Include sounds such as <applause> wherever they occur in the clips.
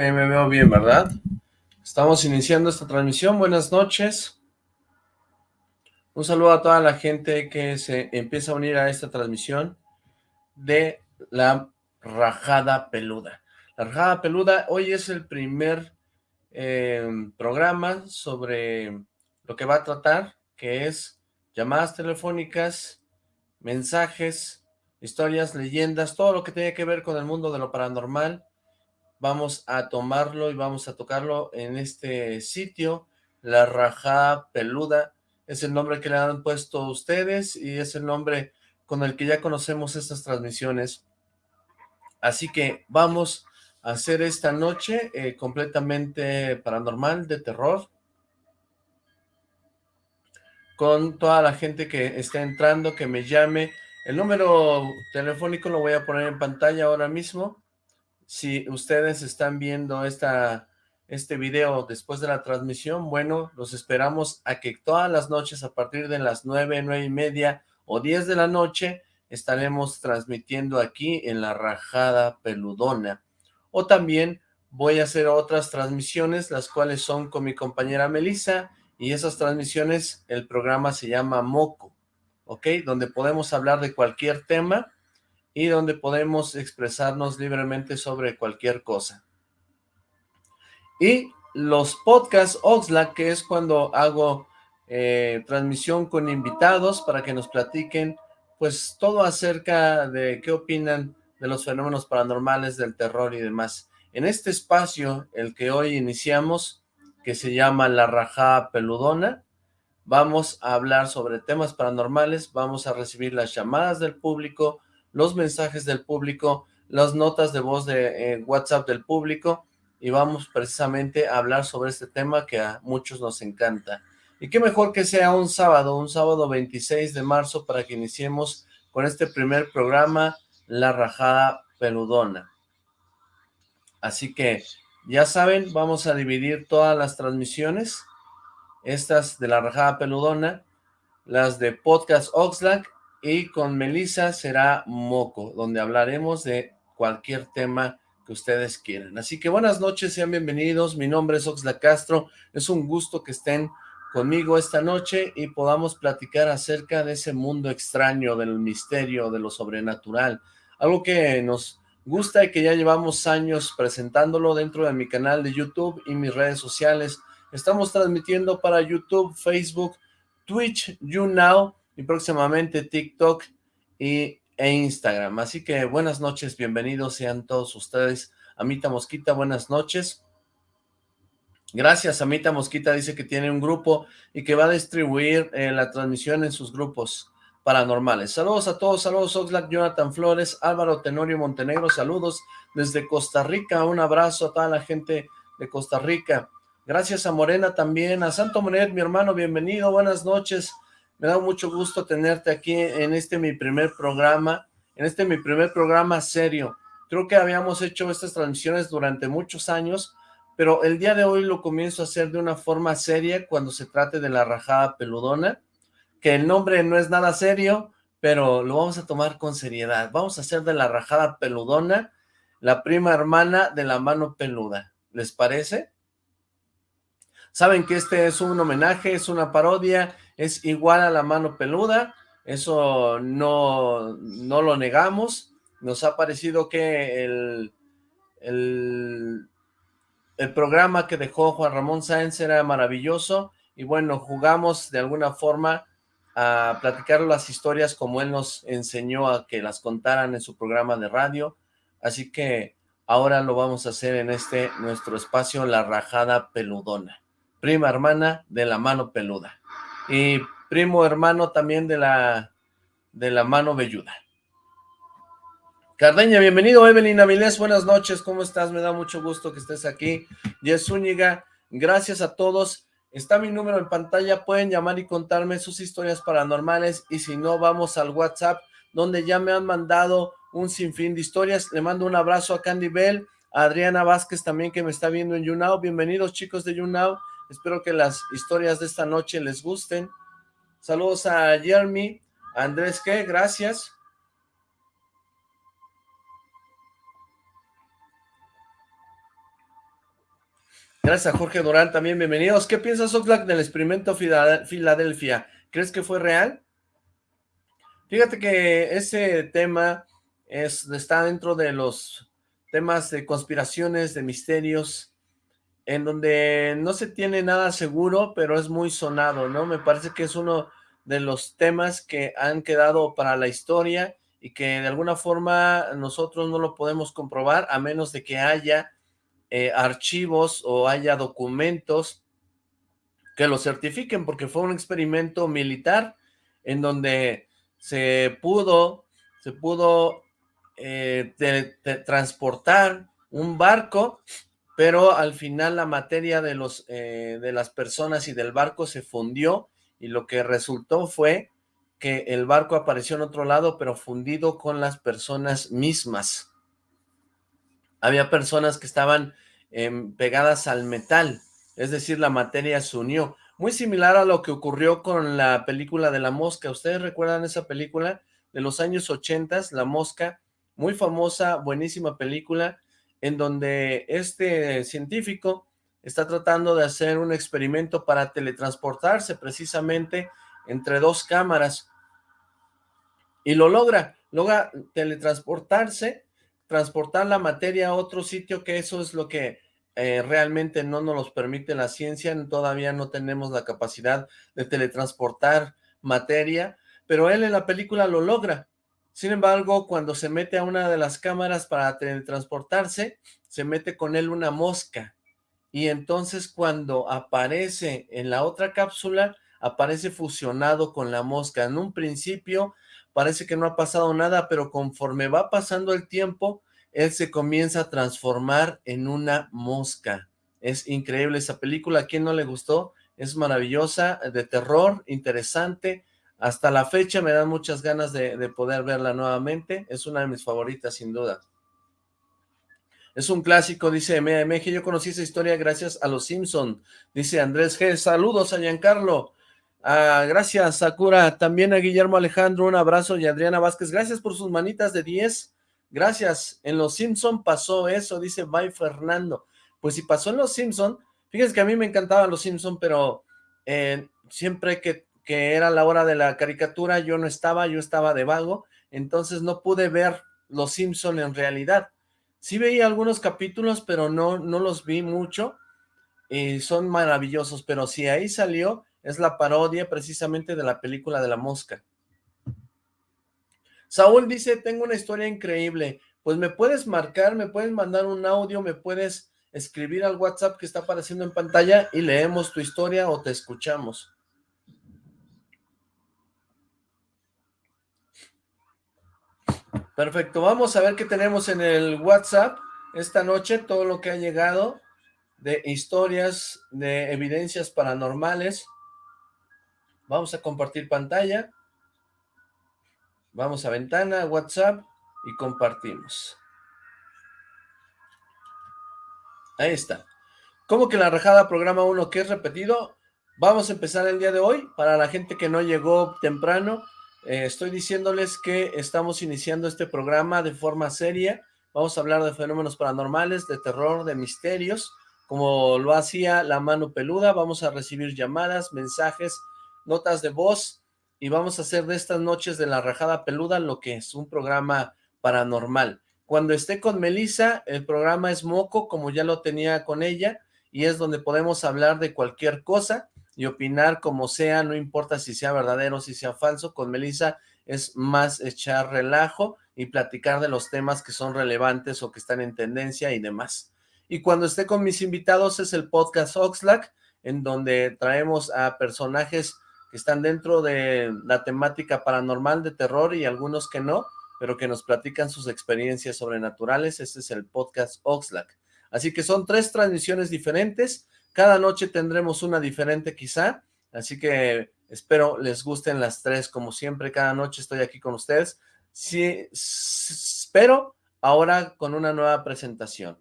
me veo bien, ¿verdad? Estamos iniciando esta transmisión, buenas noches. Un saludo a toda la gente que se empieza a unir a esta transmisión de la Rajada Peluda. La Rajada Peluda, hoy es el primer eh, programa sobre lo que va a tratar, que es llamadas telefónicas, mensajes, historias, leyendas, todo lo que tiene que ver con el mundo de lo paranormal, vamos a tomarlo y vamos a tocarlo en este sitio, La Rajá Peluda, es el nombre que le han puesto ustedes y es el nombre con el que ya conocemos estas transmisiones. Así que vamos a hacer esta noche eh, completamente paranormal, de terror, con toda la gente que está entrando, que me llame. El número telefónico lo voy a poner en pantalla ahora mismo, si ustedes están viendo esta, este video después de la transmisión, bueno, los esperamos a que todas las noches a partir de las nueve, nueve y media o diez de la noche estaremos transmitiendo aquí en la Rajada Peludona. O también voy a hacer otras transmisiones, las cuales son con mi compañera Melissa, y esas transmisiones, el programa se llama Moco, ¿ok? Donde podemos hablar de cualquier tema, y donde podemos expresarnos libremente sobre cualquier cosa. Y los podcasts Oxlack, que es cuando hago eh, transmisión con invitados para que nos platiquen pues todo acerca de qué opinan de los fenómenos paranormales, del terror y demás. En este espacio, el que hoy iniciamos, que se llama La Rajá Peludona, vamos a hablar sobre temas paranormales, vamos a recibir las llamadas del público, los mensajes del público, las notas de voz de eh, WhatsApp del público y vamos precisamente a hablar sobre este tema que a muchos nos encanta. Y qué mejor que sea un sábado, un sábado 26 de marzo para que iniciemos con este primer programa, La Rajada Peludona. Así que, ya saben, vamos a dividir todas las transmisiones, estas de La Rajada Peludona, las de Podcast Oxlack y con Melissa será Moco, donde hablaremos de cualquier tema que ustedes quieran. Así que buenas noches, sean bienvenidos, mi nombre es Oxla Castro, es un gusto que estén conmigo esta noche y podamos platicar acerca de ese mundo extraño, del misterio, de lo sobrenatural, algo que nos gusta y que ya llevamos años presentándolo dentro de mi canal de YouTube y mis redes sociales. Estamos transmitiendo para YouTube, Facebook, Twitch, YouNow, y próximamente TikTok y, e Instagram. Así que buenas noches, bienvenidos sean todos ustedes. Amita Mosquita, buenas noches. Gracias, Amita Mosquita dice que tiene un grupo y que va a distribuir eh, la transmisión en sus grupos paranormales. Saludos a todos, saludos Oxlack, Jonathan Flores, Álvaro Tenorio Montenegro, saludos desde Costa Rica, un abrazo a toda la gente de Costa Rica. Gracias a Morena también, a Santo Monet, mi hermano, bienvenido, buenas noches. Me da mucho gusto tenerte aquí en este mi primer programa, en este mi primer programa serio. Creo que habíamos hecho estas transmisiones durante muchos años, pero el día de hoy lo comienzo a hacer de una forma seria cuando se trate de la rajada peludona, que el nombre no es nada serio, pero lo vamos a tomar con seriedad. Vamos a hacer de la rajada peludona la prima hermana de la mano peluda. ¿Les parece? Saben que este es un homenaje, es una parodia, es igual a la mano peluda, eso no, no lo negamos, nos ha parecido que el, el, el programa que dejó Juan Ramón Sáenz era maravilloso, y bueno, jugamos de alguna forma a platicar las historias como él nos enseñó a que las contaran en su programa de radio, así que ahora lo vamos a hacer en este nuestro espacio La Rajada Peludona. Prima hermana de la mano peluda y primo hermano también de la de la mano velluda. Cardeña, bienvenido Evelyn Avilés, buenas noches, ¿cómo estás? Me da mucho gusto que estés aquí. Jess Zúñiga, gracias a todos. Está mi número en pantalla, pueden llamar y contarme sus historias paranormales y si no, vamos al WhatsApp, donde ya me han mandado un sinfín de historias. Le mando un abrazo a Candy Bell, a Adriana Vázquez también que me está viendo en YouNow. Bienvenidos chicos de YouNow. Espero que las historias de esta noche les gusten. Saludos a Jeremy, Andrés, ¿qué? Gracias. Gracias a Jorge Durán también, bienvenidos. ¿Qué piensas, Oxlack, del experimento Filadelfia? ¿Crees que fue real? Fíjate que ese tema es, está dentro de los temas de conspiraciones, de misterios, en donde no se tiene nada seguro, pero es muy sonado, ¿no? Me parece que es uno de los temas que han quedado para la historia y que de alguna forma nosotros no lo podemos comprobar a menos de que haya eh, archivos o haya documentos que lo certifiquen, porque fue un experimento militar en donde se pudo, se pudo eh, transportar un barco, pero al final la materia de, los, eh, de las personas y del barco se fundió y lo que resultó fue que el barco apareció en otro lado, pero fundido con las personas mismas. Había personas que estaban em, pegadas al metal, es decir, la materia se unió. Muy similar a lo que ocurrió con la película de La Mosca. ¿Ustedes recuerdan esa película de los años 80, La Mosca? Muy famosa, buenísima película, en donde este científico está tratando de hacer un experimento para teletransportarse precisamente entre dos cámaras y lo logra, logra teletransportarse, transportar la materia a otro sitio, que eso es lo que eh, realmente no nos permite la ciencia, todavía no tenemos la capacidad de teletransportar materia, pero él en la película lo logra. Sin embargo, cuando se mete a una de las cámaras para teletransportarse, se mete con él una mosca, y entonces cuando aparece en la otra cápsula, aparece fusionado con la mosca. En un principio parece que no ha pasado nada, pero conforme va pasando el tiempo, él se comienza a transformar en una mosca. Es increíble esa película, ¿a quién no le gustó? Es maravillosa, de terror, interesante. Hasta la fecha me dan muchas ganas de, de poder verla nuevamente. Es una de mis favoritas, sin duda. Es un clásico, dice MMG. Yo conocí esa historia gracias a los Simpson. Dice Andrés G. Saludos a Giancarlo. Ah, gracias, Sakura. También a Guillermo Alejandro, un abrazo. Y Adriana Vázquez, gracias por sus manitas de 10. Gracias. En Los Simpson pasó eso, dice Bye Fernando. Pues si pasó en Los Simpson, fíjense que a mí me encantaban Los Simpson, pero eh, siempre que, que era la hora de la caricatura, yo no estaba, yo estaba de vago, entonces no pude ver Los Simpson en realidad. Sí veía algunos capítulos, pero no, no los vi mucho, y son maravillosos, pero si ahí salió, es la parodia precisamente de la película de la mosca. Saúl dice, tengo una historia increíble. Pues me puedes marcar, me puedes mandar un audio, me puedes escribir al WhatsApp que está apareciendo en pantalla y leemos tu historia o te escuchamos. Perfecto, vamos a ver qué tenemos en el WhatsApp esta noche, todo lo que ha llegado de historias, de evidencias paranormales. Vamos a compartir pantalla. Vamos a ventana, WhatsApp y compartimos. Ahí está. ¿Cómo que la rajada programa 1 que es repetido? Vamos a empezar el día de hoy. Para la gente que no llegó temprano, eh, estoy diciéndoles que estamos iniciando este programa de forma seria. Vamos a hablar de fenómenos paranormales, de terror, de misterios, como lo hacía la mano peluda. Vamos a recibir llamadas, mensajes, notas de voz y vamos a hacer de estas noches de la rajada peluda lo que es un programa paranormal. Cuando esté con Melissa, el programa es moco, como ya lo tenía con ella, y es donde podemos hablar de cualquier cosa y opinar como sea, no importa si sea verdadero o si sea falso. Con Melissa es más echar relajo y platicar de los temas que son relevantes o que están en tendencia y demás. Y cuando esté con mis invitados es el podcast Oxlack, en donde traemos a personajes que están dentro de la temática paranormal de terror y algunos que no, pero que nos platican sus experiencias sobrenaturales. Este es el podcast Oxlack. Así que son tres transmisiones diferentes. Cada noche tendremos una diferente quizá. Así que espero les gusten las tres. Como siempre, cada noche estoy aquí con ustedes. Sí, espero ahora con una nueva presentación.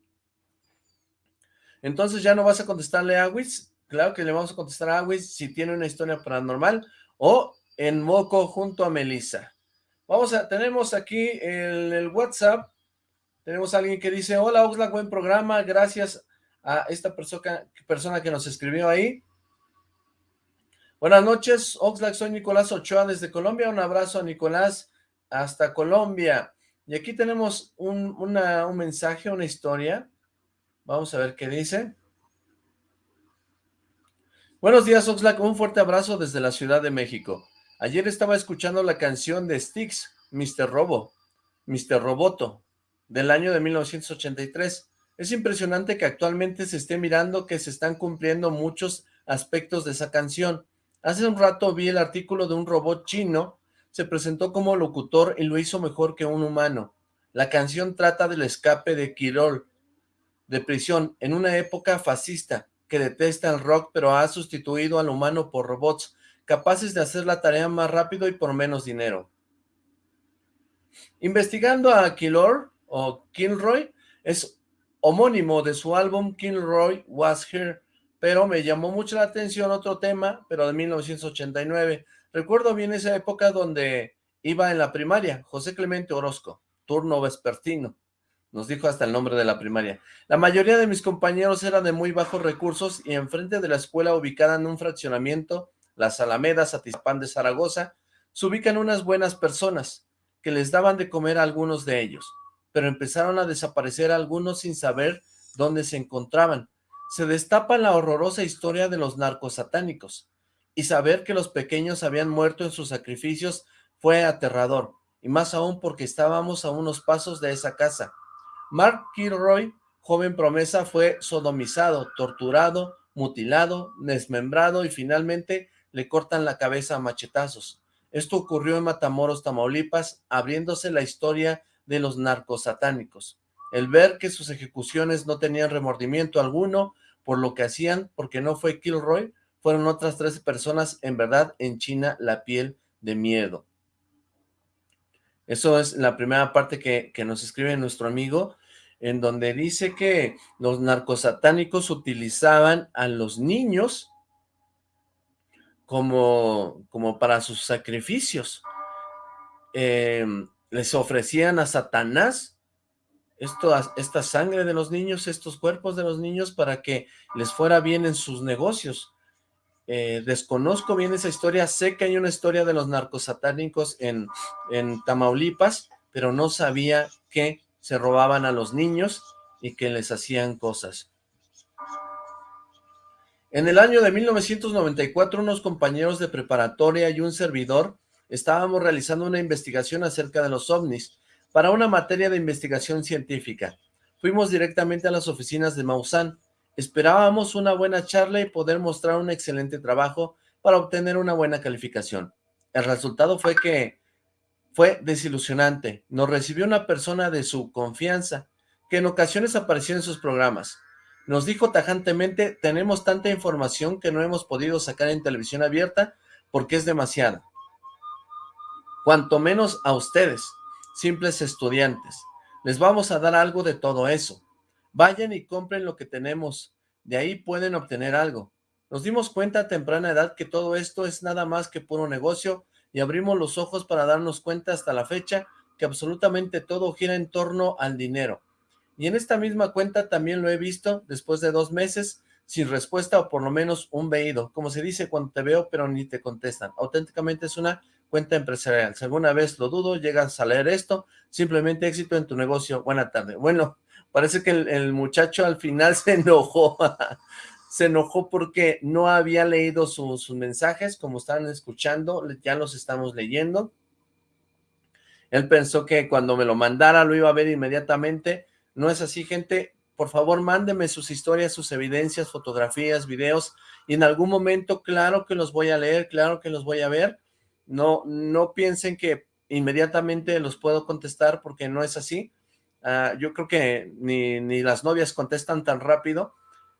Entonces, ¿ya no vas a contestarle a Wiz? Claro que le vamos a contestar a Agüis si tiene una historia paranormal o en moco junto a Melissa. Vamos a, tenemos aquí el, el WhatsApp, tenemos a alguien que dice, hola Oxlack, buen programa, gracias a esta persona, persona que nos escribió ahí. Buenas noches, Oxlack, soy Nicolás Ochoa desde Colombia, un abrazo a Nicolás hasta Colombia. Y aquí tenemos un, un mensaje, una historia, vamos a ver qué dice. Buenos días, Oxlack, un fuerte abrazo desde la Ciudad de México. Ayer estaba escuchando la canción de Styx, Mr. Robo, Mr. Roboto, del año de 1983. Es impresionante que actualmente se esté mirando que se están cumpliendo muchos aspectos de esa canción. Hace un rato vi el artículo de un robot chino, se presentó como locutor y lo hizo mejor que un humano. La canción trata del escape de Kirol, de prisión, en una época fascista, que detesta el rock pero ha sustituido al humano por robots, capaces de hacer la tarea más rápido y por menos dinero. Investigando a Killor, o Kilroy, es homónimo de su álbum Kilroy Was Here, pero me llamó mucho la atención otro tema, pero de 1989. Recuerdo bien esa época donde iba en la primaria, José Clemente Orozco, turno vespertino. Nos dijo hasta el nombre de la primaria. La mayoría de mis compañeros eran de muy bajos recursos y enfrente de la escuela ubicada en un fraccionamiento, las Alamedas, Atizapán de Zaragoza, se ubican unas buenas personas que les daban de comer a algunos de ellos pero empezaron a desaparecer algunos sin saber dónde se encontraban. Se destapa la horrorosa historia de los narcos satánicos, y saber que los pequeños habían muerto en sus sacrificios fue aterrador, y más aún porque estábamos a unos pasos de esa casa. Mark Kilroy, joven promesa, fue sodomizado, torturado, mutilado, desmembrado y finalmente le cortan la cabeza a machetazos. Esto ocurrió en Matamoros, Tamaulipas, abriéndose la historia de los narcosatánicos. El ver que sus ejecuciones no tenían remordimiento alguno por lo que hacían, porque no fue Kilroy, fueron otras tres personas en verdad en China la piel de miedo. Eso es la primera parte que, que nos escribe nuestro amigo, en donde dice que los narcosatánicos utilizaban a los niños como, como para sus sacrificios. Eh, les ofrecían a Satanás esto, esta sangre de los niños, estos cuerpos de los niños para que les fuera bien en sus negocios. Eh, desconozco bien esa historia, sé que hay una historia de los narcosatánicos en, en Tamaulipas, pero no sabía que se robaban a los niños y que les hacían cosas. En el año de 1994, unos compañeros de preparatoria y un servidor estábamos realizando una investigación acerca de los ovnis para una materia de investigación científica. Fuimos directamente a las oficinas de Maussan. Esperábamos una buena charla y poder mostrar un excelente trabajo para obtener una buena calificación. El resultado fue que fue desilusionante. Nos recibió una persona de su confianza, que en ocasiones apareció en sus programas. Nos dijo tajantemente, tenemos tanta información que no hemos podido sacar en televisión abierta porque es demasiada cuanto menos a ustedes, simples estudiantes. Les vamos a dar algo de todo eso. Vayan y compren lo que tenemos, de ahí pueden obtener algo. Nos dimos cuenta a temprana edad que todo esto es nada más que puro negocio y abrimos los ojos para darnos cuenta hasta la fecha que absolutamente todo gira en torno al dinero. Y en esta misma cuenta también lo he visto después de dos meses sin respuesta o por lo menos un veído, como se dice cuando te veo pero ni te contestan. Auténticamente es una cuenta empresarial. Si alguna vez lo dudo, llegas a leer esto, simplemente éxito en tu negocio. Buena tarde. Bueno, parece que el, muchacho al final <laughs> se enojó. se enojó porque no había leído sus mensajes, como están escuchando, ya los estamos leyendo. Él pensó que cuando me lo mandara lo iba a ver inmediatamente. No es así, gente. Por favor, mándeme sus historias, sus evidencias, fotografías, videos, y en algún momento, claro que los voy a leer, claro que los voy a ver, no, no piensen que inmediatamente los puedo contestar porque no es así. Ah, yo creo que ni, ni, las novias contestan tan rápido.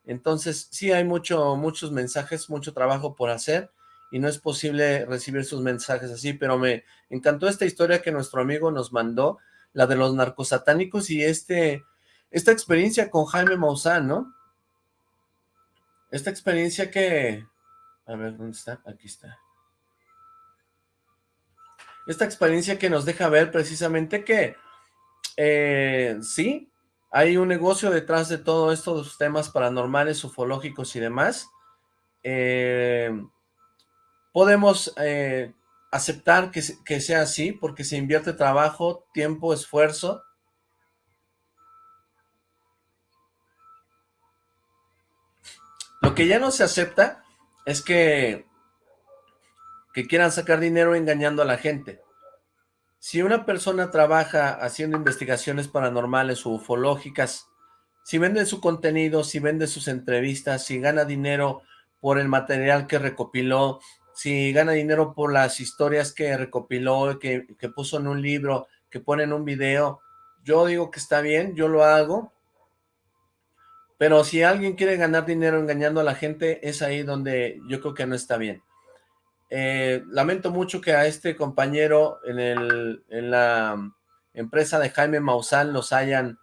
Entonces, sí hay mucho, muchos mensajes, mucho trabajo por hacer y no es posible recibir sus mensajes así, pero me encantó esta historia que nuestro amigo nos mandó, la de los narcosatánicos y este, esta experiencia con Jaime Maussan, ¿no? Esta experiencia que... A ver, ¿dónde está? Aquí está esta experiencia que nos deja ver precisamente que, eh, sí, hay un negocio detrás de todo esto, de los temas paranormales, ufológicos y demás. Eh, podemos eh, aceptar que, que sea así porque se invierte trabajo, tiempo, esfuerzo. Lo que ya no se acepta es que, que quieran sacar dinero engañando a la gente. Si una persona trabaja haciendo investigaciones paranormales o ufológicas, si vende su contenido, si vende sus entrevistas, si gana dinero por el material que recopiló, si gana dinero por las historias que recopiló, que, que puso en un libro, que pone en un video, yo digo que está bien, yo lo hago, pero si alguien quiere ganar dinero engañando a la gente, es ahí donde yo creo que no está bien. Eh, lamento mucho que a este compañero en, el, en la empresa de Jaime Maussan los hayan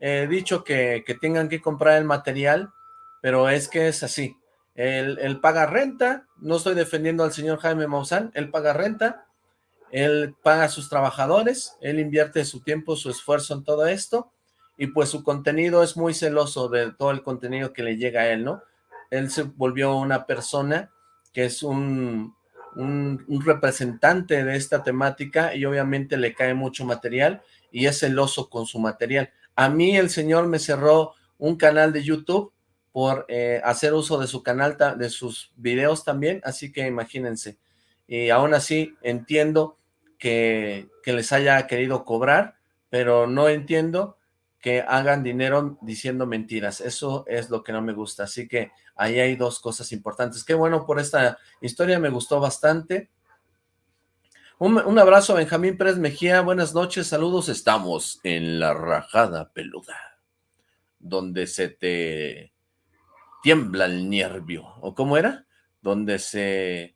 eh, dicho que, que, tengan que comprar el material, pero es que es así. Él, paga renta, no estoy defendiendo al señor Jaime Maussan, él paga renta, él paga a sus trabajadores, él invierte su tiempo, su esfuerzo en todo esto, y pues su contenido es muy celoso de todo el contenido que le llega a él, ¿no? Él se volvió una persona que es un, un, representante de esta temática y obviamente le cae mucho material y es celoso con su material. A mí el señor me cerró un canal de YouTube por eh, hacer uso de su canal, de sus videos también, así que imagínense. Y aún así entiendo que, que les haya querido cobrar, pero no entiendo que hagan dinero diciendo mentiras. Eso es lo que no me gusta. Así que ahí hay dos cosas importantes. Qué bueno por esta historia, me gustó bastante. Un, abrazo Benjamín Pérez Mejía. Buenas noches, saludos. Estamos en la rajada peluda, donde se te tiembla el nervio. ¿O cómo era? Donde se...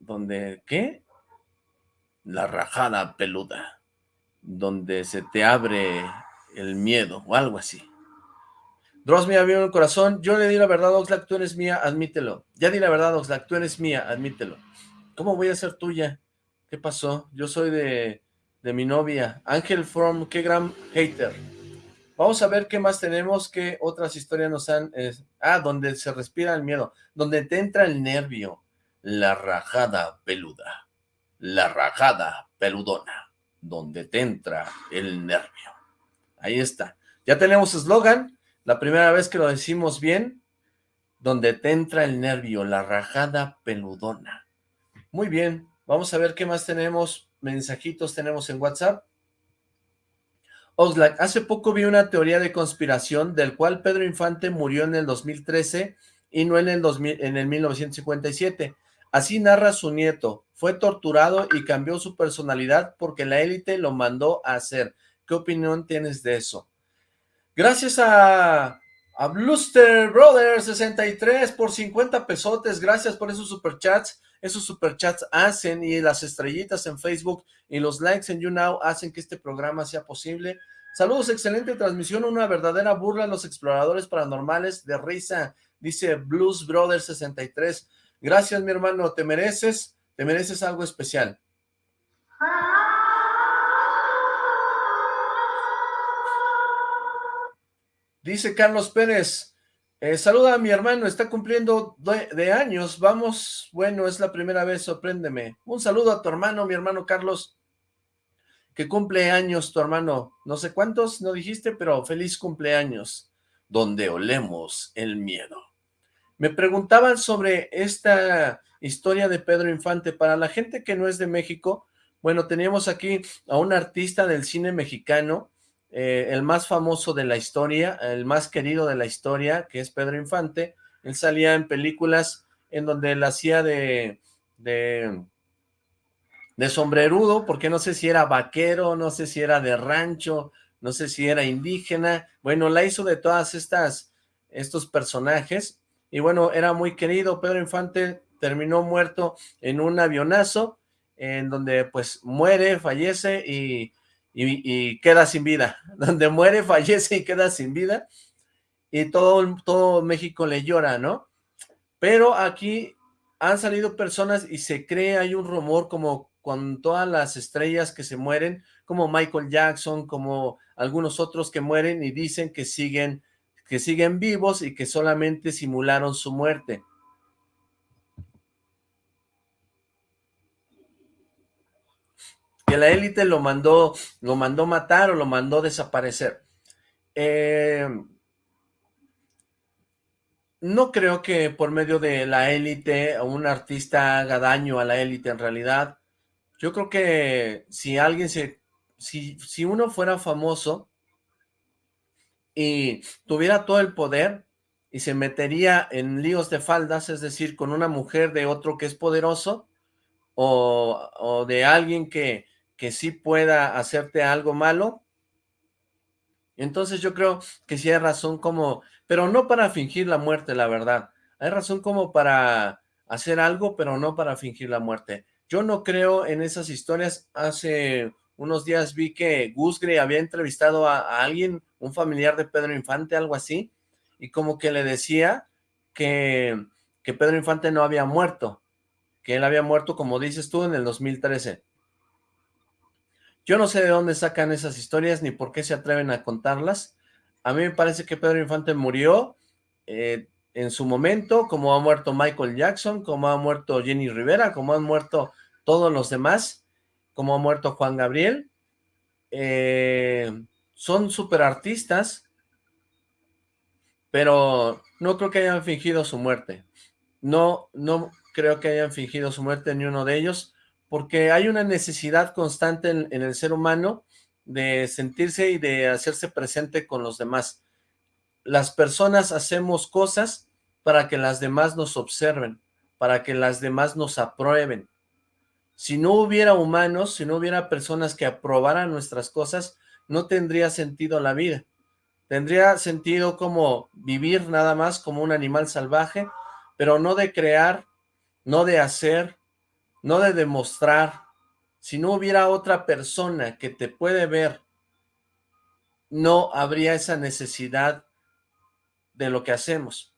¿Donde qué? La rajada peluda. Donde se te abre el miedo o algo así. Dross me abrió el corazón. Yo le di la verdad, Oxlack, tú eres mía, admítelo. Ya di la verdad, Oxlack, tú eres mía, admítelo. ¿Cómo voy a ser tuya? ¿Qué pasó? Yo soy de, de mi novia. Ángel From, qué gran hater. Vamos a ver qué más tenemos, qué otras historias nos han... ah, donde se respira el miedo, donde te entra el nervio. La rajada peluda. La rajada peludona. Donde te entra el nervio. Ahí está. Ya tenemos eslogan, la primera vez que lo decimos bien, donde te entra el nervio, la rajada peludona. Muy bien, vamos a ver qué más tenemos, mensajitos tenemos en WhatsApp. Oxlack, hace poco vi una teoría de conspiración del cual Pedro Infante murió en el 2013 y no en el, 2000, en el 1957. Así narra su nieto, fue torturado y cambió su personalidad porque la élite lo mandó a hacer. ¿Qué opinión tienes de eso? Gracias a, a Bluster Brothers 63 por 50 pesotes, gracias por esos superchats, esos superchats hacen y las estrellitas en Facebook y los likes en YouNow hacen que este programa sea posible. Saludos, excelente transmisión, una verdadera burla a los exploradores paranormales de risa, dice Blues Brothers 63. Gracias, mi hermano, te mereces, te mereces algo especial. Dice Carlos Pérez, eh, saluda a mi hermano, está cumpliendo de, años, vamos, bueno, es la primera vez, sorpréndeme. Un saludo a tu hermano, mi hermano Carlos, que cumple años tu hermano, no sé cuántos, no dijiste, pero feliz cumpleaños, donde olemos el miedo. Me preguntaban sobre esta historia de Pedro Infante, para la gente que no es de México, bueno, teníamos aquí a un artista del cine mexicano, eh, el más famoso de la historia, el más querido de la historia, que es Pedro Infante, él salía en películas en donde él hacía de, de, de sombrerudo, porque no sé si era vaquero, no sé si era de rancho, no sé si era indígena, bueno, la hizo de todas estas, estos personajes, y bueno, era muy querido, Pedro Infante terminó muerto en un avionazo, en donde pues muere, fallece, y y, queda sin vida, <laughs> donde muere, fallece y queda sin vida, y todo, todo México le llora, ¿no? Pero aquí han salido personas y se cree, hay un rumor como con todas las estrellas que se mueren, como Michael Jackson, como algunos otros que mueren y dicen que siguen, que siguen vivos y que solamente simularon su muerte. Que la élite lo mandó, lo mandó matar o lo mandó desaparecer. Eh, no creo que por medio de la élite un artista haga daño a la élite en realidad. Yo creo que si alguien se... Si, si uno fuera famoso y tuviera todo el poder y se metería en líos de faldas, es decir, con una mujer de otro que es poderoso o, o de alguien que, que sí pueda hacerte algo malo, entonces yo creo que sí hay razón como, pero no para fingir la muerte, la verdad. Hay razón como para hacer algo, pero no para fingir la muerte. Yo no creo en esas historias. Hace unos días vi que Gusgre había entrevistado a, alguien, un familiar de Pedro Infante, algo así, y como que le decía que, que Pedro Infante no había muerto, que él había muerto, como dices tú, en el 2013. Yo no sé de dónde sacan esas historias ni por qué se atreven a contarlas. A mí me parece que Pedro Infante murió eh, en su momento, como ha muerto Michael Jackson, como ha muerto Jenny Rivera, como han muerto todos los demás, como ha muerto Juan Gabriel. Eh, son super artistas, pero no creo que hayan fingido su muerte. No, no creo que hayan fingido su muerte ni uno de ellos porque hay una necesidad constante en, el ser humano de sentirse y de hacerse presente con los demás. Las personas hacemos cosas para que las demás nos observen, para que las demás nos aprueben. Si no hubiera humanos, si no hubiera personas que aprobaran nuestras cosas, no tendría sentido la vida. Tendría sentido como vivir nada más como un animal salvaje, pero no de crear, no de hacer, no de demostrar. Si no hubiera otra persona que te puede ver, no habría esa necesidad de lo que hacemos.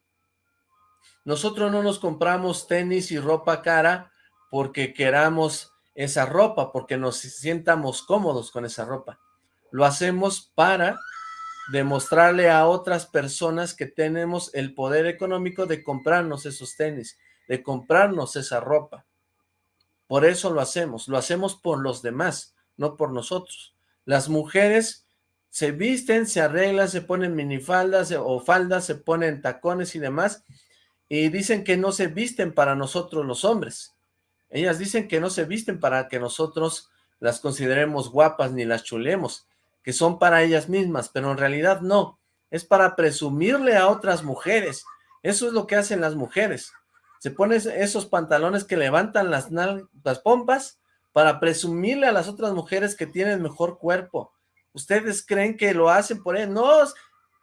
Nosotros no nos compramos tenis y ropa cara porque queramos esa ropa, porque nos sientamos cómodos con esa ropa. Lo hacemos para demostrarle a otras personas que tenemos el poder económico de comprarnos esos tenis, de comprarnos esa ropa. Por eso lo hacemos, lo hacemos por los demás, no por nosotros. Las mujeres se visten, se arreglan, se ponen minifaldas o faldas, se ponen tacones y demás, y dicen que no se visten para nosotros los hombres. Ellas dicen que no se visten para que nosotros las consideremos guapas ni las chulemos, que son para ellas mismas, pero en realidad no, es para presumirle a otras mujeres. Eso es lo que hacen las mujeres se pone esos pantalones que levantan las, las pompas para presumirle a las otras mujeres que tienen mejor cuerpo. ¿Ustedes creen que lo hacen por él? No,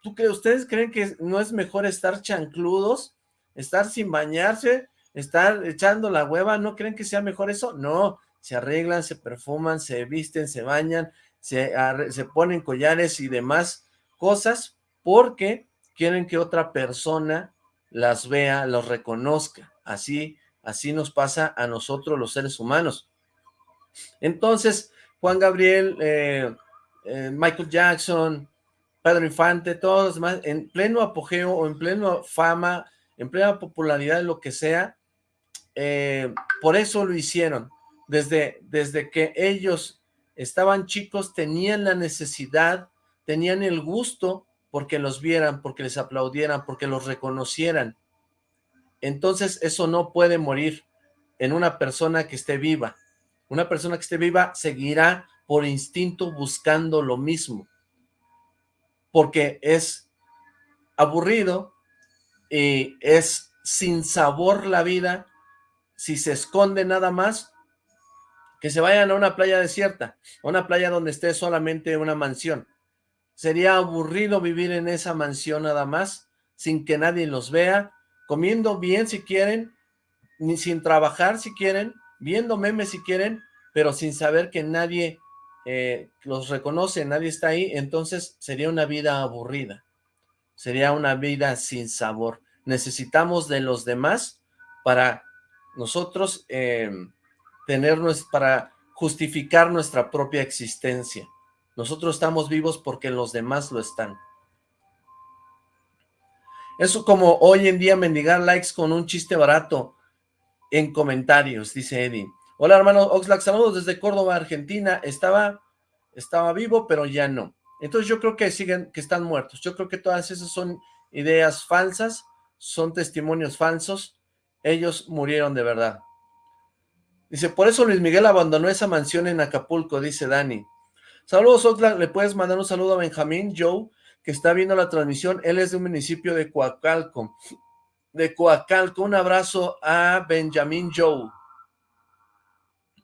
¿tú crees, ¿ustedes creen que no es mejor estar chancludos, estar sin bañarse, estar echando la hueva? ¿No creen que sea mejor eso? No, se arreglan, se perfuman, se visten, se bañan, se, se ponen collares y demás cosas porque quieren que otra persona las vea, los reconozca. Así, así nos pasa a nosotros los seres humanos. Entonces, Juan Gabriel, eh, eh, Michael Jackson, Pedro Infante, todos los demás, en pleno apogeo o en pleno fama, en plena popularidad, lo que sea, eh, por eso lo hicieron. Desde, desde que ellos estaban chicos, tenían la necesidad, tenían el gusto porque los vieran, porque les aplaudieran, porque los reconocieran. Entonces eso no puede morir en una persona que esté viva. Una persona que esté viva seguirá por instinto buscando lo mismo. Porque es aburrido y es sin sabor la vida si se esconde nada más que se vayan a una playa desierta, a una playa donde esté solamente una mansión. Sería aburrido vivir en esa mansión nada más, sin que nadie los vea, comiendo bien si quieren, ni sin trabajar si quieren, viendo memes si quieren, pero sin saber que nadie eh, los reconoce, nadie está ahí, entonces sería una vida aburrida, sería una vida sin sabor. Necesitamos de los demás para nosotros em, tener, para justificar nuestra propia existencia. Nosotros estamos vivos porque los demás lo están. Eso como hoy en día mendigar likes con un chiste barato en comentarios, dice Eddie. Hola hermano Oxlack, saludos desde Córdoba, Argentina. Estaba, estaba vivo, pero ya no. Entonces yo creo que siguen, que están muertos. Yo creo que todas esas son ideas falsas, son testimonios falsos. Ellos murieron de verdad. Dice, por eso Luis Miguel abandonó esa mansión en Acapulco, dice Dani. Saludos Oxlack, le puedes mandar un saludo a Benjamín Joe que está viendo la transmisión, él es de un municipio de Coacalco, de Coacalco, un abrazo a Benjamin Joe.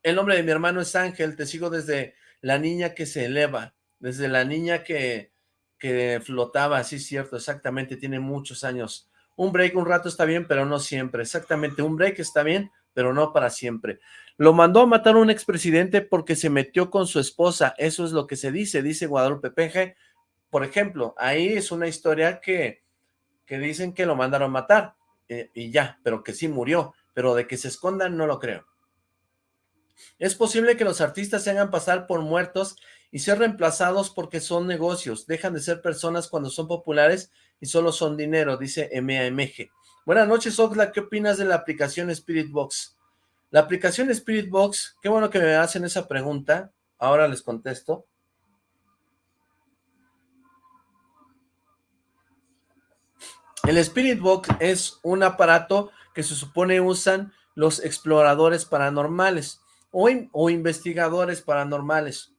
El nombre de mi hermano es Ángel, te sigo desde la niña que se eleva, desde la niña que, que flotaba, sí, cierto, exactamente, tiene muchos años. Un break un rato está bien, pero no siempre, exactamente, un break está bien, pero no para siempre. Lo mandó a matar un expresidente porque se metió con su esposa, eso es lo que se dice, dice Guadalupe Peje, por ejemplo, ahí es una historia que, que dicen que lo mandaron a matar, eh, y ya, pero que sí murió, pero de que se escondan no lo creo. Es posible que los artistas se hagan pasar por muertos y ser reemplazados porque son negocios, dejan de ser personas cuando son populares y solo son dinero, dice MAMG. Buenas noches, Oxla, ¿qué opinas de la aplicación Spirit Box? La aplicación Spirit Box, qué bueno que me hacen esa pregunta, ahora les contesto. El Spirit Box es un aparato que se supone usan los exploradores paranormales o, o, investigadores paranormales.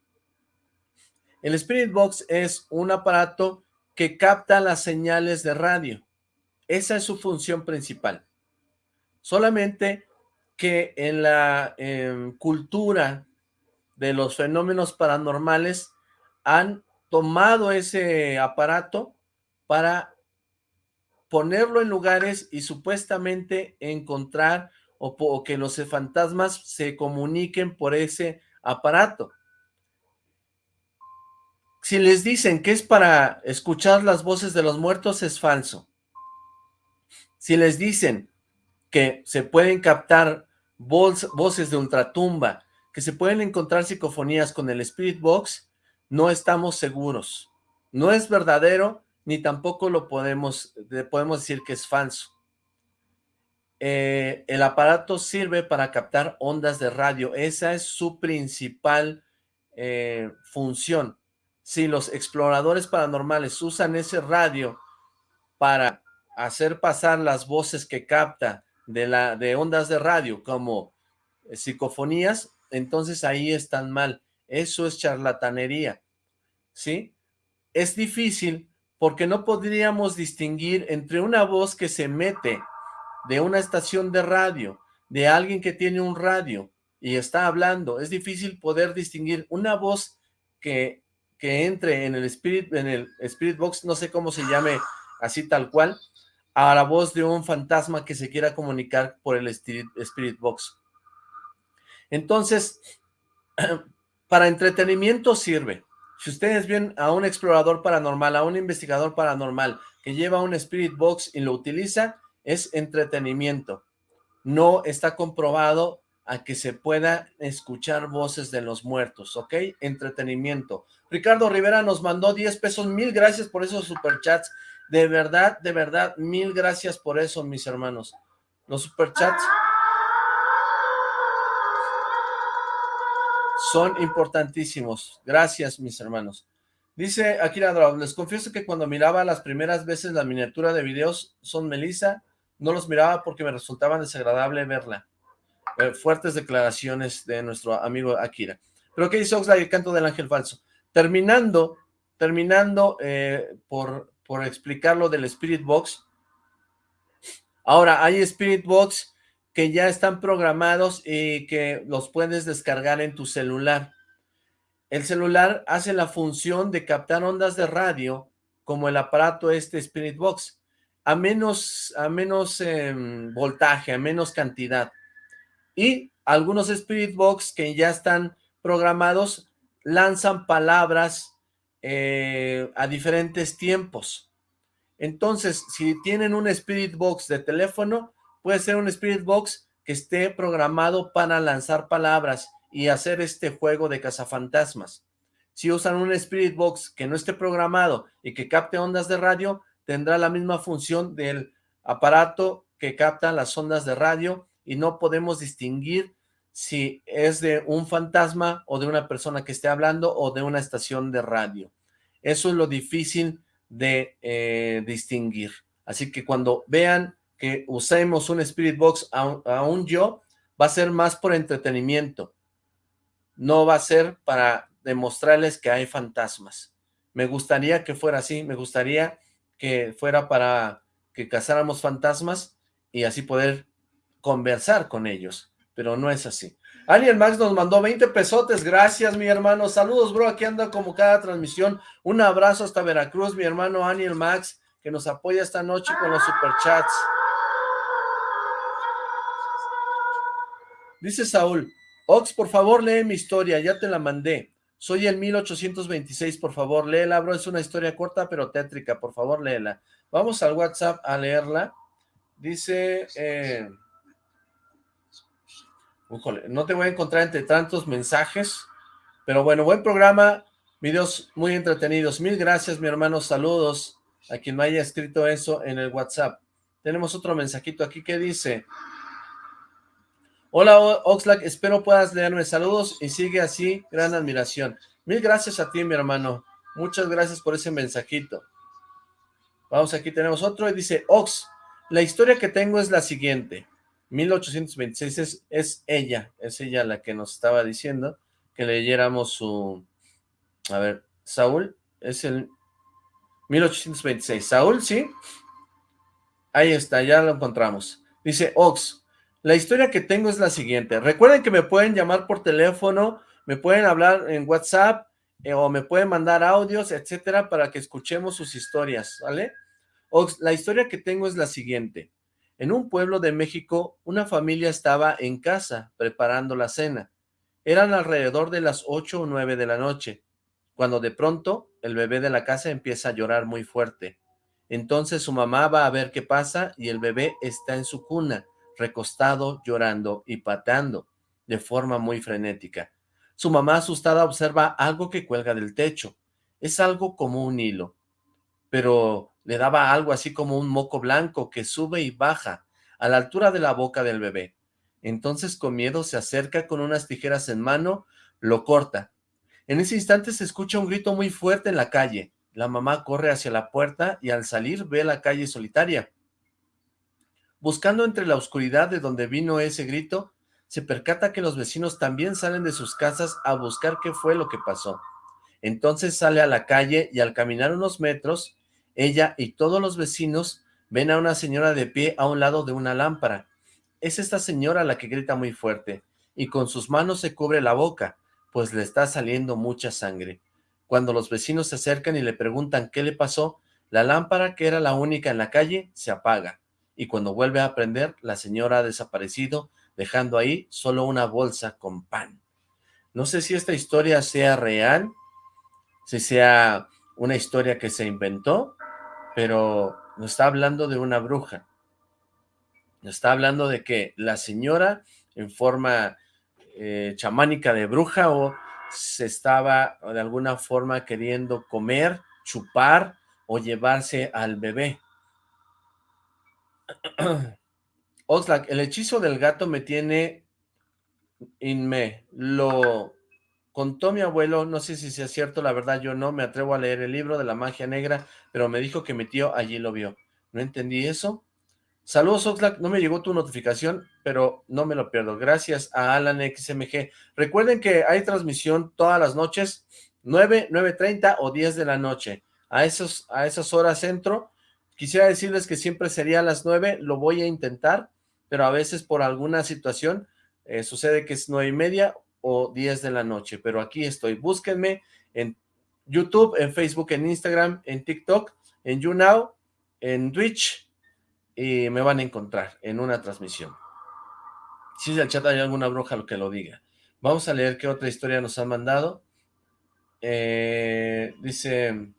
El Spirit Box es un aparato que capta las señales de radio. Esa es su función principal. Solamente que en la cultura de los fenómenos paranormales han tomado ese aparato para ponerlo en lugares y supuestamente encontrar o, que los fantasmas se comuniquen por ese aparato. Si les dicen que es para escuchar las voces de los muertos, es falso. Si les dicen que se pueden captar voces de ultratumba, que se pueden encontrar psicofonías con el Spirit Box, no estamos seguros. No es verdadero ni tampoco lo podemos, decir que es falso. Eh, el aparato sirve para captar ondas de radio, esa es su principal eh, función. Si los exploradores paranormales usan ese radio para hacer pasar las voces que capta de, la, de ondas de radio como eh, psicofonías, entonces ahí están mal. Eso es charlatanería, ¿sí? Es difícil porque no podríamos distinguir entre una voz que se mete de una estación de radio, de alguien que tiene un radio y está hablando. Es difícil poder distinguir una voz que, que entre en el, spirit, en el Spirit Box, no sé cómo se llame así tal cual, a la voz de un fantasma que se quiera comunicar por el Spirit Box. Entonces, <clears throat> para entretenimiento sirve, si ustedes ven a un explorador paranormal, a un investigador paranormal que lleva un Spirit Box y lo utiliza, es entretenimiento. No está comprobado a que se pueda escuchar voces de los muertos, ¿ok? Entretenimiento. Ricardo Rivera nos mandó 10 pesos, mil gracias por esos superchats. De verdad, de verdad, mil gracias por eso, mis hermanos. Los superchats son importantísimos. Gracias, mis hermanos. Dice Akira Draw, les confieso que cuando miraba las primeras veces la miniatura de videos son Melissa, no los miraba porque me resultaba desagradable verla. Eh, fuertes declaraciones de nuestro amigo Akira. Pero ¿qué dice Oxlack, el canto del ángel falso? Terminando, terminando eh, por, por explicar lo del Spirit Box. Ahora, hay Spirit Box que ya están programados y que los puedes descargar en tu celular. El celular hace la función de captar ondas de radio como el aparato este Spirit Box, a menos, a menos em, voltaje, a menos cantidad. Y algunos Spirit Box que ya están programados lanzan palabras eh, a diferentes tiempos. Entonces, si tienen un Spirit Box de teléfono, puede ser un Spirit Box que esté programado para lanzar palabras y hacer este juego de cazafantasmas. Si usan un Spirit Box que no esté programado y que capte ondas de radio, tendrá la misma función del aparato que capta las ondas de radio y no podemos distinguir si es de un fantasma o de una persona que esté hablando o de una estación de radio. Eso es lo difícil de eh, distinguir. Así que cuando vean que usemos un Spirit Box a, un yo, va a ser más por entretenimiento. No va a ser para demostrarles que hay fantasmas. Me gustaría que fuera así, me gustaría que fuera para que cazáramos fantasmas y así poder conversar con ellos, pero no es así. Ariel Max nos mandó 20 pesotes, gracias mi hermano, saludos bro, aquí anda como cada transmisión, un abrazo hasta Veracruz, mi hermano Aniel Max, que nos apoya esta noche con los superchats. Dice Saúl, Ox, por favor lee mi historia, ya te la mandé. Soy el 1826, por favor, léela, bro. Es una historia corta pero tétrica, por favor, léela. Vamos al WhatsApp a leerla. Dice... Eh, no te voy a encontrar entre tantos mensajes, pero bueno, buen programa, videos muy entretenidos. Mil gracias, mi hermano, saludos a quien me haya escrito eso en el WhatsApp. Tenemos otro mensajito aquí que dice... Hola Oxlack, espero puedas leerme saludos y sigue así, gran admiración. Mil gracias a ti mi hermano, muchas gracias por ese mensajito. Vamos, aquí tenemos otro y dice, Ox, la historia que tengo es la siguiente. 1826 es, es ella, es ella la que nos estaba diciendo que leyéramos su... A ver, Saúl, es el 1826. Saúl, ¿sí? Ahí está, ya lo encontramos. Dice, Ox, la historia que tengo es la siguiente. Recuerden que me pueden llamar por teléfono, me pueden hablar en WhatsApp eh, o me pueden mandar audios, etcétera, para que escuchemos sus historias, ¿vale? la historia que tengo es la siguiente. En un pueblo de México, una familia estaba en casa preparando la cena. Eran alrededor de las ocho o nueve de la noche, cuando de pronto el bebé de la casa empieza a llorar muy fuerte. Entonces su mamá va a ver qué pasa y el bebé está en su cuna recostado, llorando y pateando de forma muy frenética. Su mamá asustada observa algo que cuelga del techo. Es algo como un hilo, pero le daba algo así como un moco blanco que sube y baja a la altura de la boca del bebé. Entonces con miedo se acerca con unas tijeras en mano, lo corta. En ese instante se escucha un grito muy fuerte en la calle. La mamá corre hacia la puerta y al salir ve la calle solitaria. Buscando entre la oscuridad de donde vino ese grito, se percata que los vecinos también salen de sus casas a buscar qué fue lo que pasó. Entonces sale a la calle y al caminar unos metros, ella y todos los vecinos ven a una señora de pie a un lado de una lámpara. Es esta señora la que grita muy fuerte y con sus manos se cubre la boca, pues le está saliendo mucha sangre. Cuando los vecinos se acercan y le preguntan qué le pasó, la lámpara, que era la única en la calle, se apaga y cuando vuelve a prender, la señora ha desaparecido, dejando ahí solo una bolsa con pan. No sé si esta historia sea real, si sea una historia que se inventó, pero nos está hablando de una bruja. Nos está hablando de que la señora, en forma eh, chamánica de bruja, o se estaba de alguna forma queriendo comer, chupar o llevarse al bebé. <clears throat> Oxlack, el hechizo del gato me tiene inme. Lo contó mi abuelo, no sé si sea cierto, la verdad yo no me atrevo a leer el libro de la magia negra, pero me dijo que mi tío allí lo vio. No entendí eso. Saludos Oxlack, no me llegó tu notificación, pero no me lo pierdo. Gracias a Alan XMG. Recuerden que hay transmisión todas las noches, 9, 9.30 o 10 de la noche. A, esos, a esas horas entro Quisiera decirles que siempre sería a las 9, lo voy a intentar, pero a veces por alguna situación eh, sucede que es nueve y media o 10 de la noche, pero aquí estoy. Búsquenme en YouTube, en Facebook, en Instagram, en TikTok, en YouNow, en Twitch, y me van a encontrar en una transmisión. Si es el chat hay alguna bruja lo que lo diga. Vamos a leer qué otra historia nos han mandado. Eh, dice...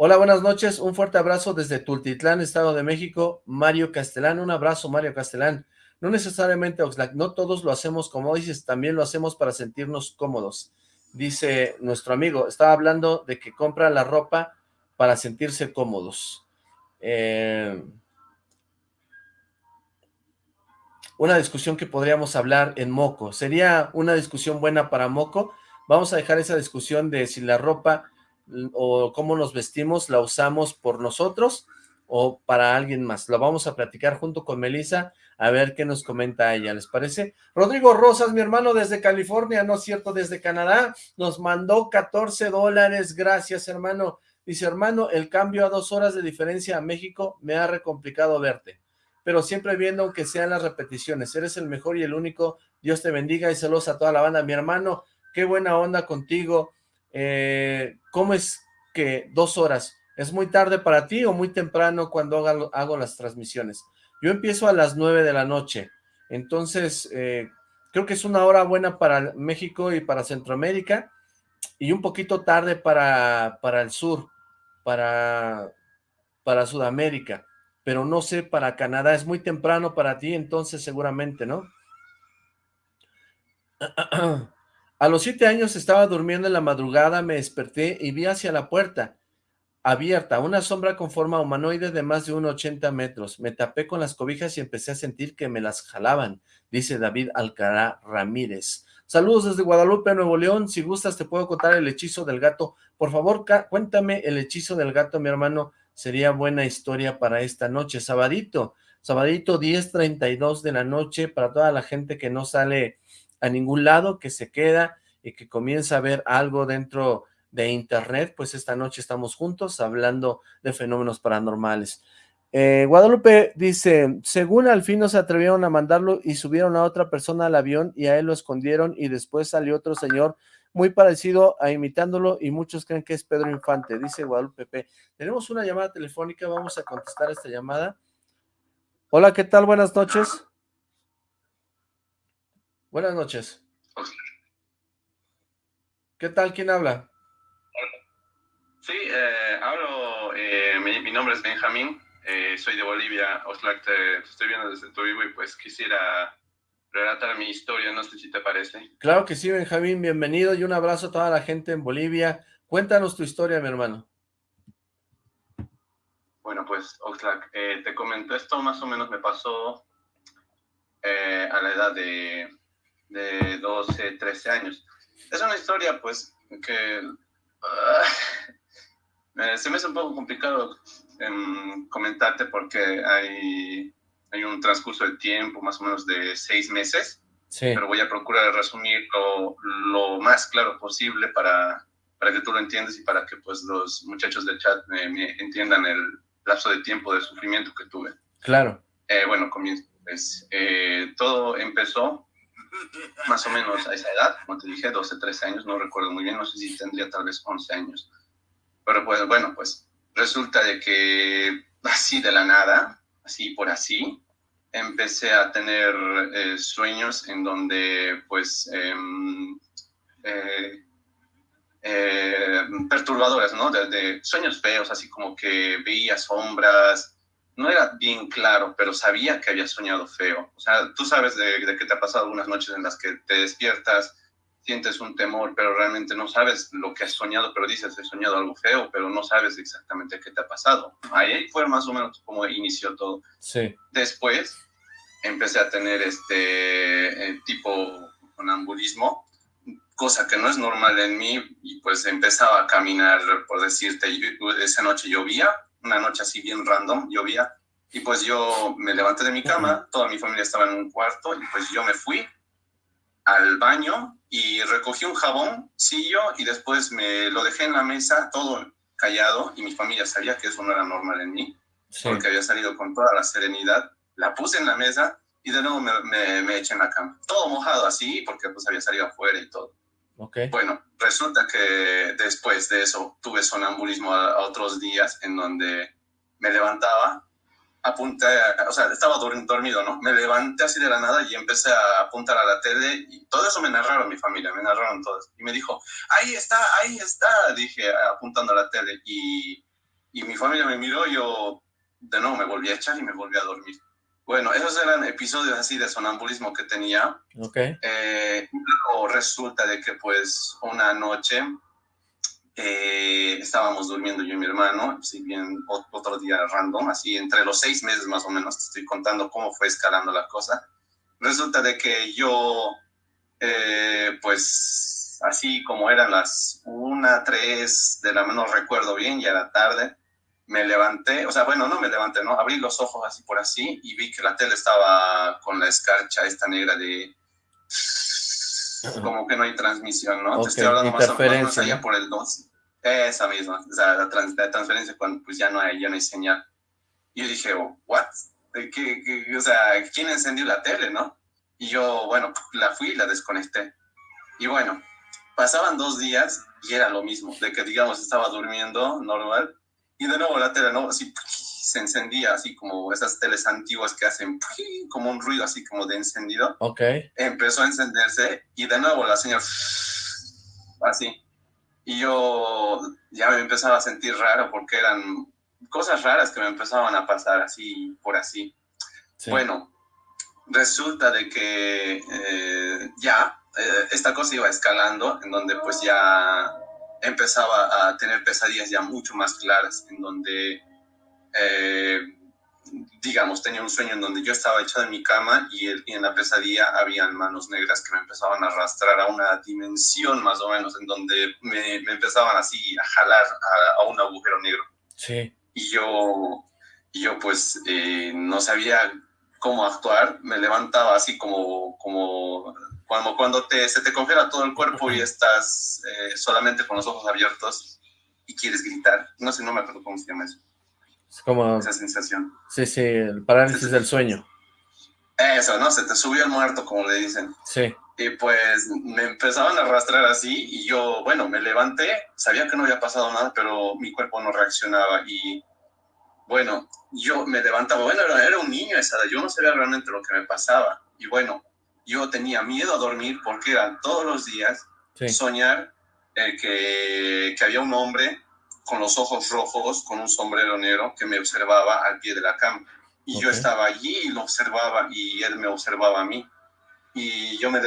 Hola, buenas noches, un fuerte abrazo desde Tultitlán, Estado de México, Mario Castellán, un abrazo Mario Castellán. No necesariamente, Oxlack, no todos lo hacemos como dices, también lo hacemos para sentirnos cómodos. Dice nuestro amigo, estaba hablando de que compra la ropa para sentirse cómodos. Eh, una discusión que podríamos hablar en Moco. ¿Sería una discusión buena para Moco? Vamos a dejar esa discusión de si la ropa o cómo nos vestimos la usamos por nosotros o para alguien más. Lo vamos a platicar junto con Melissa, a ver qué nos comenta ella, ¿les parece? Rodrigo Rosas, mi hermano desde California, no es cierto, desde Canadá, nos mandó 14 dólares, gracias hermano. Dice, hermano, el cambio a dos horas de diferencia a México me ha recomplicado verte, pero siempre viendo aunque sean las repeticiones, eres el mejor y el único, Dios te bendiga y saludos a toda la banda. Mi hermano, qué buena onda contigo, eh, ¿cómo es que dos horas? ¿Es muy tarde para ti o muy temprano cuando hago, las transmisiones? Yo empiezo a las nueve de la noche, entonces eh, creo que es una hora buena para México y para Centroamérica y un poquito tarde para, para el sur, para, para Sudamérica, pero no sé para Canadá, es muy temprano para ti, entonces seguramente, ¿no? <clears throat> A los siete años estaba durmiendo en la madrugada, me desperté y vi hacia la puerta abierta, una sombra con forma humanoide de más de 1,80 metros. Me tapé con las cobijas y empecé a sentir que me las jalaban, dice David Alcará Ramírez. Saludos desde Guadalupe, Nuevo León. Si gustas, te puedo contar el hechizo del gato. Por favor, cuéntame el hechizo del gato, mi hermano. Sería buena historia para esta noche. Sabadito, sabadito 10.32 de la noche para toda la gente que no sale a ningún lado, que se queda y que comienza a ver algo dentro de internet, pues esta noche estamos juntos hablando de fenómenos paranormales. Eh, Guadalupe dice, según al fin no se atrevieron a mandarlo y subieron a otra persona al avión y a él lo escondieron y después salió otro señor muy parecido a imitándolo y muchos creen que es Pedro Infante, dice Guadalupe P. Tenemos una llamada telefónica, vamos a contestar esta llamada. Hola, ¿qué tal? Buenas noches. Buenas noches. ¿Qué tal? ¿Quién habla? Sí, eh, hablo, eh, mi, nombre es Benjamín, eh, soy de Bolivia, Oxlack, te, estoy viendo desde tu vivo y pues quisiera relatar mi historia, no sé si te parece. Claro que sí, Benjamín, bienvenido y un abrazo a toda la gente en Bolivia. Cuéntanos tu historia, mi hermano. Bueno, pues, Oxlack, te comento, esto más o menos me pasó a la edad de, de 12, 13 años. Es una historia, pues, que... Ah, se me hace un poco complicado em, comentarte porque hay, hay un transcurso de tiempo, más o menos de seis meses, pero voy a procurar resumirlo lo más claro posible para, para que tú lo entiendas y para que pues los muchachos del chat me, entiendan el lapso de tiempo de sufrimiento que tuve. Claro. Eh, bueno, comienzo. Pues, eh, todo empezó más o menos a esa edad, como te dije, 12, 13 años, no recuerdo muy bien, no sé si tendría tal vez 11 años. Pero pues bueno, pues resulta de que así de la nada, así por así, empecé a tener eh, sueños en donde pues em, eh, eh, perturbadores, ¿no? De, sueños feos, así como que veía sombras, no era bien claro, pero sabía que había soñado feo. O sea, tú sabes de, de que te ha pasado algunas noches en las que te despiertas sientes un temor, pero realmente no sabes lo que has soñado, pero dices, he soñado algo feo, pero no sabes exactamente qué te ha pasado. Ahí fue más o menos como inició todo. Sí. Después empecé a tener este eh, tipo conambulismo, cosa que no es normal en mí, y pues empezaba a caminar, por decirte, esa noche llovía, una noche así bien random, llovía, y pues yo me levanté de mi cama, toda mi familia estaba en un cuarto, y pues yo me fui al baño y recogí un jaboncillo y después me lo dejé en la mesa, todo callado, y mi familia sabía que eso no era normal en mí, porque había salido con toda la serenidad. La puse en la mesa y de nuevo me, me, eché en la cama. Todo mojado así, porque pues había salido afuera y todo. Okay. Bueno, resulta que después de eso tuve sonambulismo a otros días en donde me levantaba apunté, o sea, estaba dormido, ¿no? Me levanté así de la nada y empecé a apuntar a la tele y todo eso me narraron mi familia, me narraron todos. Y me dijo, ahí está, ahí está, dije, apuntando a la tele. Y, y mi familia me miró, yo de nuevo me volví a echar y me volví a dormir. Bueno, esos eran episodios así de sonambulismo que tenía. Ok. Eh, luego resulta de que pues una noche eh, estábamos durmiendo yo y mi hermano, si bien otro día random, así entre los seis meses más o menos, te estoy contando cómo fue escalando la cosa. Resulta de que yo, eh, pues así como eran las una, tres de la no recuerdo bien, ya era tarde, me levanté, o sea, bueno, no me levanté, ¿no? Abrí los ojos así por así y vi que la tele estaba con la escarcha esta negra de... <sniffs> Como que no hay transmisión, ¿no? Te estoy hablando más o menos allá por el 2. Esa misma, o sea, la, transferencia cuando pues ya no hay, ya no hay señal. Y yo dije, oh, ¿what? ¿Qué, qué, o sea, ¿quién encendió la tele, no? Y yo, bueno, la fui y la desconecté. Y bueno, pasaban dos días y era lo mismo, de que digamos estaba durmiendo normal y de nuevo la tele, ¿no? Así se encendía, así como esas teles antiguas que hacen como un ruido así como de encendido. Ok. Empezó a encenderse y de nuevo la señal así. Y yo ya me empezaba a sentir raro porque eran cosas raras que me empezaban a pasar así por así. Bueno, resulta de que eh, ya eh, esta cosa iba escalando, en donde pues ya empezaba a tener pesadillas ya mucho más claras, en donde, eh, digamos, tenía un sueño en donde yo estaba echado en mi cama y, en la pesadilla habían manos negras que me empezaban a arrastrar a una dimensión más o menos, en donde me, empezaban así a jalar a, un agujero negro. Sí. Y yo, y yo pues no sabía cómo actuar, me levantaba así como, como cuando, cuando te, se te congela todo el cuerpo y estás eh, solamente con los ojos abiertos y quieres gritar. No sé, no me acuerdo cómo se llama eso. Es como... Esa sensación. Sí, sí, el parálisis del sueño. Eso, ¿no? Se te subió el muerto, como le dicen. Sí. Y pues me empezaban a arrastrar así y yo, bueno, me levanté, sabía que no había pasado nada, pero mi cuerpo no reaccionaba y bueno, yo me levantaba, bueno, era, un niño esa edad, yo no sabía realmente lo que me pasaba. Y bueno, yo tenía miedo a dormir porque eran todos los días soñar eh, que, que, había un hombre con los ojos rojos, con un sombrero negro, que me observaba al pie de la cama. Y yo estaba allí y lo observaba y él me observaba a mí. Y yo me,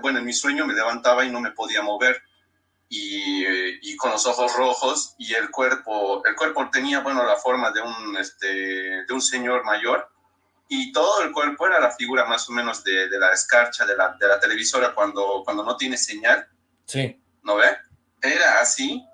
bueno, en mi sueño me levantaba y no me podía mover y, con los ojos rojos y el cuerpo, el cuerpo tenía, bueno, la forma de un, este, de un señor mayor y todo el cuerpo era la figura más o menos de, de la escarcha de la, de la, televisora cuando, cuando no tiene señal. Sí. ¿No ve? Era así,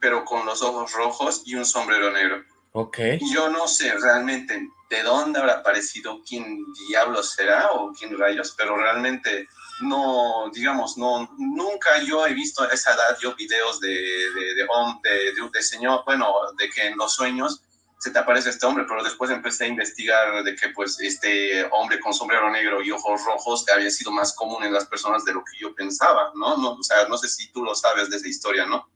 pero con los ojos rojos y un sombrero negro. Ok. Yo no sé realmente de dónde habrá aparecido, quién diablos será o quién rayos, pero realmente no, digamos, no, nunca yo he visto a esa edad yo videos de, de, de, de, señor, bueno, de que en los sueños se te aparece este hombre, pero después empecé a investigar de que pues este hombre con sombrero negro y ojos rojos había sido más común en las personas de lo que yo pensaba, ¿no? no o sea, no sé si tú lo sabes de esa historia, ¿no?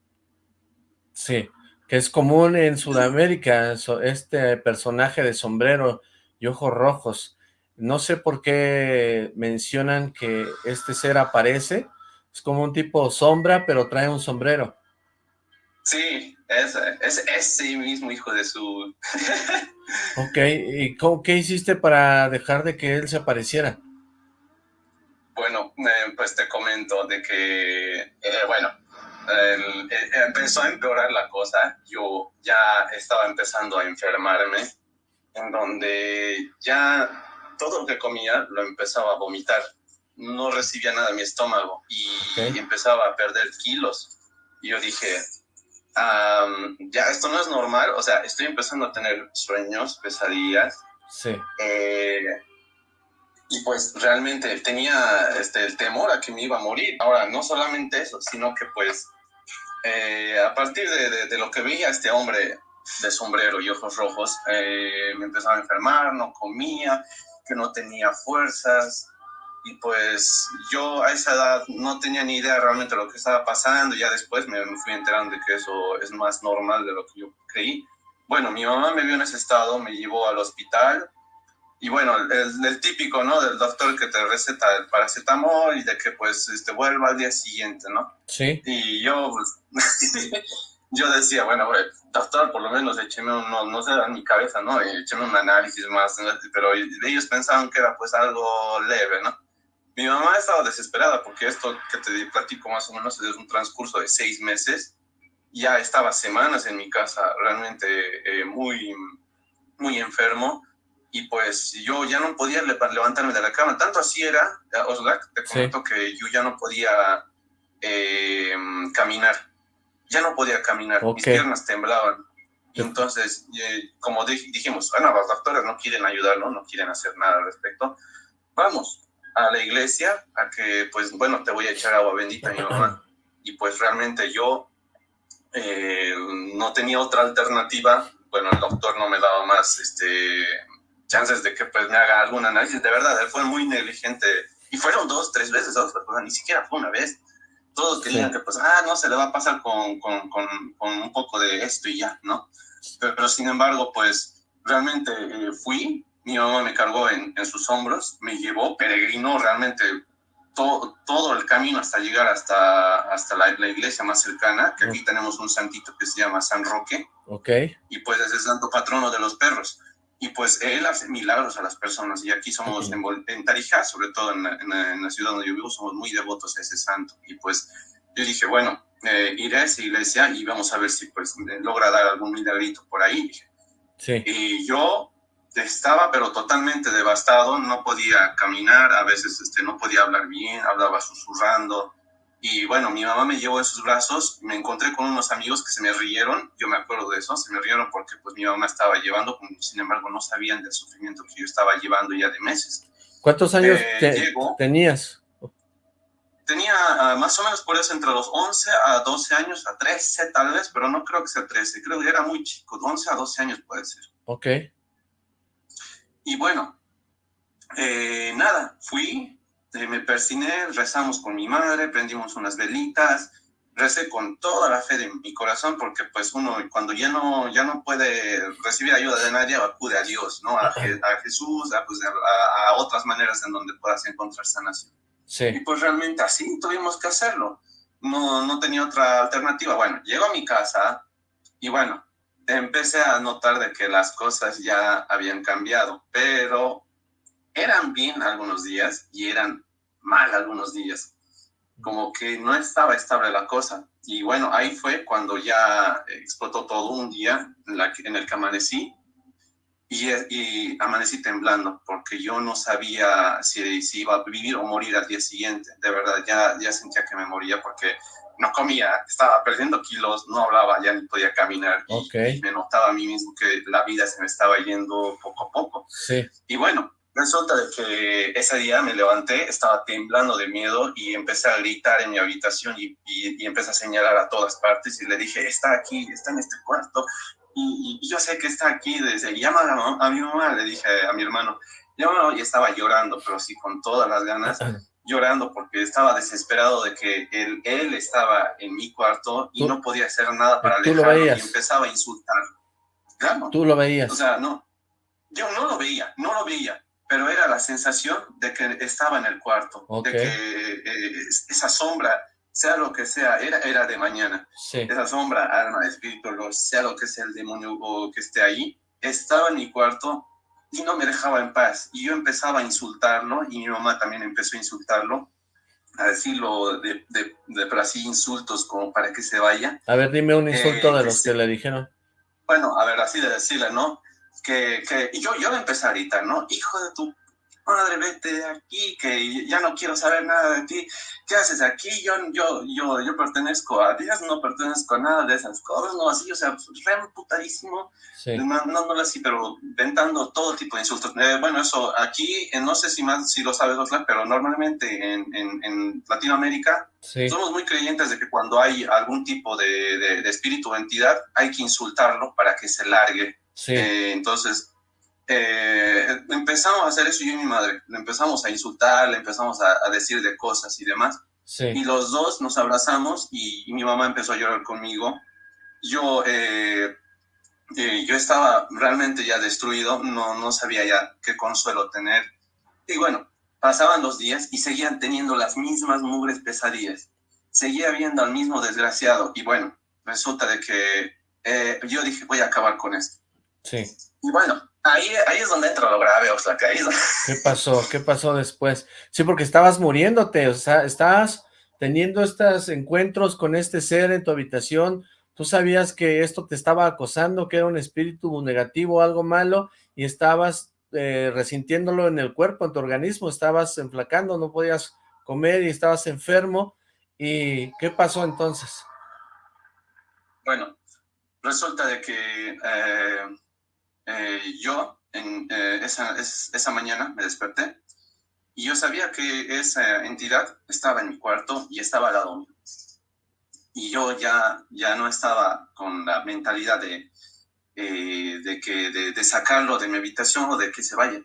Sí, que es común en Sudamérica, este personaje de sombrero y ojos rojos. No sé por qué mencionan que este ser aparece. Es como un tipo sombra, pero trae un sombrero. Sí, ese, ese, ese mismo hijo de su... <laughs> ok, ¿y qué hiciste para dejar de que él se apareciera? Bueno, eh, pues te comento de que, eh, bueno, empezó a empeorar la cosa. Yo ya estaba empezando a enfermarme, en donde ya todo lo que comía lo empezaba a vomitar. No recibía nada en mi estómago y, empezaba a perder kilos. Y yo dije, ya esto no es normal, o sea, estoy empezando a tener sueños, pesadillas. Sí. Eh, y pues realmente tenía este, el temor a que me iba a morir. Ahora, no solamente eso, sino que pues eh, a partir de, de, lo que veía este hombre de sombrero y ojos rojos, eh, me empezaba a enfermar, no comía, que no tenía fuerzas y pues yo a esa edad no tenía ni idea realmente de lo que estaba pasando, ya después me, fui enterando de que eso es más normal de lo que yo creí. Bueno, mi mamá me vio en ese estado, me llevó al hospital y bueno, el, típico, ¿no? Del doctor que te receta el paracetamol y de que pues este, vuelva al día siguiente, ¿no? Sí. Y yo, pues, <laughs> yo decía, bueno, doctor, por lo menos écheme un, no, no sé, en mi cabeza, ¿no? Écheme un análisis más, pero ellos pensaban que era pues algo leve, ¿no? Mi mamá estaba desesperada porque esto que te platico más o menos es un transcurso de seis meses. Ya estaba semanas en mi casa realmente eh, muy, muy enfermo y pues yo ya no podía levantarme de la cama. Tanto así era, Oslak, te comento que yo ya no podía eh, caminar. Ya no podía caminar, mis piernas temblaban. Y entonces, eh, como dijimos, bueno, los doctores no quieren ayudarlo, no quieren hacer nada al respecto. Vamos a la iglesia a que, pues, bueno, te voy a echar agua bendita, mi mamá. Y pues realmente yo eh, no tenía otra alternativa. Bueno, el doctor no me daba más este, chances de que pues me haga algún análisis. De verdad, él fue muy negligente. Y fueron dos, tres veces, dos, ni siquiera fue una vez. Todos querían que pues, ah, no, se le va a pasar con, con, con, un poco de esto y ya, ¿no? Pero, sin embargo, pues realmente eh, fui, mi mamá me cargó en, en, sus hombros, me llevó, peregrinó realmente todo, todo el camino hasta llegar hasta, hasta la, la, iglesia más cercana, que aquí tenemos un santito que se llama San Roque. Ok. Y pues es el santo patrono de los perros y pues él hace milagros a las personas y aquí somos en, Tarija, sobre todo en la, ciudad donde yo vivo, somos muy devotos a ese santo y pues yo dije, bueno, eh, iré a esa iglesia y vamos a ver si pues logra dar algún milagrito por ahí. Sí. Y yo estaba pero totalmente devastado, no podía caminar, a veces este, no podía hablar bien, hablaba susurrando, y bueno, mi mamá me llevó en sus brazos, me encontré con unos amigos que se me rieron, yo me acuerdo de eso, se me rieron porque pues mi mamá estaba llevando, sin embargo no sabían del sufrimiento que yo estaba llevando ya de meses. ¿Cuántos años eh, tenías? Tenía ah, más o menos por eso entre los 11 a 12 años, a 13 tal vez, pero no creo que sea 13, creo que era muy chico, 11 a 12 años puede ser. Ok. Y bueno, eh, nada, fui, me persiné, rezamos con mi madre, prendimos unas velitas, recé con toda la fe de mi corazón, porque pues uno cuando ya no, ya no puede recibir ayuda de nadie, acude a Dios, ¿no? A, a Jesús, pues, a, a, otras maneras en donde puedas encontrar sanación. Sí. Y pues realmente así tuvimos que hacerlo. No, no tenía otra alternativa. Bueno, llego a mi casa y bueno, empecé a notar de que las cosas ya habían cambiado, pero eran bien algunos días y eran mal algunos días. Como que no estaba estable la cosa. Y bueno, ahí fue cuando ya explotó todo un día en, la, en el que amanecí y, y, amanecí temblando porque yo no sabía si, si, iba a vivir o morir al día siguiente. De verdad, ya, ya sentía que me moría porque no comía, estaba perdiendo kilos, no hablaba, ya ni podía caminar y, me notaba a mí mismo que la vida se me estaba yendo poco a poco. Sí. Y bueno, Resulta que ese día me levanté, estaba temblando de miedo y empecé a gritar en mi habitación y, y, empecé a señalar a todas partes y le dije, está aquí, está en este cuarto. Y, yo sé que está aquí desde, llama a, mi mamá, le dije a mi hermano, llámalo y estaba llorando, pero sí con todas las ganas, <clears throat> llorando porque estaba desesperado de que él, él estaba en mi cuarto y no podía hacer nada para alejarlo y empezaba a insultarlo. Claro. Tú lo veías. O sea, no, yo no lo veía, no lo veía pero era la sensación de que estaba en el cuarto, de que eh, esa sombra, sea lo que sea, era, era de mañana. Esa sombra, alma, espíritu, sea lo que sea el demonio que esté ahí, estaba en mi cuarto y no me dejaba en paz. Y yo empezaba a insultarlo y mi mamá también empezó a insultarlo, a decirlo de, de, de, así insultos como para que se vaya. A ver, dime un insulto de los que le dijeron. Bueno, a ver, así de decirle, ¿no? Que, que y yo, yo le empecé a gritar, ¿no? Hijo de tu madre, vete de aquí, que ya no quiero saber nada de ti. ¿Qué haces aquí? Yo, yo, yo, yo pertenezco a Dios, no pertenezco a nada de esas cosas, no así, o sea, re putadísimo, sí. no, no, no así, pero ventando todo tipo de insultos. Eh, bueno, eso aquí, eh, no sé si más, si lo sabes, Osla, pero normalmente en, en, en Latinoamérica sí. somos muy creyentes de que cuando hay algún tipo de, de, de espíritu o entidad, hay que insultarlo para que se largue Sí. Eh, entonces, eh, empezamos a hacer eso yo y mi madre. Le empezamos a insultar, le empezamos a, a decir de cosas y demás. Sí. Y los dos nos abrazamos y, y, mi mamá empezó a llorar conmigo. Yo, eh, eh, yo estaba realmente ya destruido, no, no sabía ya qué consuelo tener. Y bueno, pasaban los días y seguían teniendo las mismas mugres pesadillas. Seguía viendo al mismo desgraciado. Y bueno, resulta de que eh, yo dije, voy a acabar con esto. Sí. Y bueno, ahí, ahí es donde entra lo grave, o sea, que ahí <laughs> ¿Qué pasó? ¿Qué pasó después? Sí, porque estabas muriéndote, o sea, estabas teniendo estos encuentros con este ser en tu habitación, tú sabías que esto te estaba acosando, que era un espíritu negativo, algo malo, y estabas eh, resintiéndolo en el cuerpo, en tu organismo, estabas enflacando, no podías comer y estabas enfermo, ¿y qué pasó entonces? Bueno, resulta de que eh, eh, yo en esa, esa mañana me desperté y yo sabía que esa entidad estaba en mi cuarto y estaba al lado mío. Y yo ya, ya no estaba con la mentalidad de, eh, de, que, de, sacarlo de mi habitación o de que se vaya.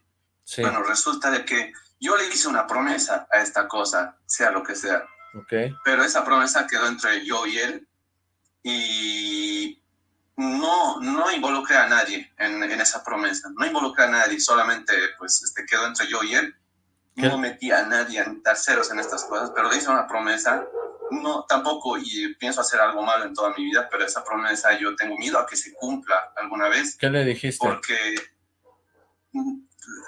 Bueno, resulta de que yo le hice una promesa a esta cosa, sea lo que sea. Okay. Pero esa promesa quedó entre yo y él y no, no involucré a nadie en, en esa promesa. No involucré a nadie, solamente pues este, quedó entre yo y él no metí a nadie en terceros en estas cosas, pero hice una promesa. No, tampoco y pienso hacer algo malo en toda mi vida, pero esa promesa yo tengo miedo a que se cumpla alguna vez. ¿Qué le dijiste? Porque...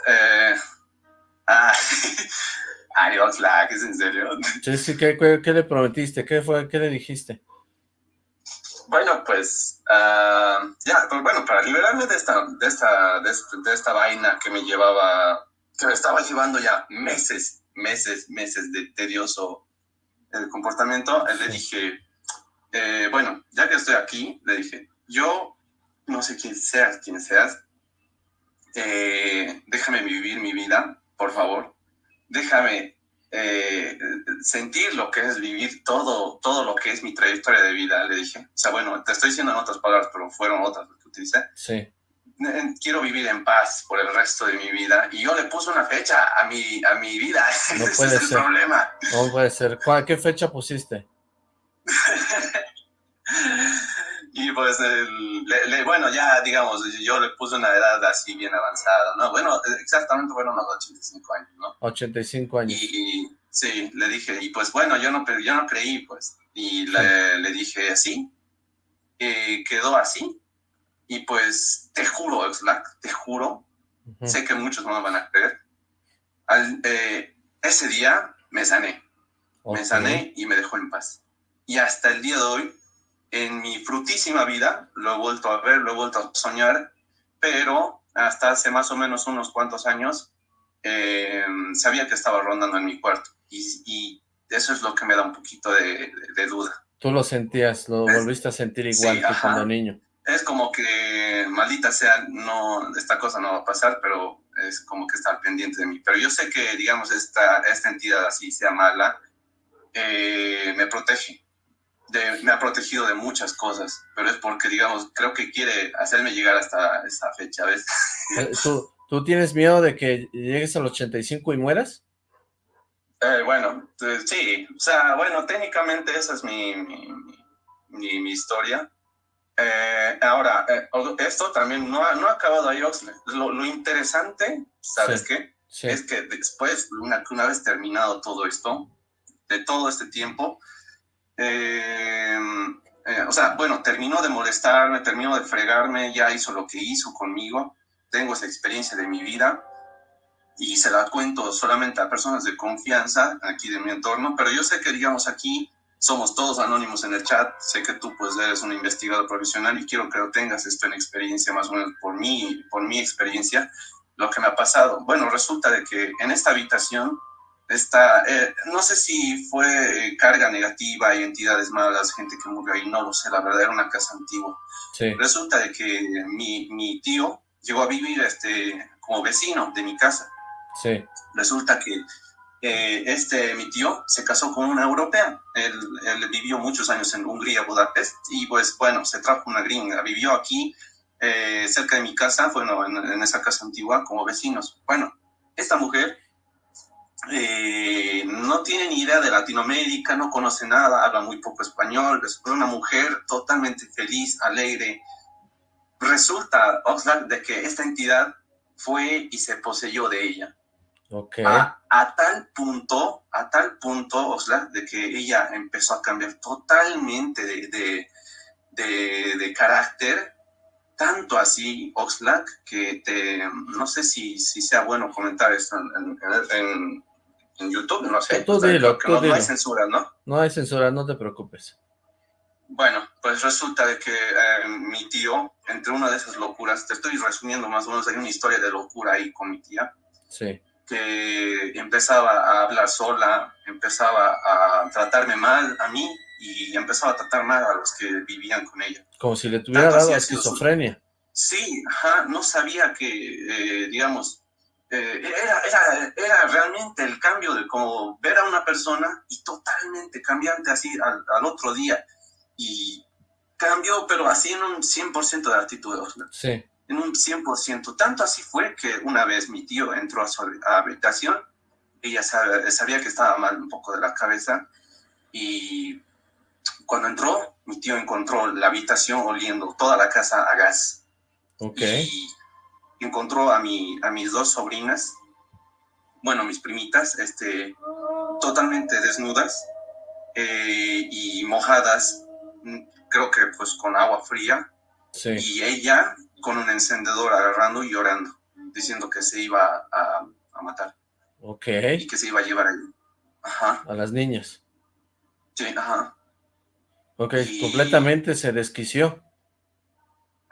Eh, <laughs> ah, adiós, ¿es en serio? <laughs> Sí, ¿qué, qué, le prometiste? ¿Qué fue? ¿Qué le dijiste? Bueno, pues, uh, ya, pues bueno, para liberarme de esta, de esta, de, de esta vaina que me llevaba que me estaba llevando ya meses, meses, meses de tedioso el eh, comportamiento, le dije, eh, bueno, ya que estoy aquí, le dije, yo no sé quién seas, quién seas, eh, déjame vivir mi vida, por favor, déjame sentir lo que es vivir todo, todo lo que es mi trayectoria de vida, le dije. O sea, bueno, te estoy diciendo en otras palabras, pero fueron otras que utilicé. Sí quiero vivir en paz por el resto de mi vida. Y yo le puse una fecha a mi, a mi vida. No <laughs> Ese puede es el problema. No puede ser. ¿Qué fecha pusiste? <laughs> y pues, bueno, ya digamos, yo le puse una edad así bien avanzada, ¿no? Bueno, exactamente fueron los 85 años, ¿no? 85 años. Y, sí, le dije, y pues bueno, yo no, yo no creí, pues. Y le, le dije así, y quedó así, y pues te juro, Oxlack, te juro, sé que muchos no me van a creer. Al, eh, ese día me sané. Me sané y me dejó en paz. Y hasta el día de hoy, en mi frutísima vida, lo he vuelto a ver, lo he vuelto a soñar, pero hasta hace más o menos unos cuantos años, eh, sabía que estaba rondando en mi cuarto. Y, eso es lo que me da un poquito de, duda. Tú lo sentías, lo volviste a sentir igual que cuando niño es como que, maldita sea, no, esta cosa no va a pasar, pero es como que está pendiente de mí. Pero yo sé que, digamos, esta, esta entidad así sea mala, eh, me protege. Me ha protegido de muchas cosas, pero es porque, digamos, creo que quiere hacerme llegar hasta esa fecha, ¿ves? Eh, ¿Tú, ¿Tú tienes miedo de que llegues al 85 y mueras? Eh, bueno, sí, o sea, bueno, técnicamente esa es mi, mi, mi historia, eh, ahora, eh, esto también no ha, no ha acabado ahí, Oxley. Lo, interesante, ¿sabes qué? Es que después, una, una vez terminado todo esto, de todo este tiempo, eh, o sea, bueno, terminó de molestarme, terminó de fregarme, ya hizo lo que hizo conmigo, tengo esa experiencia de mi vida y se la cuento solamente a personas de confianza aquí de mi entorno, pero yo sé que, digamos, aquí somos todos anónimos en el chat. Sé que tú pues eres un investigador profesional y quiero que lo tengas esto en experiencia, más o menos por mí, por mi experiencia, lo que me ha pasado. Bueno, resulta de que en esta habitación está, eh, no sé si fue eh, carga negativa, entidades malas, gente que murió ahí, no lo sé, la verdad era una casa antigua. Resulta de que mi, mi tío llegó a vivir este, como vecino de mi casa. Sí. Resulta que eh, este, mi tío se casó con una europea. Él, vivió muchos años en Hungría, Budapest, y pues bueno, se trajo una gringa. Vivió aquí, cerca de mi casa, bueno, en, esa casa antigua, como vecinos. Bueno, esta mujer eh, no tiene ni idea de Latinoamérica, no conoce nada, habla muy poco español, es una mujer totalmente feliz, alegre. Resulta, Oxlack, de que esta entidad fue y se poseyó de ella a, tal punto, a tal punto, Osla, de que ella empezó a cambiar totalmente de, de, carácter, tanto así, Oxlack, que te, no sé si, si sea bueno comentar esto en, YouTube, no sé. Tú dilo, no, no, hay censura, ¿no? No hay censura, no te preocupes. Bueno, pues resulta de que eh, mi tío, entre una de esas locuras, te estoy resumiendo más o menos, hay una historia de locura ahí con mi tía. Sí. Que empezaba a hablar sola, empezaba a tratarme mal a mí y empezaba a tratar mal a los que vivían con ella. Como si le tuviera dado esquizofrenia. Sí, ajá, no sabía que, eh, digamos, eh, era, era, era, realmente el cambio de como ver a una persona y totalmente cambiante así al, al otro día y cambió, pero así en un 100% de actitud. Sí. En un 100%. Tanto así fue que una vez mi tío entró a su habitación, ella sabía, que estaba mal un poco de la cabeza, y cuando entró, mi tío encontró la habitación oliendo toda la casa a gas. Ok. Y encontró a, mi, a mis dos sobrinas, bueno, mis primitas, este, totalmente desnudas eh, y mojadas creo que pues con agua fría, y ella con un encendedor agarrando y llorando, diciendo que se iba a, matar. Ok. Y que se iba a llevar a, a las niñas. Sí, ajá. Ok, completamente se desquició.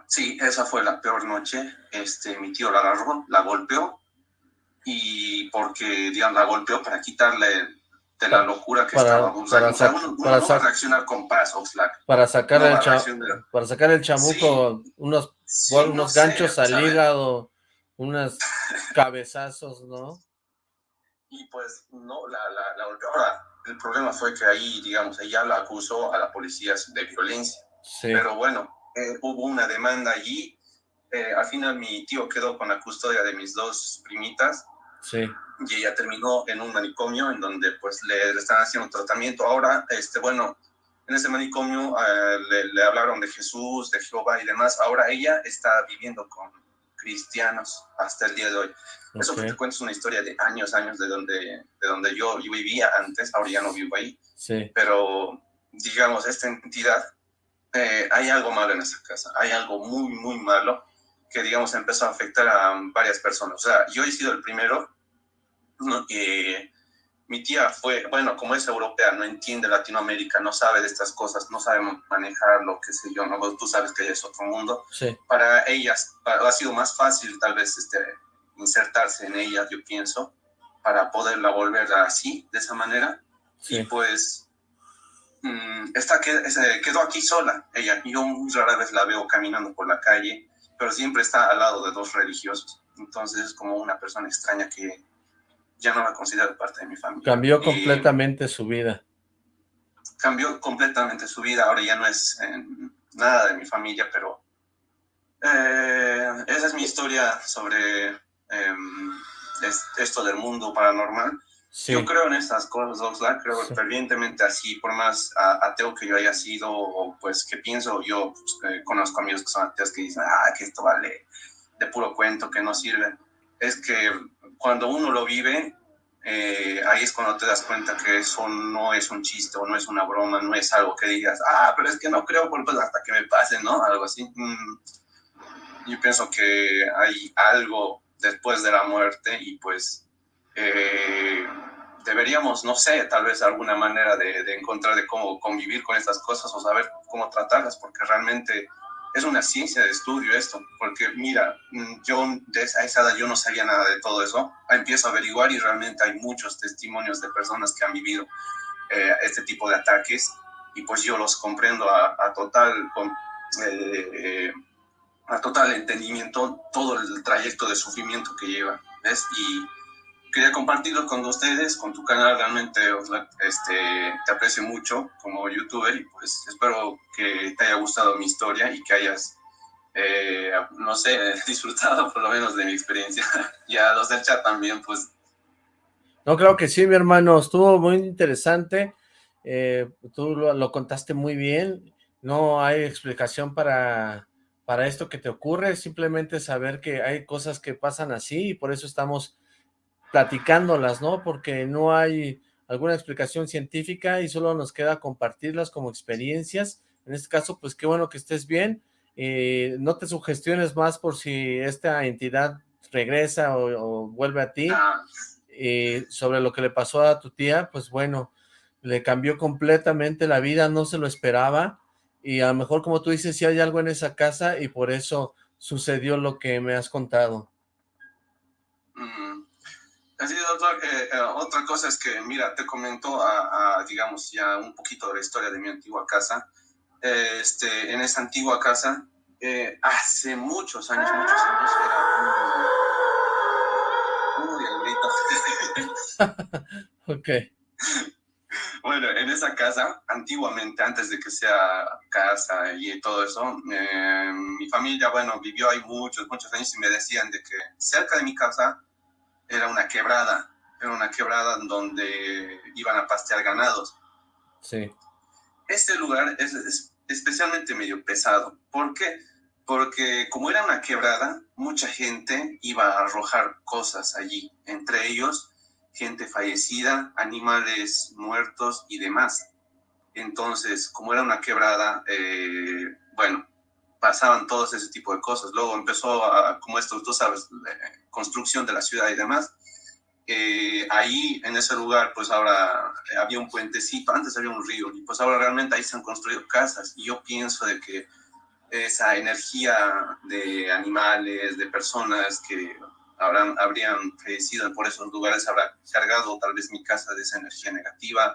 Sí, esa fue la peor noche. Este, mi tío la agarró, la golpeó, y porque, digamos, la golpeó para quitarle de la locura que para, Para, para reaccionar con paz, Oxlack. Para sacar, el para sacar el chamuco, unos, unos ganchos al hígado, unos <laughs> cabezazos, ¿no? Y pues, no, la, la, Ahora, el problema fue que ahí, digamos, ella la acusó a la policía de violencia. Pero bueno, eh, hubo una demanda allí. Eh, al final mi tío quedó con la custodia de mis dos primitas. Sí y ella terminó en un manicomio en donde pues le, están haciendo tratamiento. Ahora, este, bueno, en ese manicomio eh, le, hablaron de Jesús, de Jehová y demás. Ahora ella está viviendo con cristianos hasta el día de hoy. Eso que te cuento es una historia de años, años de donde, de donde yo, yo vivía antes, ahora ya no vivo ahí. Sí. Pero, digamos, esta entidad, eh, hay algo malo en esa casa, hay algo muy, muy malo que, digamos, empezó a afectar a varias personas. O sea, yo he sido el primero ¿no? mi tía fue, bueno, como es europea, no entiende Latinoamérica, no sabe de estas cosas, no sabe manejar lo que sé yo, ¿no? Tú sabes que es otro mundo. Para ellas ha sido más fácil tal vez este, insertarse en ellas, yo pienso, para poderla volver así, de esa manera. Y pues, esta quedó aquí sola, ella. Yo muy rara vez la veo caminando por la calle, pero siempre está al lado de dos religiosos. Entonces es como una persona extraña que ya no la considero parte de mi familia. Cambió completamente su vida. Cambió completamente su vida, ahora ya no es eh, nada de mi familia, pero eh, esa es mi historia sobre em, esto del mundo paranormal. Yo creo en estas cosas, Oxlack, creo fervientemente así, por más ateo que yo haya sido, o pues que pienso, yo pues, eh, conozco amigos que son ateos que dicen, ah, que esto vale de puro cuento, que no sirve. Es que cuando uno lo vive, eh, ahí es cuando te das cuenta que eso no es un chiste o no es una broma, no es algo que digas, ah, pero es que no creo, pues hasta que me pase, ¿no? Algo así. Mm. Yo pienso que hay algo después de la muerte y pues eh, deberíamos, no sé, tal vez alguna manera de, de encontrar de cómo convivir con estas cosas o saber cómo tratarlas, porque realmente es una ciencia de estudio esto, porque mira, mm, yo de esa edad yo no sabía nada de todo eso, empiezo a averiguar y realmente hay muchos testimonios de personas que han vivido eh, este tipo de ataques y pues yo los comprendo a, total, con, eh, a total entendimiento todo el trayecto de sufrimiento que lleva, ¿ves? Y quería compartirlo con ustedes, con tu canal, realmente este, te aprecio mucho como youtuber y pues espero que te haya gustado mi historia y que hayas, eh, no sé, <laughs> disfrutado por lo menos de mi experiencia. <laughs> y a los del chat también, pues. No, creo que sí, mi hermano, estuvo muy interesante, eh, tú lo, lo, contaste muy bien, no hay explicación para, para esto que te ocurre, simplemente saber que hay cosas que pasan así y por eso estamos platicándolas, ¿no? Porque no hay alguna explicación científica y solo nos queda compartirlas como experiencias En este caso, pues qué bueno que estés bien. y no te sugestiones más por si esta entidad regresa o, vuelve a ti. Y sobre lo que le pasó a tu tía, pues bueno, le cambió completamente la vida, no se lo esperaba. Y a lo mejor, como tú dices, si hay algo en esa casa y por eso sucedió lo que me has contado. Así otra, eh, eh, otra cosa es que, mira, te comento, a, digamos, ya un poquito de la historia de mi antigua casa. este, en esa antigua casa, eh, hace muchos años, muchos años, era un... Uy, <laughs> ok. Bueno, en esa casa, antiguamente, antes de que sea casa y todo eso, mi familia, bueno, vivió ahí muchos, muchos años y me decían de que cerca de mi casa era una quebrada, era una quebrada donde iban a pastear ganados. Sí. Este lugar es, especialmente medio pesado. ¿Por qué? Porque como era una quebrada, mucha gente iba a arrojar cosas allí, entre ellos gente fallecida, animales muertos y demás. Entonces, como era una quebrada, eh, bueno, pasaban todos ese tipo de cosas. Luego empezó, a, como esto, tú sabes, construcción de la ciudad y demás. Eh, ahí, en ese lugar, pues ahora había un puentecito, antes había un río, y pues ahora realmente ahí se han construido casas. Y yo pienso de que esa energía de animales, de personas que habrán, habrían fallecido por esos lugares, habrá cargado tal vez mi casa de esa energía negativa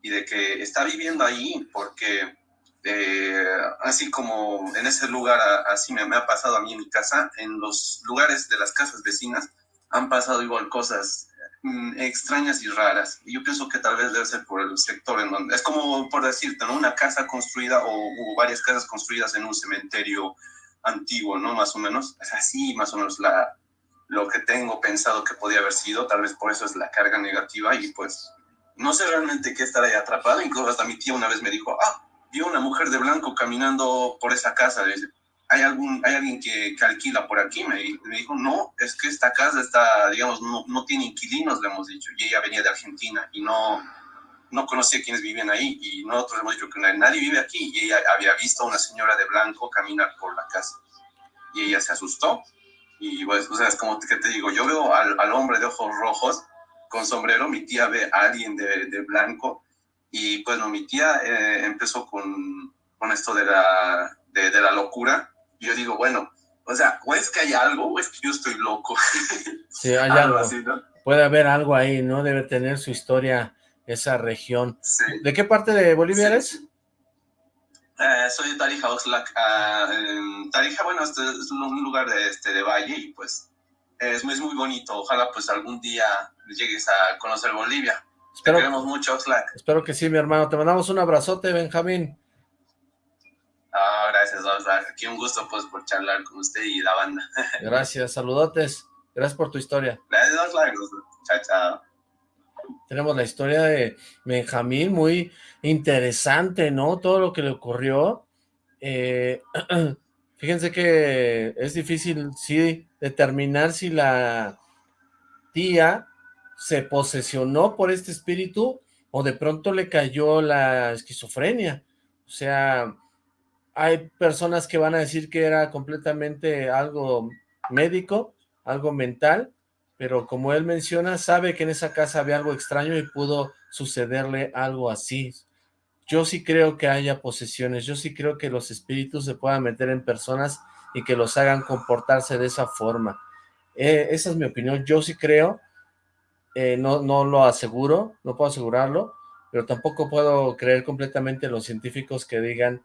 y de que está viviendo ahí porque eh, así como en ese lugar, así me, ha pasado a mí en mi casa, en los lugares de las casas vecinas han pasado igual cosas mm, extrañas y raras. Yo pienso que tal vez debe ser por el sector en donde, es como por decirte, ¿no? Una casa construida o, o varias casas construidas en un cementerio antiguo, ¿no? Más o menos. Es así, más o menos, la, lo que tengo pensado que podía haber sido. Tal vez por eso es la carga negativa y pues no sé realmente qué estar ahí atrapado. Incluso hasta mi tía una vez me dijo, ah, vio una mujer de blanco caminando por esa casa. ¿hay, algún, hay alguien que, alquila por aquí? Me, dijo, no, es que esta casa está, digamos, no, no, tiene inquilinos, le hemos dicho. Y ella venía de Argentina y no, no conocía quiénes vivían ahí. Y nosotros hemos dicho que nadie vive aquí. Y ella había visto a una señora de blanco caminar por la casa. Y ella se asustó. Y pues, o sea, es como que te digo, yo veo al, al hombre de ojos rojos con sombrero, mi tía ve a alguien de, de blanco y pues no, mi tía eh, empezó con, con, esto de la, de, la locura. Y yo digo, bueno, o sea, o es que hay algo o es que yo estoy loco. Sí, hay <laughs> algo. Puede haber algo ahí, ¿no? Debe tener su historia esa región. ¿De qué parte de Bolivia eres? Eh, soy de Tarija, Oxlack. Uh, Tarija, bueno, este es un lugar de, este, de valle y pues es, es muy bonito. Ojalá pues algún día llegues a conocer Bolivia. Espero, Te queremos mucho, Oxlack. Espero que sí, mi hermano. Te mandamos un abrazote, Benjamín. Ah, gracias, Oxlack. Aquí un gusto, pues, por charlar con usted y la banda. <laughs> Gracias, saludotes. Gracias por tu historia. Gracias, Oxlack. Chao, chao. Tenemos la historia de Benjamín, muy interesante, ¿no? Todo lo que le ocurrió. Eh, <clears throat> fíjense que es difícil, sí, determinar si la tía se posesionó por este espíritu o de pronto le cayó la esquizofrenia. O sea, hay personas que van a decir que era completamente algo médico, algo mental, pero como él menciona, sabe que en esa casa había algo extraño y pudo sucederle algo así. Yo sí creo que haya posesiones, yo sí creo que los espíritus se puedan meter en personas y que los hagan comportarse de esa forma. Eh, esa es mi opinión, yo sí creo eh, no, no lo aseguro, no puedo asegurarlo, pero tampoco puedo creer completamente los científicos que digan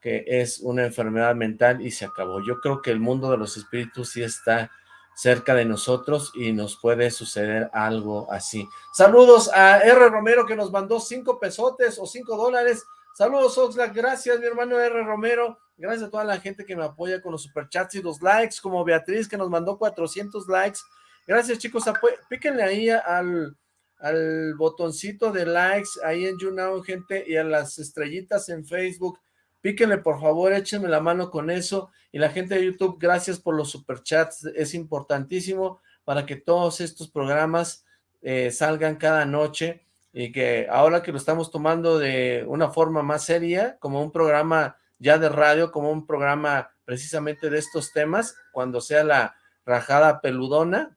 que es una enfermedad mental y se acabó. Yo creo que el mundo de los espíritus sí está cerca de nosotros y nos puede suceder algo así. Saludos a R. Romero que nos mandó cinco pesotes o cinco dólares. Saludos Oxlack, gracias mi hermano R. Romero. Gracias a toda la gente que me apoya con los superchats y los likes, como Beatriz que nos mandó 400 likes. Gracias, chicos. Píquenle ahí al, al botoncito de likes ahí en YouNow, gente, y a las estrellitas en Facebook. Píquenle, por favor, échenme la mano con eso. Y la gente de YouTube, gracias por los superchats. Es importantísimo para que todos estos programas eh, salgan cada noche. y que ahora que lo estamos tomando de una forma más seria, como un programa ya de radio, como un programa precisamente de estos temas, cuando sea la rajada peludona,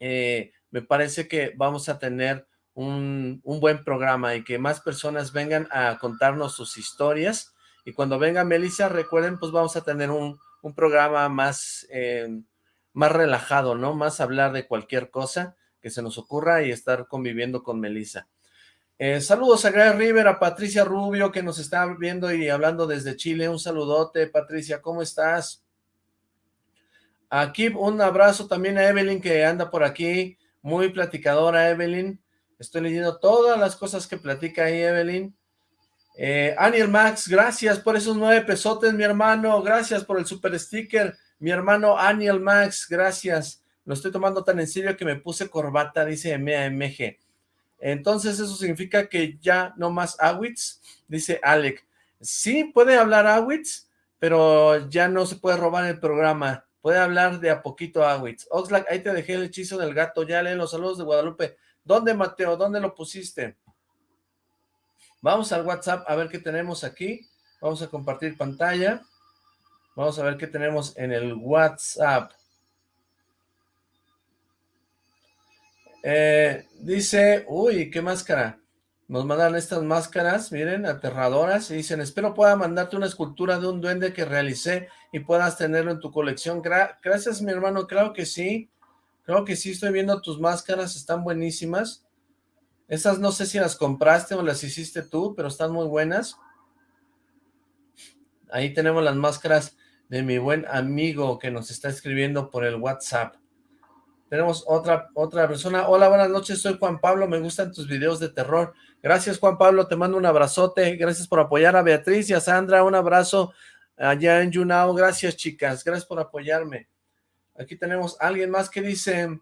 eh, me parece que vamos a tener un, buen programa y que más personas vengan a contarnos sus historias, y cuando venga Melissa, recuerden, pues vamos a tener un, programa más, eh, más relajado, ¿no? Más hablar de cualquier cosa, que se nos ocurra y estar conviviendo con Melissa. Eh, saludos a Gray River, a Patricia Rubio que nos está viendo y hablando desde Chile. Un saludote, Patricia, ¿cómo estás? Aquí un abrazo también a Evelyn que anda por aquí, muy platicadora Evelyn. Estoy leyendo todas las cosas que platica ahí Evelyn. Eh, Aniel Max, gracias por esos nueve pesotes, mi hermano. Gracias por el super sticker, mi hermano Aniel Max, gracias. Lo estoy tomando tan en serio que me puse corbata, dice MAMG. Entonces eso significa que ya no más Awitz, dice Alec. Sí, puede hablar Awitz, pero ya no se puede robar el programa. Puede hablar de a poquito Awitz. Oxlack, ahí te dejé el hechizo del gato. Ya leen los saludos de Guadalupe. ¿Dónde, Mateo? ¿Dónde lo pusiste? Vamos al WhatsApp a ver qué tenemos aquí. Vamos a compartir pantalla. Vamos a ver qué tenemos en el WhatsApp. Eh, dice, uy, qué máscara. Nos mandan estas máscaras, miren, aterradoras, y dicen, espero pueda mandarte una escultura de un duende que realicé y puedas tenerlo en tu colección. gracias, mi hermano, claro que sí. Creo que sí, estoy viendo tus máscaras, están buenísimas. Estas no sé si las compraste o las hiciste tú, pero están muy buenas. Ahí tenemos las máscaras de mi buen amigo que nos está escribiendo por el WhatsApp. Tenemos otra, otra persona. Hola, buenas noches, soy Juan Pablo, me gustan tus videos de terror. Gracias, Juan Pablo, te mando un abrazote. Gracias por apoyar a Beatriz y a Sandra. Un abrazo allá en Yunao. Gracias, chicas. Gracias por apoyarme. Aquí tenemos a alguien más que dice...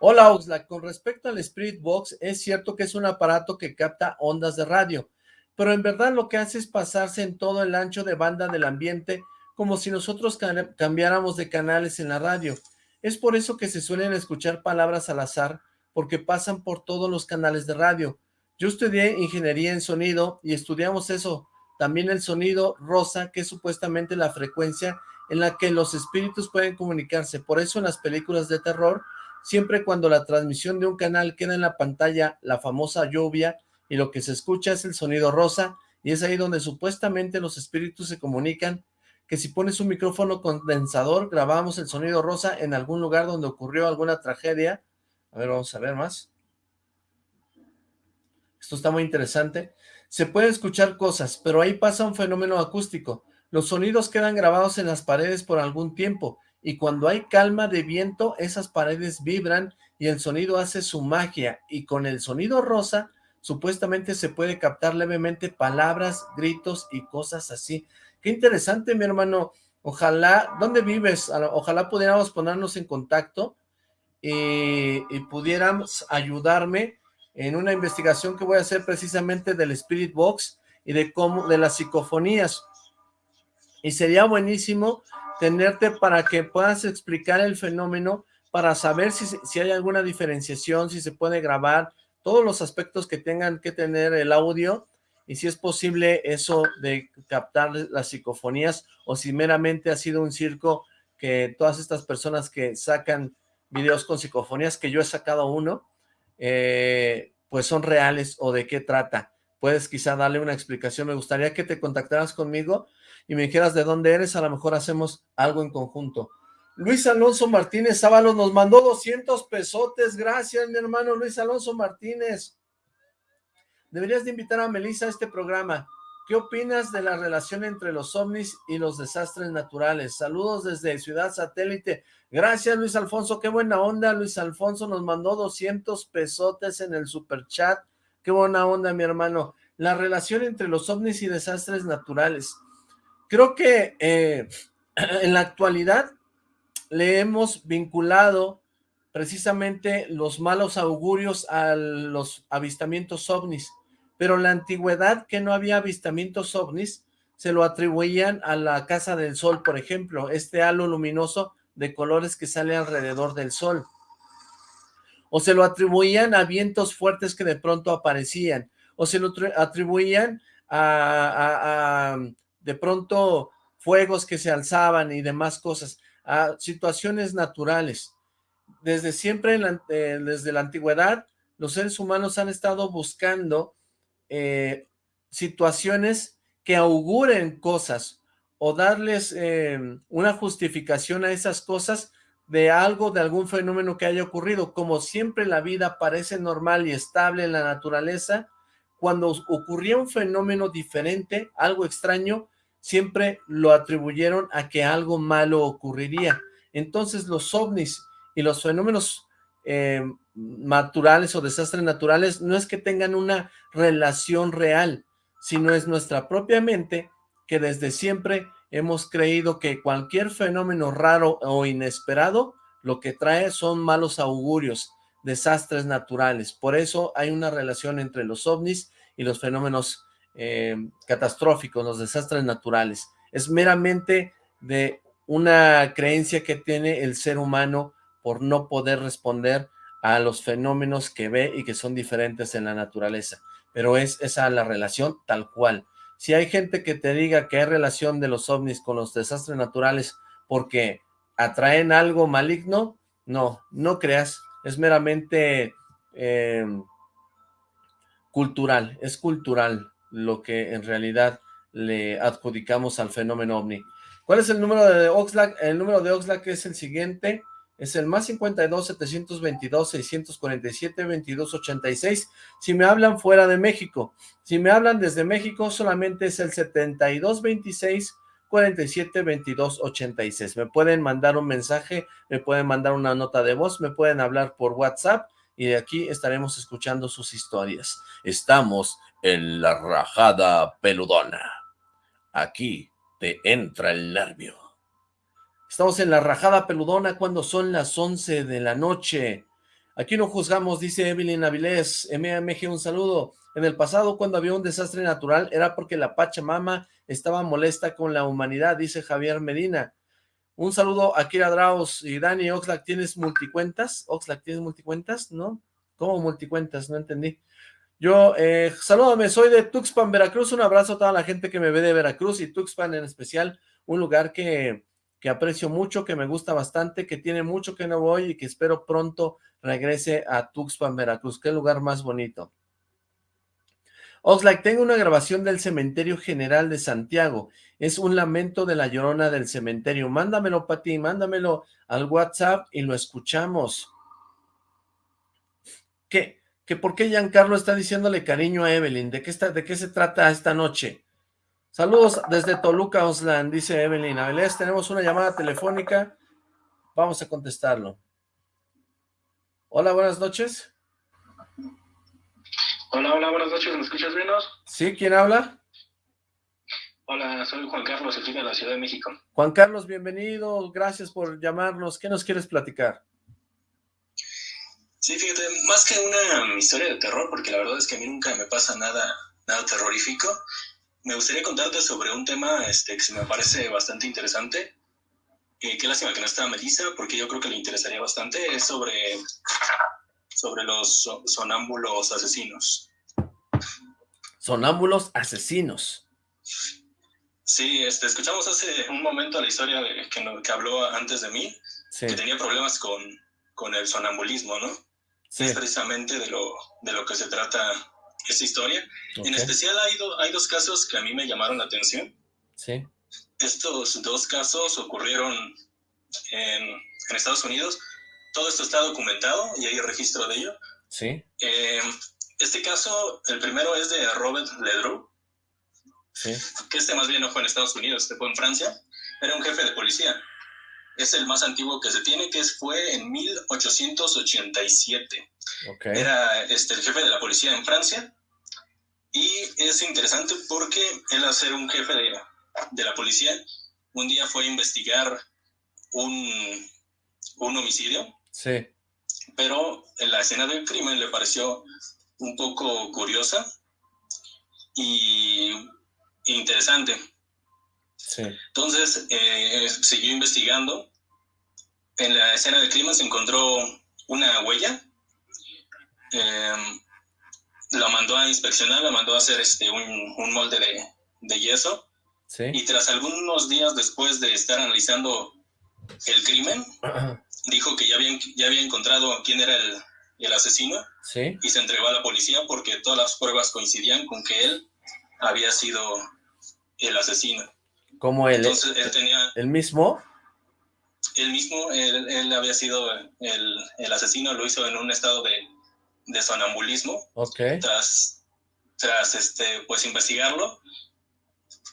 Hola, Oxlack. Con respecto al Spirit Box, es cierto que es un aparato que capta ondas de radio, pero en verdad lo que hace es pasarse en todo el ancho de banda del ambiente como si nosotros cambiáramos de canales en la radio. Es por eso que se suelen escuchar palabras al azar, porque pasan por todos los canales de radio. Yo estudié ingeniería en sonido y estudiamos eso, también el sonido rosa, que es supuestamente la frecuencia en la que los espíritus pueden comunicarse. Por eso en las películas de terror, siempre cuando la transmisión de un canal queda en la pantalla, la famosa lluvia, y lo que se escucha es el sonido rosa, y es ahí donde supuestamente los espíritus se comunican que si pones un micrófono condensador, grabamos el sonido rosa en algún lugar donde ocurrió alguna tragedia. A ver, vamos a ver más. Esto está muy interesante. Se puede escuchar cosas, pero ahí pasa un fenómeno acústico. Los sonidos quedan grabados en las paredes por algún tiempo, y cuando hay calma de viento, esas paredes vibran y el sonido hace su magia, y con el sonido rosa, supuestamente se puede captar levemente palabras, gritos y cosas así. Qué interesante, mi hermano. Ojalá, ¿dónde vives? Ojalá pudiéramos ponernos en contacto y, pudiéramos ayudarme en una investigación que voy a hacer precisamente del Spirit Box y de cómo, de las psicofonías. Y sería buenísimo tenerte para que puedas explicar el fenómeno, para saber si, si hay alguna diferenciación, si se puede grabar, todos los aspectos que tengan que tener el audio y si es posible eso de captar las psicofonías o si meramente ha sido un circo que todas estas personas que sacan videos con psicofonías, que yo he sacado uno, eh, pues son reales o de qué trata. Puedes quizá darle una explicación. Me gustaría que te contactaras conmigo y me dijeras de dónde eres. A lo mejor hacemos algo en conjunto. Luis Alonso Martínez Sábalos nos mandó 200 pesotes. Gracias, mi hermano Luis Alonso Martínez. Deberías de invitar a Melissa a este programa. ¿Qué opinas de la relación entre los ovnis y los desastres naturales? Saludos desde Ciudad Satélite. Gracias, Luis Alfonso. Qué buena onda. Luis Alfonso nos mandó 200 pesotes en el super chat. Qué buena onda, mi hermano. La relación entre los ovnis y desastres naturales. Creo que eh, <clears throat> en la actualidad le hemos vinculado precisamente los malos augurios a los avistamientos ovnis pero la antigüedad que no había avistamientos ovnis se lo atribuían a la Casa del Sol, por ejemplo, este halo luminoso de colores que sale alrededor del Sol. o se lo atribuían a vientos fuertes que de pronto aparecían, o se lo atribuían a, de pronto fuegos que se alzaban y demás cosas, a situaciones naturales. Desde siempre, desde la antigüedad, los seres humanos han estado buscando eh, situaciones que auguren cosas o darles eh, una justificación a esas cosas de algo, de algún fenómeno que haya ocurrido. Como siempre la vida parece normal y estable en la naturaleza, cuando ocurría un fenómeno diferente, algo extraño, siempre lo atribuyeron a que algo malo ocurriría. Entonces los ovnis y los fenómenos eh, naturales o desastres naturales no es que tengan una relación real, sino es nuestra propia mente que desde siempre hemos creído que cualquier fenómeno raro o inesperado lo que trae son malos augurios, desastres naturales. Por eso hay una relación entre los ovnis y los fenómenos eh, catastróficos, los desastres naturales. Es meramente de una creencia que tiene el ser humano por no poder responder a los fenómenos que ve y que son diferentes en la naturaleza. Pero es esa la relación tal cual. Si hay gente que te diga que hay relación de los ovnis con los desastres naturales porque atraen algo maligno, no, no creas, es meramente eh, cultural, es cultural lo que en realidad le adjudicamos al fenómeno ovni. ¿Cuál es el número de Oxlack? El número de Oxlack es el siguiente, es el más 52 722 647 2286 si me hablan fuera de México. Si me hablan desde México solamente es el 7226 47 22 86. Me pueden mandar un mensaje, me pueden mandar una nota de voz, me pueden hablar por WhatsApp y de aquí estaremos escuchando sus historias. Estamos en la rajada peludona. Aquí te entra el nervio. Estamos en la rajada peludona cuando son las 11 de la noche. Aquí no juzgamos, dice Evelyn Avilés. MMG, un saludo. En el pasado, cuando había un desastre natural, era porque la Pachamama estaba molesta con la humanidad, dice Javier Medina. Un saludo a Kira Draus y Dani Oxlack. ¿Tienes multicuentas? Oxlack, ¿tienes multicuentas? ¿No? ¿Cómo multicuentas? No entendí. Yo, eh, salúdame, soy de Tuxpan, Veracruz. Un abrazo a toda la gente que me ve de Veracruz y Tuxpan en especial. Un lugar que que aprecio mucho, que me gusta bastante, que tiene mucho que no voy y que espero pronto regrese a Tuxpan, Veracruz. Qué lugar más bonito. Oxlack, tengo una grabación del Cementerio General de Santiago. Es un lamento de la llorona del cementerio. Mándamelo, Pati, mándamelo al WhatsApp y lo escuchamos. ¿Qué? ¿Que por qué Giancarlo está diciéndole cariño a Evelyn? ¿De qué, está, ¿De qué se trata esta noche? Saludos desde Toluca, Oslan, dice Evelyn Avilés. Tenemos una llamada telefónica. Vamos a contestarlo. Hola, buenas noches. Hola, hola, buenas noches. ¿Me escuchas bien? Sí, ¿quién habla? Hola, soy Juan Carlos, aquí de la Ciudad de México. Juan Carlos, bienvenido. Gracias por llamarnos. ¿Qué nos quieres platicar? Sí, fíjate, más que una historia de terror, porque la verdad es que a mí nunca me pasa nada, nada terrorífico, me gustaría contarte sobre un tema este, que se me parece bastante interesante. Eh, qué lástima que no está Melissa, porque yo creo que le interesaría bastante. Es sobre, sobre los sonámbulos asesinos. Sonámbulos asesinos. Sí, este, escuchamos hace un momento la historia de, que, que habló antes de mí, que tenía problemas con, con el sonambulismo, ¿no? Sí. Es precisamente de lo, de lo que se trata esta historia. En especial hay, hay dos casos que a mí me llamaron la atención. Sí. Estos dos casos ocurrieron en, Estados Unidos. Todo esto está documentado y hay registro de ello. Sí. Eh, este caso, el primero es de Robert Ledru. Sí. Que este más bien no fue en Estados Unidos, este fue en Francia. Era un jefe de policía. Es el más antiguo que se tiene, que fue en 1887. Era este, el jefe de la policía en Francia. Y es interesante porque él, al ser un jefe de, la policía, un día fue a investigar un, un homicidio. Sí. Pero en la escena del crimen le pareció un poco curiosa y interesante. Sí. Entonces, eh, siguió investigando. En la escena del crimen se encontró una huella em, la mandó a inspeccionar, la mandó a hacer este, un, molde de, de yeso. Y tras algunos días después de estar analizando el crimen, <clears throat> dijo que ya había, ya había encontrado quién era el, el asesino y se entregó a la policía porque todas las pruebas coincidían con que él había sido el asesino. ¿Cómo él? Entonces, él tenía... ¿El mismo? El mismo, él, había sido el, el, asesino, lo hizo en un estado de, de sonambulismo. Ok. Tras, tras este, pues investigarlo,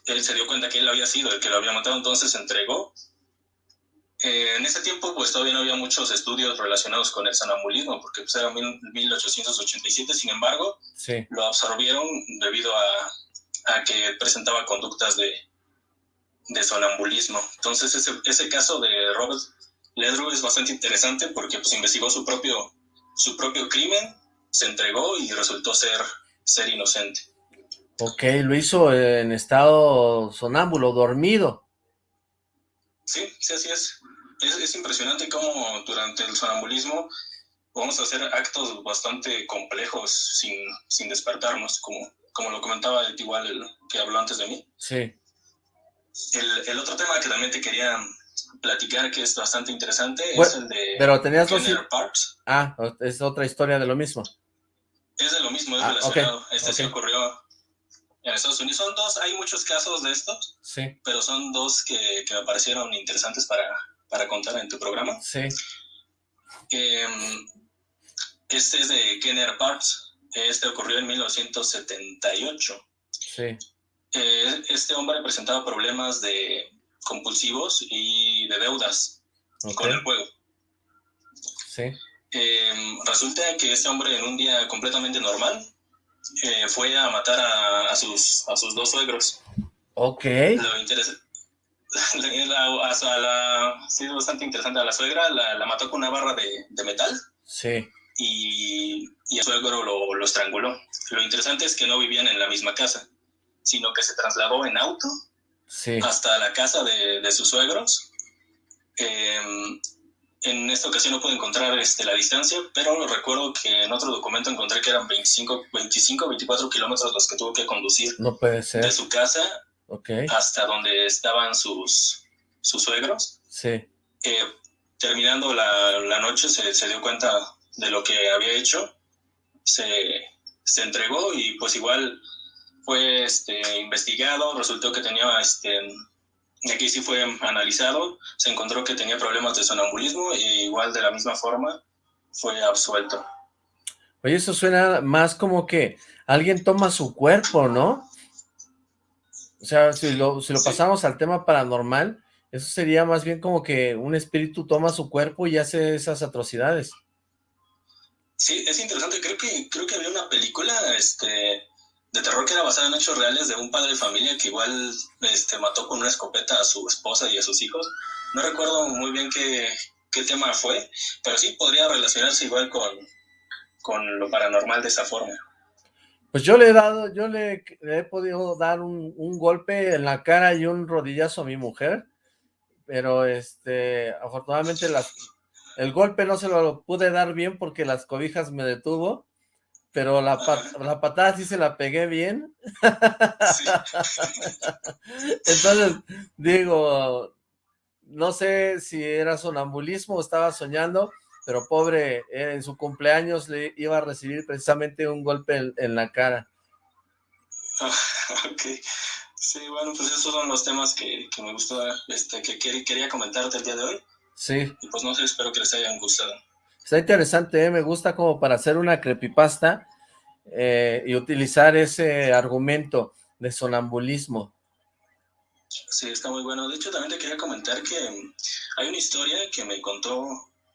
él se dio cuenta que él había sido el que lo había matado, entonces se entregó eh, en ese tiempo, pues todavía no había muchos estudios relacionados con el sonambulismo, porque pues, era 1887, sin embargo, lo absorbieron debido a, que presentaba conductas de, de sonambulismo. Entonces, ese, ese caso de Robert Ledru es bastante interesante porque pues, investigó su propio, su propio crimen, se entregó y resultó ser, ser inocente. Ok, lo hizo en estado sonámbulo, dormido. Sí, sí, así es. es. impresionante cómo durante el sonambulismo podemos hacer actos bastante complejos sin, sin despertarnos, como, como lo comentaba igual el que habló antes de mí. Sí. El, el otro tema que también te quería platicar, que es bastante interesante, es el de pero tenías Parks. Ah, es otra historia de lo mismo. Es de lo mismo, es ah, relacionado. Este sí ocurrió en Estados Unidos. Son dos, hay muchos casos de estos, sí. pero son dos que, que me parecieron interesantes para, para, contar en tu programa. Sí. Em, este es de Kenner Parks. Este ocurrió en 1978. Sí. Eh, este hombre presentaba problemas de compulsivos y de deudas con el juego. Sí. Em, resulta que este hombre en un día completamente normal eh, fue a matar a, sus, a sus dos suegros. Ok. Lo interesa, <laughs> la, sí, es bastante interesante. A la suegra la, mató con una barra de, de metal. Sí. Y, y el suegro lo, lo, estranguló. Lo interesante es que no vivían en la misma casa, sino que se trasladó en auto sí. hasta la casa de, de sus suegros. Eh, en esta ocasión no pude encontrar este, la distancia, pero recuerdo que en otro documento encontré que eran 25, 25 24 kilómetros los que tuvo que conducir. No puede ser. De su casa hasta donde estaban sus, sus suegros. Sí. Eh, terminando la, la noche se, se, dio cuenta de lo que había hecho, se, se entregó y pues igual fue este, investigado, resultó que tenía este, aquí sí fue analizado, se encontró que tenía problemas de sonambulismo y igual de la misma forma fue absuelto. Oye, eso suena más como que alguien toma su cuerpo, ¿no? O sea, si lo, si lo pasamos al tema paranormal, eso sería más bien como que un espíritu toma su cuerpo y hace esas atrocidades. Sí, es interesante. Creo que creo que había una película, este, de terror que era basada en hechos reales de un padre de familia que igual este, mató con una escopeta a su esposa y a sus hijos. No recuerdo muy bien qué, qué tema fue, pero sí podría relacionarse igual con, con lo paranormal de esa forma. Pues yo le he dado, yo le, he podido dar un, un, golpe en la cara y un rodillazo a mi mujer, pero este, afortunadamente las, el golpe no se lo pude dar bien porque las cobijas me detuvo, pero la, la patada sí se la pegué bien. <laughs> Entonces, digo, no sé si era sonambulismo o estaba soñando, pero pobre, en su cumpleaños le iba a recibir precisamente un golpe en, la cara. <laughs> ok. Sí, bueno, pues esos son los temas que, que me gustó, este, que quería comentarte el día de hoy. Sí. Y pues no sé, espero que les hayan gustado. Está interesante, ¿eh? me gusta como para hacer una creepypasta eh, y utilizar ese argumento de sonambulismo. Sí, está muy bueno. De hecho, también te quería comentar que hay una historia que me contó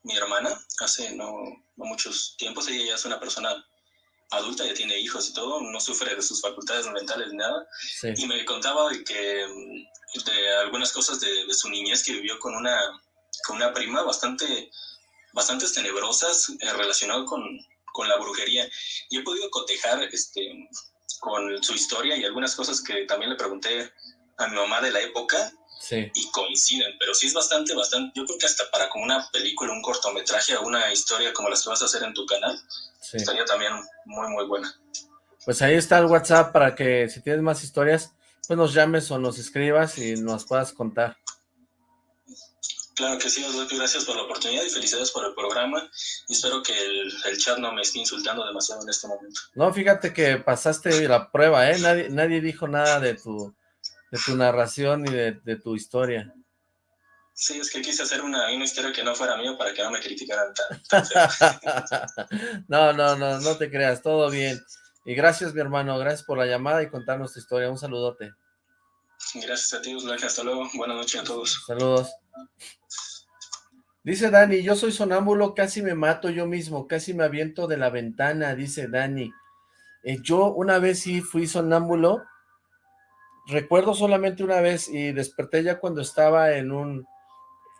mi hermana hace no, no muchos tiempos. Ella ya es una persona adulta, ya tiene hijos y todo, no sufre de sus facultades mentales ni nada. Y me contaba de que de algunas cosas de, de, su niñez que vivió con una, con una prima bastante bastante tenebrosas eh, relacionado con, con, la brujería. Y he podido cotejar este, con su historia y algunas cosas que también le pregunté a mi mamá de la época. sí. y coinciden, pero sí es bastante, bastante, yo creo que hasta para como una película, un cortometraje o una historia como las que vas a hacer en tu canal, estaría también muy, muy buena. Pues ahí está el WhatsApp para que si tienes más historias, pues nos llames o nos escribas y nos puedas contar. Claro que sí, gracias por la oportunidad y felicidades por el programa. Y espero que el, chat no me esté insultando demasiado en este momento. No, fíjate que pasaste la prueba, ¿eh? Nadie, nadie dijo nada de tu, de tu narración y de, tu historia. Sí, es que quise hacer una, una, historia que no fuera mío para que no me criticaran <laughs> no, no, no, no te creas, todo bien. Y gracias, mi hermano, gracias por la llamada y contarnos tu historia. Un saludote. Gracias a ti, Hasta luego. Buenas noches a todos. Saludos. Dice Dani, yo soy sonámbulo, casi me mato yo mismo, casi me aviento de la ventana, dice Dani. Eh, yo una vez sí fui sonámbulo, recuerdo solamente una vez y desperté ya cuando estaba en un,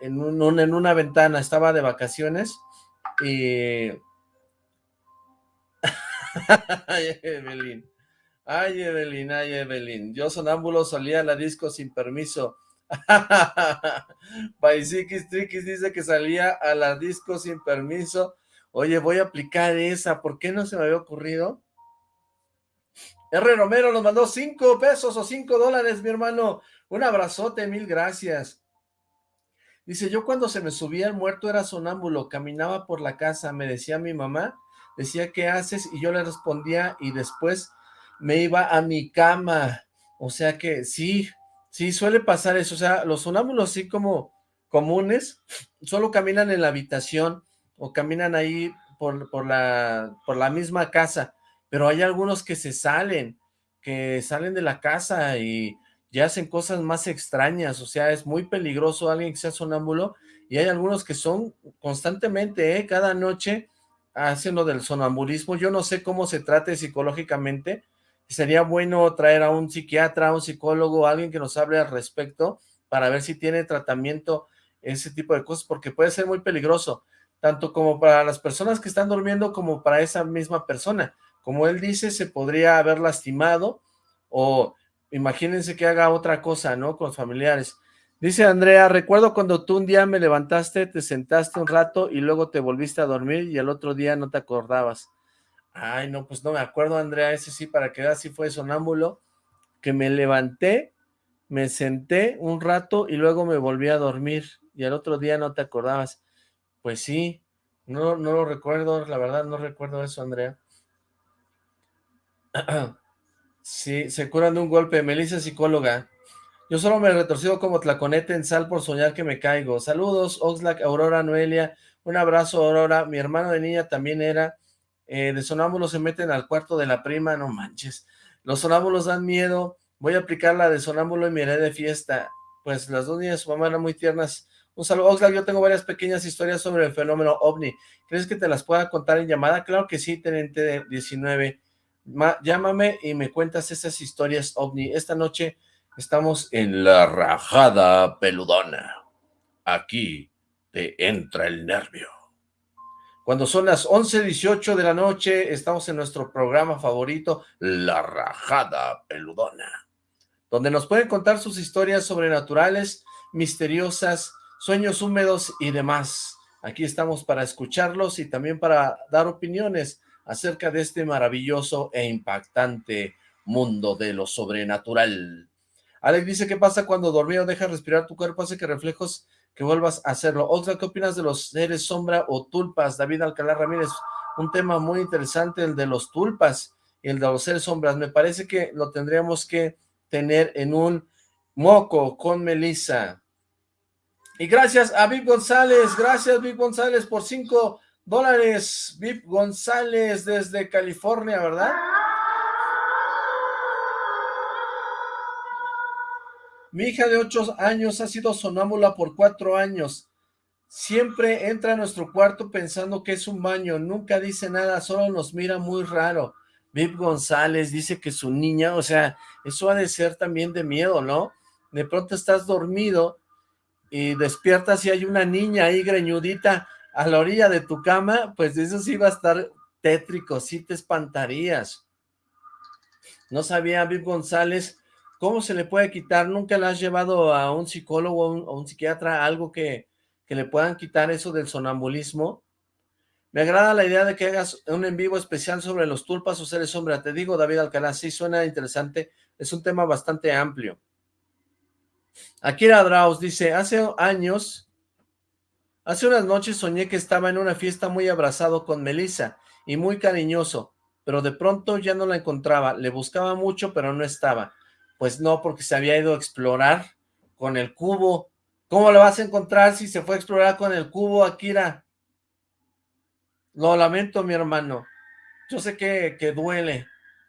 en un, en una ventana, estaba de vacaciones y... <laughs> ay, Evelyn, ay Evelyn, ay Evelyn, yo sonámbulo salía a la disco sin permiso, <laughs> Baisikis Triquis dice que salía a la disco sin permiso. Oye, voy a aplicar esa. ¿Por qué no se me había ocurrido? R. Romero nos mandó cinco pesos o cinco dólares, mi hermano. Un abrazote, mil gracias. Dice, yo cuando se me subía el muerto era sonámbulo, caminaba por la casa, me decía mi mamá, decía, ¿qué haces? Y yo le respondía y después me iba a mi cama. O sea que sí, Sí, suele pasar eso, o sea, los sonámbulos así como comunes, solo caminan en la habitación o caminan ahí por, por, la, por la misma casa, pero hay algunos que se salen, que salen de la casa y ya hacen cosas más extrañas, o sea, es muy peligroso alguien que sea sonámbulo, y hay algunos que son constantemente, ¿eh? cada noche hacen lo del sonambulismo, yo no sé cómo se trate psicológicamente, sería bueno traer a un psiquiatra, a un psicólogo, alguien que nos hable al respecto, para ver si tiene tratamiento ese tipo de cosas, porque puede ser muy peligroso, tanto como para las personas que están durmiendo, como para esa misma persona. Como él dice, se podría haber lastimado, o imagínense que haga otra cosa, ¿no? Con familiares. Dice Andrea, recuerdo cuando tú un día me levantaste, te sentaste un rato y luego te volviste a dormir y el otro día no te acordabas. Ay, no, pues no me acuerdo, Andrea, ese sí, para que veas si fue sonámbulo, que me levanté, me senté un rato y luego me volví a dormir, y al otro día no te acordabas. Pues sí, no, no lo recuerdo, la verdad no recuerdo eso, Andrea. <clears throat> sí, se curan de un golpe, Melissa psicóloga. Yo solo me retorcido como tlaconete en sal por soñar que me caigo. Saludos, Oxlack, Aurora, Noelia. Un abrazo, Aurora. Mi hermano de niña también era eh, de sonámbulos se meten al cuarto de la prima, no manches, los sonámbulos dan miedo, voy a aplicar la de sonámbulo y me de fiesta, pues las dos niñas de su mamá eran muy tiernas, un saludo, Oxlack, yo tengo varias pequeñas historias sobre el fenómeno OVNI, ¿crees que te las pueda contar en llamada? Claro que sí, Tenente 19, llámame y me cuentas esas historias OVNI, esta noche estamos en la rajada peludona, aquí te entra el nervio. Cuando son las 11.18 de la noche, estamos en nuestro programa favorito, La Rajada Peludona, donde nos pueden contar sus historias sobrenaturales, misteriosas, sueños húmedos y demás. Aquí estamos para escucharlos y también para dar opiniones acerca de este maravilloso e impactante mundo de lo sobrenatural. Alex dice, ¿qué pasa cuando dormido deja respirar tu cuerpo? Hace que reflejos que vuelvas a hacerlo. Otra, ¿qué opinas de los seres sombra o tulpas? David Alcalá Ramírez, un tema muy interesante, el de los tulpas y el de los seres sombras. Me parece que lo tendríamos que tener en un moco con Melissa. Y gracias a Vic González, gracias Vic González por cinco dólares. Vic González desde California, ¿verdad? Mi hija de ocho años ha sido sonámbula por cuatro años. Siempre entra a nuestro cuarto pensando que es un baño. Nunca dice nada, solo nos mira muy raro. Viv González dice que su niña, o sea, eso ha de ser también de miedo, ¿no? De pronto estás dormido y despiertas y hay una niña ahí greñudita a la orilla de tu cama, pues eso sí va a estar tétrico, sí te espantarías. No sabía Viv González ¿Cómo se le puede quitar? ¿Nunca le has llevado a un psicólogo o un, un psiquiatra algo que, que le puedan quitar eso del sonambulismo? Me agrada la idea de que hagas un en vivo especial sobre los tulpas o seres sombra. Te digo, David Alcalá, sí suena interesante. Es un tema bastante amplio. Akira Draus dice, hace años, hace unas noches soñé que estaba en una fiesta muy abrazado con Melissa y muy cariñoso, pero de pronto ya no la encontraba. Le buscaba mucho, pero no estaba. Pues no, porque se había ido a explorar con el cubo. ¿Cómo lo vas a encontrar si se fue a explorar con el cubo, Akira? Lo lamento, mi hermano. Yo sé que, que duele.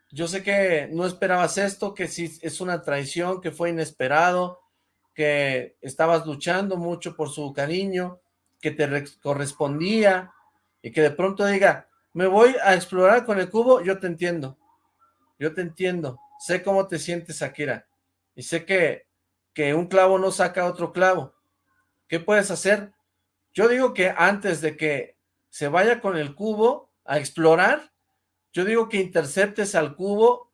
Yo sé que no esperabas esto, que sí es una traición, que fue inesperado, que estabas luchando mucho por su cariño, que te correspondía, y que de pronto diga, me voy a explorar con el cubo, yo te entiendo. Yo te entiendo. Sé cómo te sientes, Akira. Y sé que, que un clavo no saca otro clavo. ¿Qué puedes hacer? Yo digo que antes de que se vaya con el cubo a explorar, yo digo que interceptes al cubo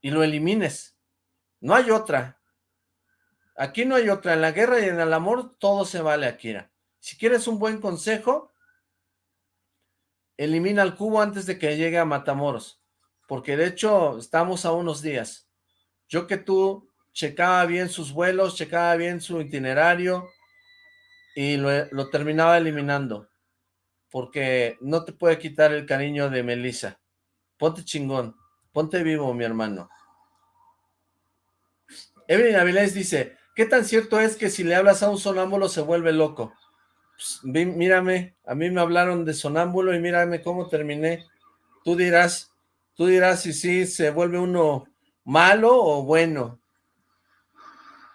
y lo elimines. No hay otra. Aquí no hay otra. En la guerra y en el amor todo se vale, Akira. Si quieres un buen consejo, elimina el cubo antes de que llegue a Matamoros. Porque de hecho estamos a unos días. Yo que tú checaba bien sus vuelos, checaba bien su itinerario y lo, lo terminaba eliminando porque no te puede quitar el cariño de Melissa. Ponte chingón, ponte vivo, mi hermano. Evelyn Avilés dice, ¿qué tan cierto es que si le hablas a un sonámbulo se vuelve loco? Pues, mírame, a mí me hablaron de sonámbulo y mírame cómo terminé. Tú dirás, tú dirás si sí se vuelve uno malo o bueno.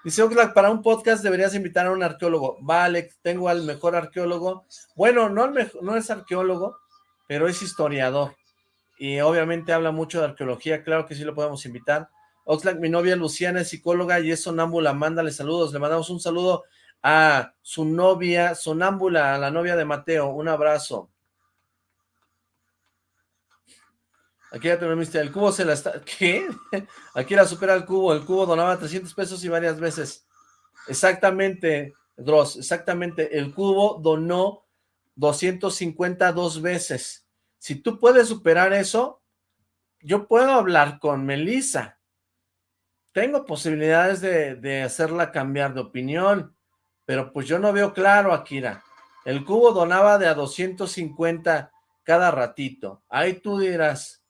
Dice Oxlack, para un podcast deberías invitar a un arqueólogo. Vale, tengo al mejor arqueólogo. Bueno, no, no es arqueólogo, pero es historiador. Y obviamente habla mucho de arqueología, claro que sí lo podemos invitar. Oxlack, mi novia Luciana es psicóloga y es sonámbula, mándale saludos. Le mandamos un saludo a su novia sonámbula, a la novia de Mateo. Un abrazo. Aquí ya tenemos el cubo se la está... <laughs> ¿Qué? Aquí la supera el cubo. El cubo donaba 300 pesos y varias veces. Exactamente, Dross, exactamente. El cubo donó 250 dos veces. Si tú puedes superar eso, yo puedo hablar con Melissa. Tengo posibilidades de, de hacerla cambiar de opinión, pero pues yo no veo claro, Akira. El cubo donaba de a 250 cada ratito. Ahí tú dirás,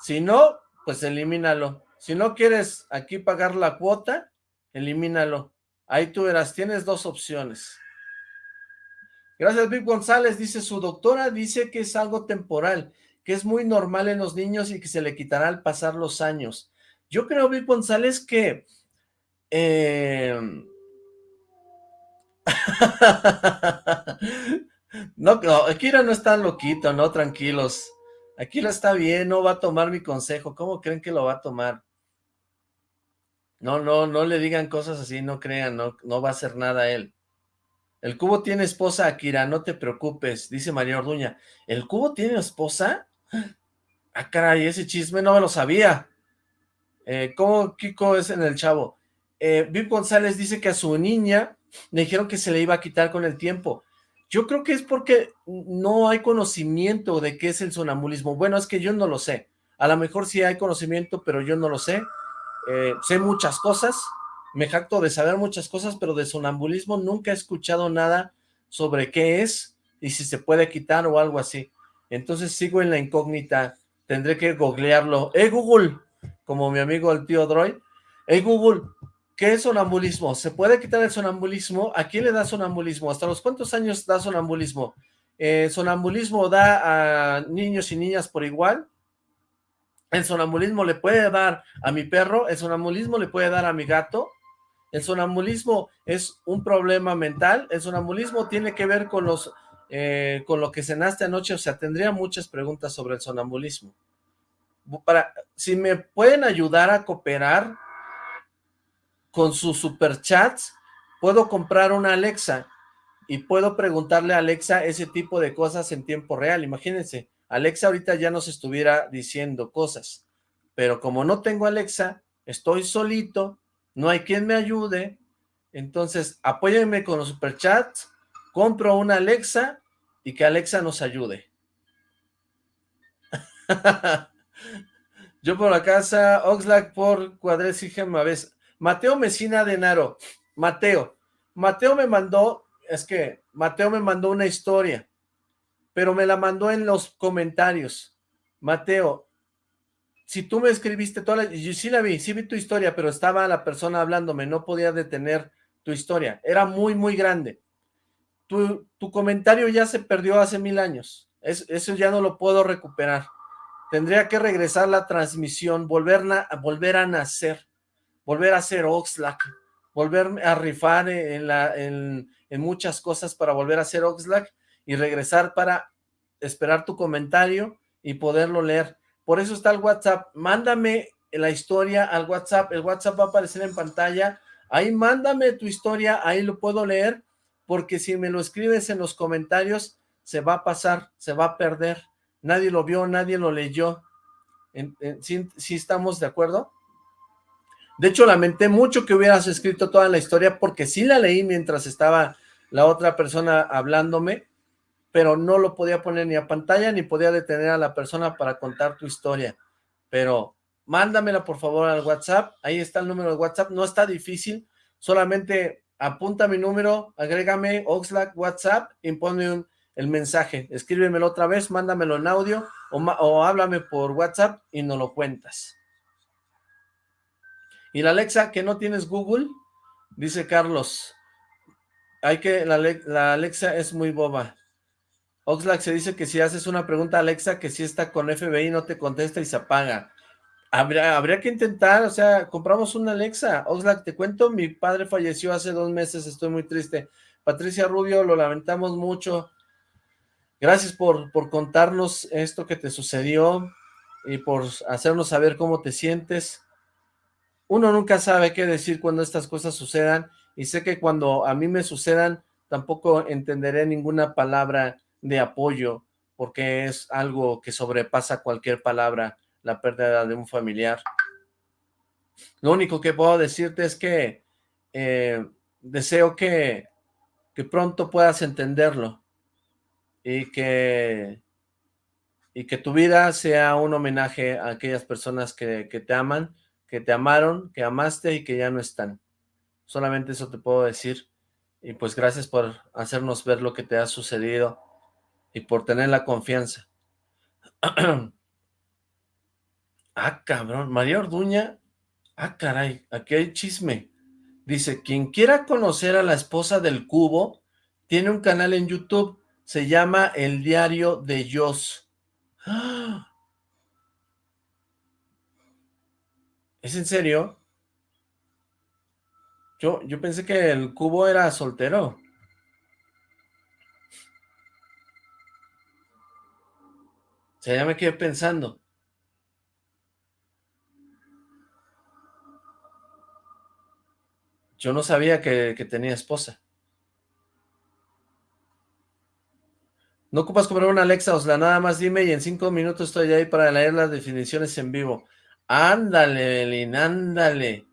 si no, pues elimínalo. Si no quieres aquí pagar la cuota, elimínalo. Ahí tú verás, tienes dos opciones. Gracias, Vic González. Dice, su doctora dice que es algo temporal, que es muy normal en los niños y que se le quitará al pasar los años. Yo creo, Vic González, que... Eh... <laughs> no, no, Akira no está loquito, no, tranquilos. Aquí lo está bien, no va a tomar mi consejo. ¿Cómo creen que lo va a tomar? No, no, no le digan cosas así, no crean, no, no va a hacer nada él. El cubo tiene esposa, Akira, no te preocupes, dice María Orduña. ¿El cubo tiene esposa? Ah, caray, ese chisme no me lo sabía. Eh, ¿Cómo Kiko es en el chavo? Eh, González dice que a su niña le dijeron que se le iba a quitar con el tiempo. Yo creo que es porque no hay conocimiento de qué es el sonambulismo. Bueno, es que yo no lo sé. A lo mejor sí hay conocimiento, pero yo no lo sé. Eh, sé muchas cosas, me jacto de saber muchas cosas, pero de sonambulismo nunca he escuchado nada sobre qué es y si se puede quitar o algo así. Entonces sigo en la incógnita, tendré que googlearlo. ¡Eh, Google! Como mi amigo el tío Droid. ¡Eh, Google! ¿Qué es sonambulismo? ¿Se puede quitar el sonambulismo? ¿A quién le da sonambulismo? ¿Hasta los cuántos años da sonambulismo? Eh, ¿Sonambulismo da a niños y niñas por igual? ¿El sonambulismo le puede dar a mi perro? ¿El sonambulismo le puede dar a mi gato? ¿El sonambulismo es un problema mental? ¿El sonambulismo tiene que ver con los eh, con lo que cenaste anoche? O sea, tendría muchas preguntas sobre el sonambulismo. Para, si me pueden ayudar a cooperar con sus superchats puedo comprar una Alexa y puedo preguntarle a Alexa ese tipo de cosas en tiempo real. Imagínense, Alexa ahorita ya nos estuviera diciendo cosas, pero como no tengo Alexa, estoy solito, no hay quien me ayude, entonces apóyenme con los superchats, compro una Alexa y que Alexa nos ayude. <laughs> Yo por la casa, Oxlack por Cuadres y vez. Mateo Mesina de Naro. Mateo. Mateo me mandó, es que Mateo me mandó una historia, pero me la mandó en los comentarios. Mateo, si tú me escribiste toda la... Yo sí la vi, sí vi tu historia, pero estaba la persona hablándome, no podía detener tu historia. Era muy, muy grande. Tu, tu comentario ya se perdió hace mil años. eso ya no lo puedo recuperar. Tendría que regresar la transmisión, volver, a, volver a nacer, volver a ser Oxlack, volver a rifar en, la, en, muchas cosas para volver a ser Oxlack y regresar para esperar tu comentario y poderlo leer. Por eso está el WhatsApp. Mándame la historia al WhatsApp. El WhatsApp va a aparecer en pantalla. Ahí mándame tu historia, ahí lo puedo leer, porque si me lo escribes en los comentarios, se va a pasar, se va a perder nadie lo vio, nadie lo leyó. ¿Sí, estamos de acuerdo? De hecho, lamenté mucho que hubieras escrito toda la historia porque sí la leí mientras estaba la otra persona hablándome, pero no lo podía poner ni a pantalla ni podía detener a la persona para contar tu historia. Pero mándamela por favor al WhatsApp, ahí está el número de WhatsApp, no está difícil, solamente apunta mi número, agrégame Oxlack WhatsApp y ponme un el mensaje, escríbemelo otra vez, mándamelo en audio o, háblame por WhatsApp y no lo cuentas. Y la Alexa, que no tienes Google, dice Carlos, hay que, la, Alexa es muy boba. Oxlack se dice que si haces una pregunta a Alexa que si está con FBI no te contesta y se apaga. Habría, habría que intentar, o sea, compramos una Alexa. Oxlack, te cuento, mi padre falleció hace dos meses, estoy muy triste. Patricia Rubio, lo lamentamos mucho. Gracias por, por contarnos esto que te sucedió y por hacernos saber cómo te sientes. Uno nunca sabe qué decir cuando estas cosas sucedan y sé que cuando a mí me sucedan tampoco entenderé ninguna palabra de apoyo porque es algo que sobrepasa cualquier palabra, la pérdida de un familiar. Lo único que puedo decirte es que eh, deseo que, que pronto puedas entenderlo y que, y que tu vida sea un homenaje a aquellas personas que, te aman, que te amaron, que amaste y que ya no están. Solamente eso te puedo decir. Y pues gracias por hacernos ver lo que te ha sucedido y por tener la confianza. <clears throat> ah, cabrón, María Orduña. Ah, caray, aquí hay chisme. Dice, quien quiera conocer a la esposa del cubo, tiene un canal en YouTube se llama El Diario de Jos. ¿Es en serio? Yo, yo pensé que el cubo era soltero. O sea, ya me quedé pensando. Yo no sabía que, tenía esposa. No ocupas comprar una Alexa, Osla, nada más dime y en cinco minutos estoy ahí para leer las definiciones en vivo. Ándale, Belín, ándale.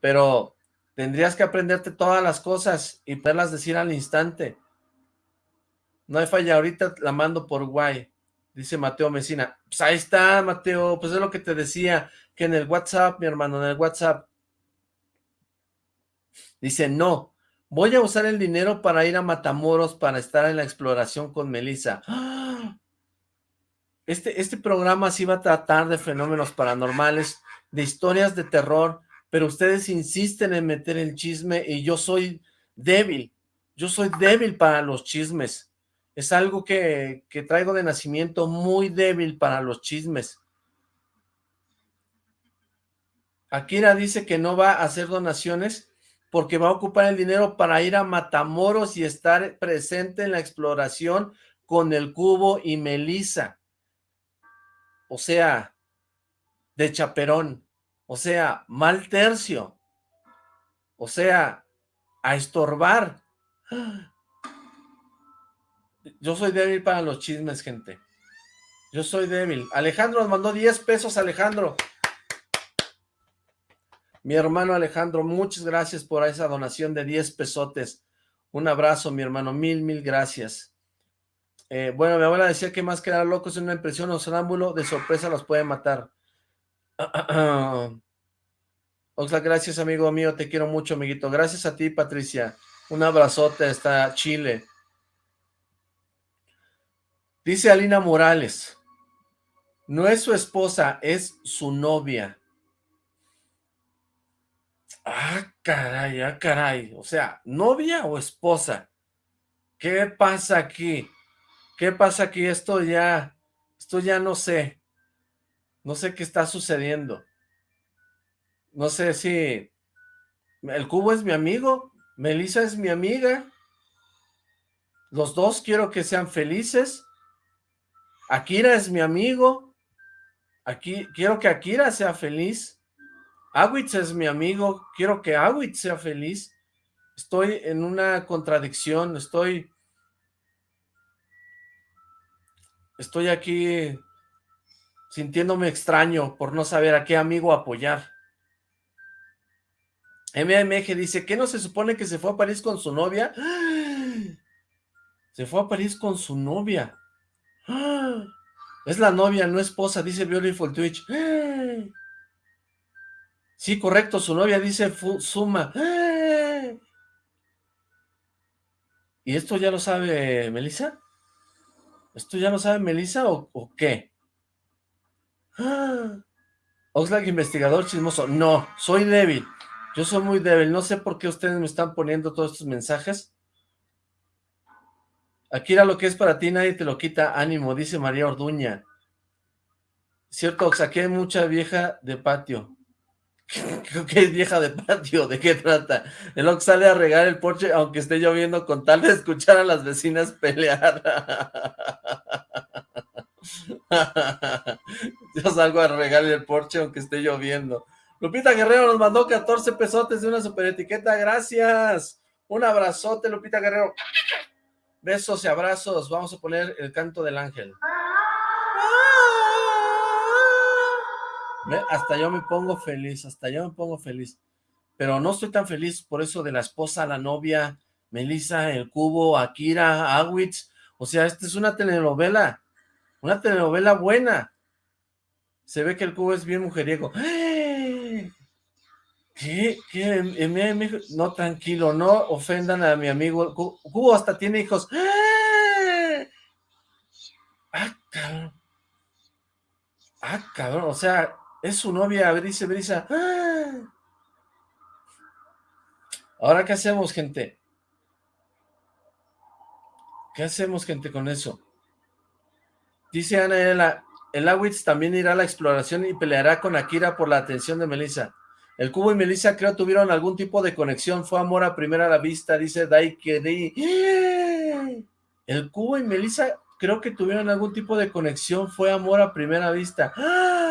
Pero tendrías que aprenderte todas las cosas y poderlas decir al instante. No hay falla, ahorita la mando por guay, dice Mateo Mesina. Pues ahí está, Mateo, pues es lo que te decía, que en el WhatsApp, mi hermano, en el WhatsApp. Dice, no, Voy a usar el dinero para ir a Matamoros para estar en la exploración con Melissa. Este, este programa sí va a tratar de fenómenos paranormales, de historias de terror, pero ustedes insisten en meter el chisme y yo soy débil. Yo soy débil para los chismes. Es algo que, que traigo de nacimiento muy débil para los chismes. Akira dice que no va a hacer donaciones porque va a ocupar el dinero para ir a Matamoros y estar presente en la exploración con el cubo y Melissa. O sea, de chaperón. O sea, mal tercio. O sea, a estorbar. <gasps> Yo soy débil para los chismes, gente. Yo soy débil. Alejandro nos mandó 10 pesos, Alejandro. Mi hermano Alejandro, muchas gracias por esa donación de 10 pesotes. Un abrazo, mi hermano, mil, mil gracias. Eh, bueno, mi abuela decía que más que dar locos en una impresión o sonámbulo, de sorpresa los puede matar. <clears throat> Oxlack, gracias, amigo mío, te quiero mucho, amiguito. Gracias a ti, Patricia. Un abrazote hasta Chile. Dice Alina Morales, no es su esposa, es su novia. Ah, caray, ah, caray. O sea, ¿novia o esposa? ¿Qué pasa aquí? ¿Qué pasa aquí? Esto ya, esto ya no sé. No sé qué está sucediendo. No sé si el cubo es mi amigo, Melissa es mi amiga. Los dos quiero que sean felices. Akira es mi amigo. Aquí quiero que Akira sea feliz. Awitz es mi amigo. Quiero que Awitz sea feliz. Estoy en una contradicción. Estoy Estoy aquí sintiéndome extraño por no saber a qué amigo apoyar. MMG dice, ¿qué no se supone que se fue a París con su novia? Se fue a París con su novia. Es la novia, no esposa, dice Beautiful Twitch. Sí, correcto, su novia dice Suma. ¿Y esto ya lo sabe Melissa? ¿Esto ya lo sabe Melissa o, qué? <gasps> Oxlack investigador chismoso. No, soy débil. Yo soy muy débil. No sé por qué ustedes me están poniendo todos estos mensajes. Aquí era lo que es para ti, nadie te lo quita. Ánimo, dice María Orduña. Cierto, Ox, aquí hay mucha vieja de patio. <laughs> Creo que es vieja de patio, ¿de qué trata? El Ox sale a regar el porche aunque esté lloviendo con tal de escuchar a las vecinas pelear. <laughs> Yo salgo a regar el porche aunque esté lloviendo. Lupita Guerrero nos mandó 14 pesotes de una super etiqueta, gracias. Un abrazote, Lupita Guerrero. Besos y abrazos. Vamos a poner el canto del ángel. Hasta yo me pongo feliz, hasta yo me pongo feliz. Pero no estoy tan feliz por eso de la esposa, la novia, Melissa, el cubo, Akira, Awitz. O sea, esta es una telenovela, una telenovela buena. Se ve que el cubo es bien mujeriego. <gasps> ¿Qué? ¿Qué? No, tranquilo, no ofendan a mi amigo. Cubo hasta tiene hijos. Ah, cabrón. Ah, cabrón, o sea, es su novia, dice Brisa. ¡Ah! Ahora, ¿qué hacemos, gente? ¿Qué hacemos, gente, con eso? Dice Ana el Awitz también irá a la exploración y peleará con Akira por la atención de Melissa. El Cubo y Melissa creo tuvieron algún tipo de conexión, fue amor a primera vista, dice Daikeri. El Cubo y Melissa creo que tuvieron algún tipo de conexión, fue amor a primera vista. ¡Ah!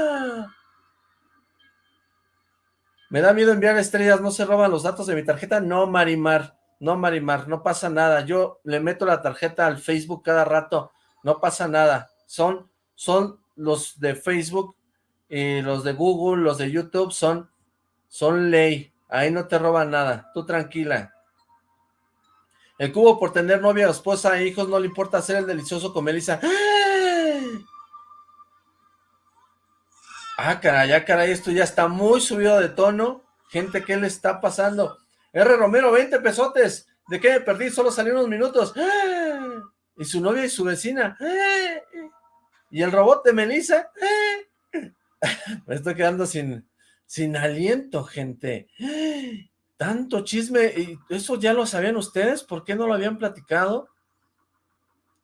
Me da miedo enviar estrellas, no se roban los datos de mi tarjeta. No, Marimar, no, Marimar, no pasa nada. Yo le meto la tarjeta al Facebook cada rato, no pasa nada. Son, son los de Facebook y los de Google, los de YouTube, son, son ley. Ahí no te roban nada, tú tranquila. El cubo por tener novia, esposa e hijos no le importa hacer el delicioso con Melissa. Ah, caray, ya caray, esto ya está muy subido de tono. Gente, ¿qué le está pasando? R. Romero, 20 pesotes. ¿De qué me perdí? Solo salí unos minutos. <gasps> Y su novia y su vecina. <gasps> Y el robot de Melissa. <laughs> Me estoy quedando sin, sin aliento, gente. <gasps> Tanto chisme. ¿Y eso ya lo sabían ustedes? ¿Por qué no lo habían platicado?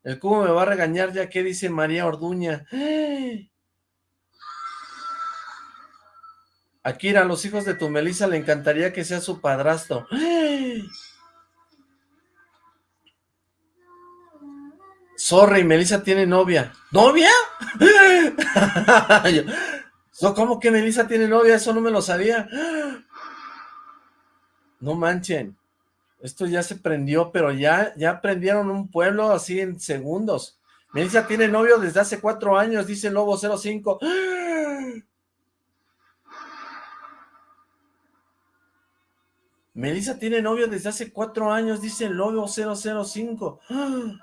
El cubo me va a regañar ya que dice María Orduña. Akira, a los hijos de tu Melissa le encantaría que sea su padrastro. <gasps> Sorry, Melissa tiene novia. ¿Novia? <laughs> ¿Cómo que Melissa tiene novia? Eso no me lo sabía. <gasps> No manchen. Esto ya se prendió, pero ya, ya prendieron un pueblo así en segundos. Melissa tiene novio desde hace cuatro años, dice Lobo 05. Melissa tiene novio desde hace cuatro años, dice novio 005. <gasps>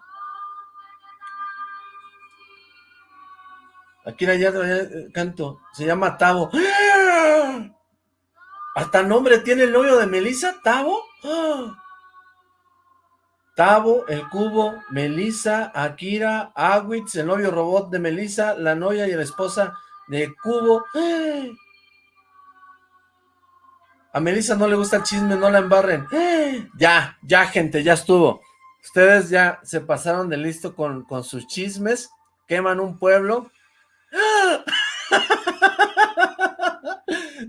Aquí ya eh, canto, se llama Tavo. <gasps> Hasta nombre tiene el novio de Melissa, Tavo. <gasps> Tavo, el cubo, Melissa, Akira, Awitz, el novio robot de Melissa, la novia y la esposa de Cubo. A Melissa no le gusta el chisme, no la embarren. <gasps> Ya, ya gente, ya estuvo. Ustedes ya se pasaron de listo con, con sus chismes, queman un pueblo. <laughs>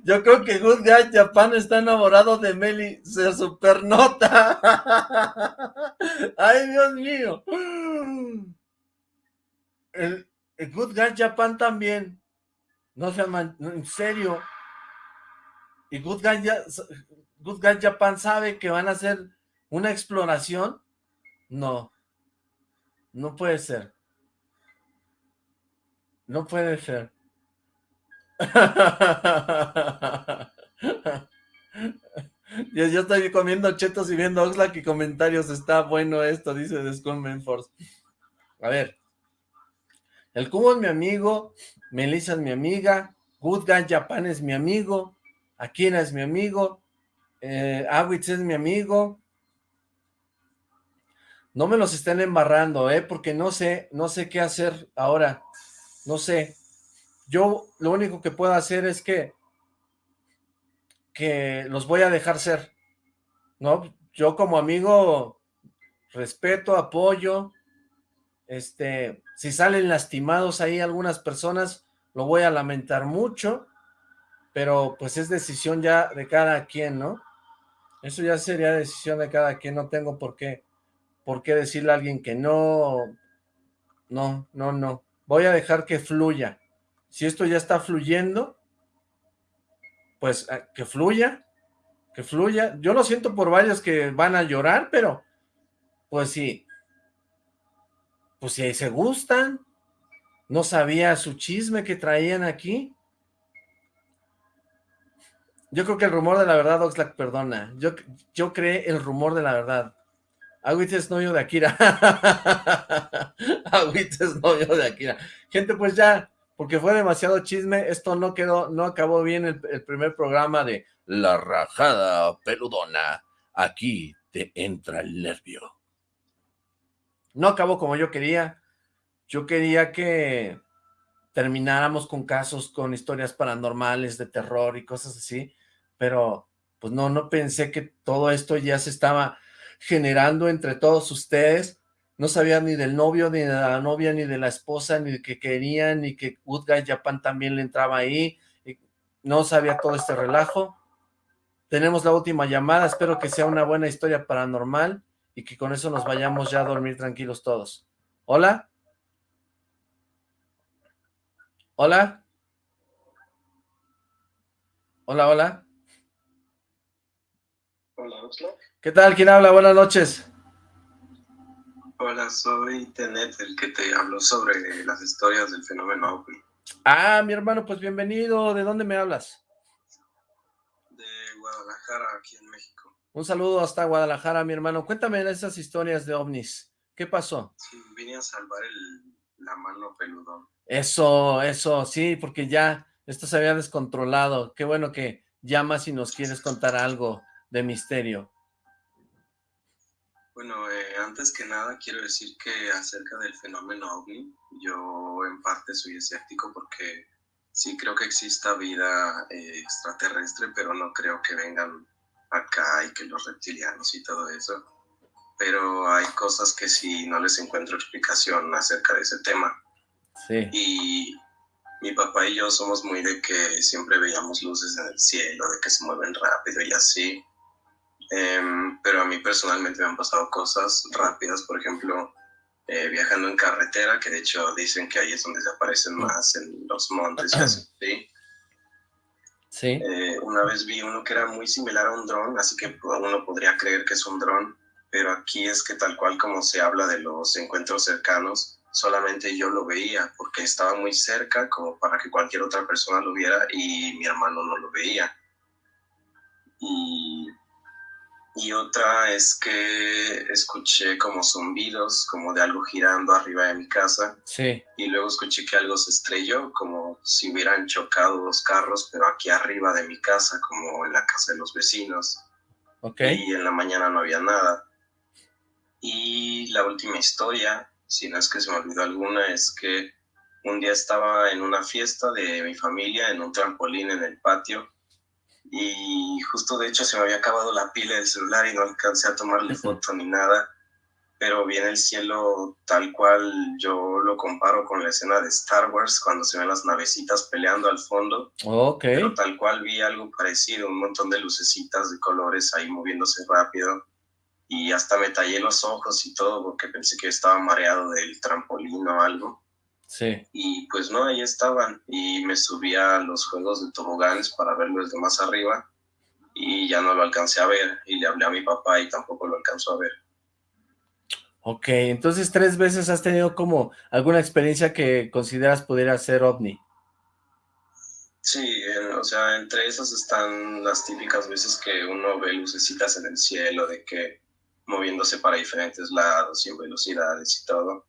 Yo creo que Good Guy Japan está enamorado de Meli, se supernota. <laughs> Ay, Dios mío. El, Good Guy Japan también. No se en serio. Y Good Guy, Japan sabe que van a hacer una exploración. No. No puede ser. No puede ser. <laughs> yo, yo, estoy comiendo chetos y viendo Oxlack y comentarios. Está bueno esto, dice Descon Force. A ver. El cubo es mi amigo. Melissa es mi amiga. Good Guy Japan es mi amigo. Akira es mi amigo. Eh, Awitz es mi amigo. No me los estén embarrando, ¿eh? Porque no sé, no sé qué hacer ahora. No sé yo lo único que puedo hacer es que, que los voy a dejar ser, ¿no? Yo como amigo respeto, apoyo, este, si salen lastimados ahí algunas personas, lo voy a lamentar mucho, pero pues es decisión ya de cada quien, ¿no? Eso ya sería decisión de cada quien, no tengo por qué, por qué decirle a alguien que no, no, no, no, voy a dejar que fluya, si esto ya está fluyendo, pues ah, que fluya, que fluya. Yo lo siento por varios que van a llorar, pero pues sí, pues si se gustan, no sabía su chisme que traían aquí. Yo creo que el rumor de la verdad, Oxlack, perdona. Yo, yo creé el rumor de la verdad. Agüita es novio de Akira. <laughs> Agüita es novio de Akira. Gente, pues ya, porque fue demasiado chisme, esto no quedó, no acabó bien el, primer programa de La Rajada Peludona, aquí te entra el nervio. No acabó como yo quería, yo quería que termináramos con casos, con historias paranormales de terror y cosas así, pero pues no, no pensé que todo esto ya se estaba generando entre todos ustedes, no sabía ni del novio, ni de la novia, ni de la esposa, ni de que querían, ni que Guy Japan también le entraba ahí, no sabía todo este relajo. Tenemos la última llamada, espero que sea una buena historia paranormal y que con eso nos vayamos ya a dormir tranquilos todos. ¿Hola? ¿Hola? Hola, hola. ¿Qué tal? ¿Quién habla? Buenas noches. Hola, soy Tenet, el que te habló sobre las historias del fenómeno OVNI. Ah, mi hermano, pues bienvenido. ¿De dónde me hablas? De Guadalajara, aquí en México. Un saludo hasta Guadalajara, mi hermano. Cuéntame esas historias de ovnis. ¿Qué pasó? Sí, vine a salvar la mano peludón. Eso, eso, sí, porque ya esto se había descontrolado. Qué bueno que llamas y nos quieres contar algo de misterio. Bueno, eh, antes que nada quiero decir que acerca del fenómeno OVNI, yo en parte soy escéptico porque sí creo que exista vida eh, extraterrestre, pero no creo que vengan acá y que los reptilianos y todo eso. Pero hay cosas que sí no les encuentro explicación acerca de ese tema. Sí. Y mi papá y yo somos muy de que siempre veíamos luces en el cielo, de que se mueven rápido y así. Em, pero a mí personalmente me han pasado cosas rápidas, por ejemplo, eh, viajando en carretera, que de hecho dicen que ahí es donde se aparecen más en los montes. <clears throat> ¿sí? Sí. Eh, una vez vi uno que era muy similar a un dron, así que uno podría creer que es un dron, pero aquí es que tal cual como se habla de los encuentros cercanos, solamente yo lo veía porque estaba muy cerca como para que cualquier otra persona lo viera y mi hermano no lo veía. Y y otra es que escuché como zumbidos, como de algo girando arriba de mi casa. Sí. Y luego escuché que algo se estrelló, como si hubieran chocado dos carros, pero aquí arriba de mi casa, como en la casa de los vecinos. Ok. Y en la mañana no había nada. Y la última historia, si no es que se me olvidó alguna, es que un día estaba en una fiesta de mi familia en un trampolín en el patio y justo de hecho se me había acabado la pila del celular y no alcancé a tomarle foto ni nada, pero vi en el cielo tal cual yo lo comparo con la escena de Star Wars cuando se ven las navecitas peleando al fondo. Ok. Pero tal cual vi algo parecido, un montón de lucecitas de colores ahí moviéndose rápido y hasta me tallé los ojos y todo porque pensé que estaba mareado del trampolín o algo. Sí. Y pues no, ahí estaban. Y me subí a los juegos de toboganes para verlo desde más arriba. Y ya no lo alcancé a ver. Y le hablé a mi papá y tampoco lo alcanzó a ver. Ok, entonces tres veces has tenido como alguna experiencia que consideras pudiera ser ovni. Sí, o sea, entre esas están las típicas veces que uno ve lucecitas en el cielo, de que moviéndose para diferentes lados y en velocidades y todo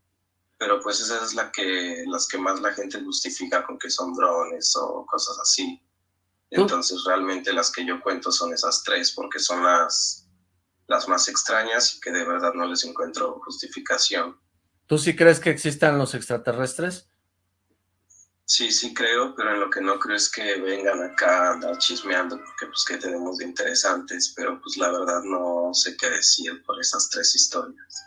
pero pues esa es la que, las que más la gente justifica con que son drones o cosas así. Entonces realmente las que yo cuento son esas tres porque son las, las más extrañas y que de verdad no les encuentro justificación. ¿Tú sí crees que existan los extraterrestres? Sí, sí creo, pero en lo que no creo es que vengan acá a andar chismeando, porque pues qué tenemos de interesantes, pero pues la verdad no sé qué decir por esas tres historias.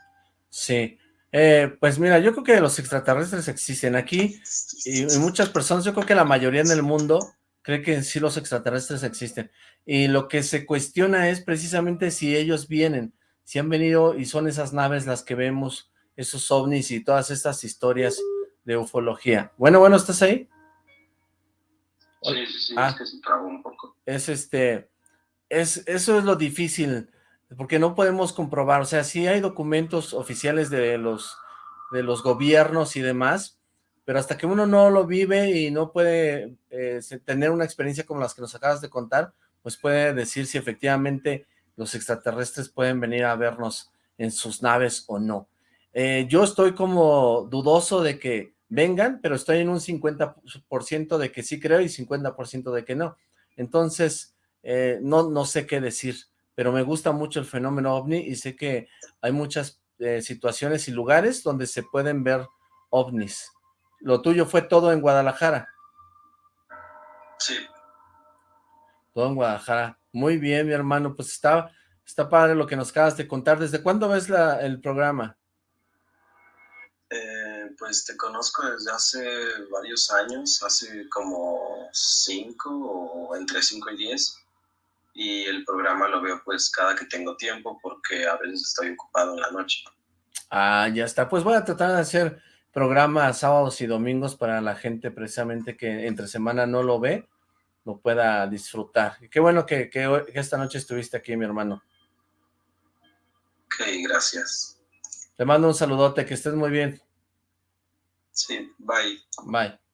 Sí, eh, pues mira, yo creo que los extraterrestres existen aquí y, muchas personas, yo creo que la mayoría en el mundo cree que sí los extraterrestres existen. Y lo que se cuestiona es precisamente si ellos vienen, si han venido y son esas naves las que vemos, esos ovnis y todas estas historias de ufología. Bueno, bueno, ¿estás ahí? Sí, sí, sí, ah, es que se trabó un poco. Es este, es, eso es lo difícil porque no podemos comprobar, o sea, sí hay documentos oficiales de los, de los gobiernos y demás, pero hasta que uno no lo vive y no puede eh, tener una experiencia como las que nos acabas de contar, pues puede decir si efectivamente los extraterrestres pueden venir a vernos en sus naves o no. Eh, yo estoy como dudoso de que vengan, pero estoy en un 50% de que sí creo y 50% de que no. Entonces, eh, no, no sé qué decir pero me gusta mucho el fenómeno ovni y sé que hay muchas eh, situaciones y lugares donde se pueden ver ovnis. Lo tuyo fue todo en Guadalajara. Sí. Todo en Guadalajara. Muy bien, mi hermano. Pues está, está padre lo que nos acabas de contar. ¿Desde cuándo ves la, el programa? Eh, pues te conozco desde hace varios años, hace como cinco o entre cinco y diez y el programa lo veo pues cada que tengo tiempo porque a veces estoy ocupado en la noche. Ah, ya está. Pues voy a tratar de hacer programas sábados y domingos para la gente precisamente que entre semana no lo ve, lo pueda disfrutar. qué bueno que, que, esta noche estuviste aquí, mi hermano. Ok, gracias. Te mando un saludote, que estés muy bien. Sí, bye. Bye.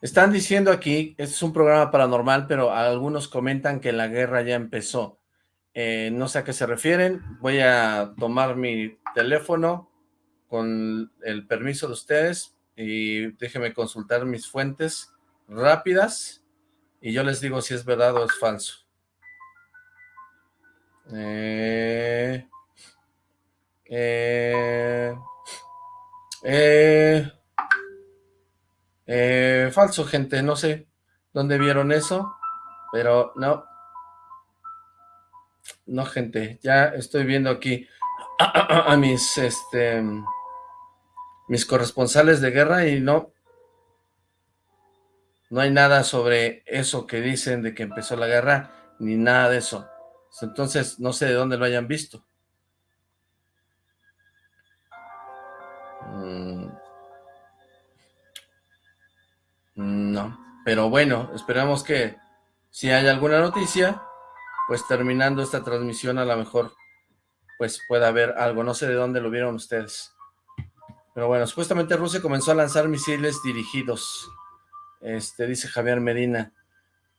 Están diciendo aquí, este es un programa paranormal, pero algunos comentan que la guerra ya empezó. Eh, no sé a qué se refieren. Voy a tomar mi teléfono con el permiso de ustedes y déjenme consultar mis fuentes rápidas y yo les digo si es verdad o es falso. Eh, eh, eh, eh, falso, gente, no sé dónde vieron eso, pero no. No, gente, ya estoy viendo aquí <clears throat> a, mis, este, mis corresponsales de guerra y no, no hay nada sobre eso que dicen de que empezó la guerra, ni nada de eso. Entonces, no sé de dónde lo hayan visto. Mm. No, pero bueno, esperamos que si hay alguna noticia, pues terminando esta transmisión a lo mejor pues pueda haber algo, no sé de dónde lo vieron ustedes. Pero bueno, supuestamente Rusia comenzó a lanzar misiles dirigidos, este dice Javier Medina.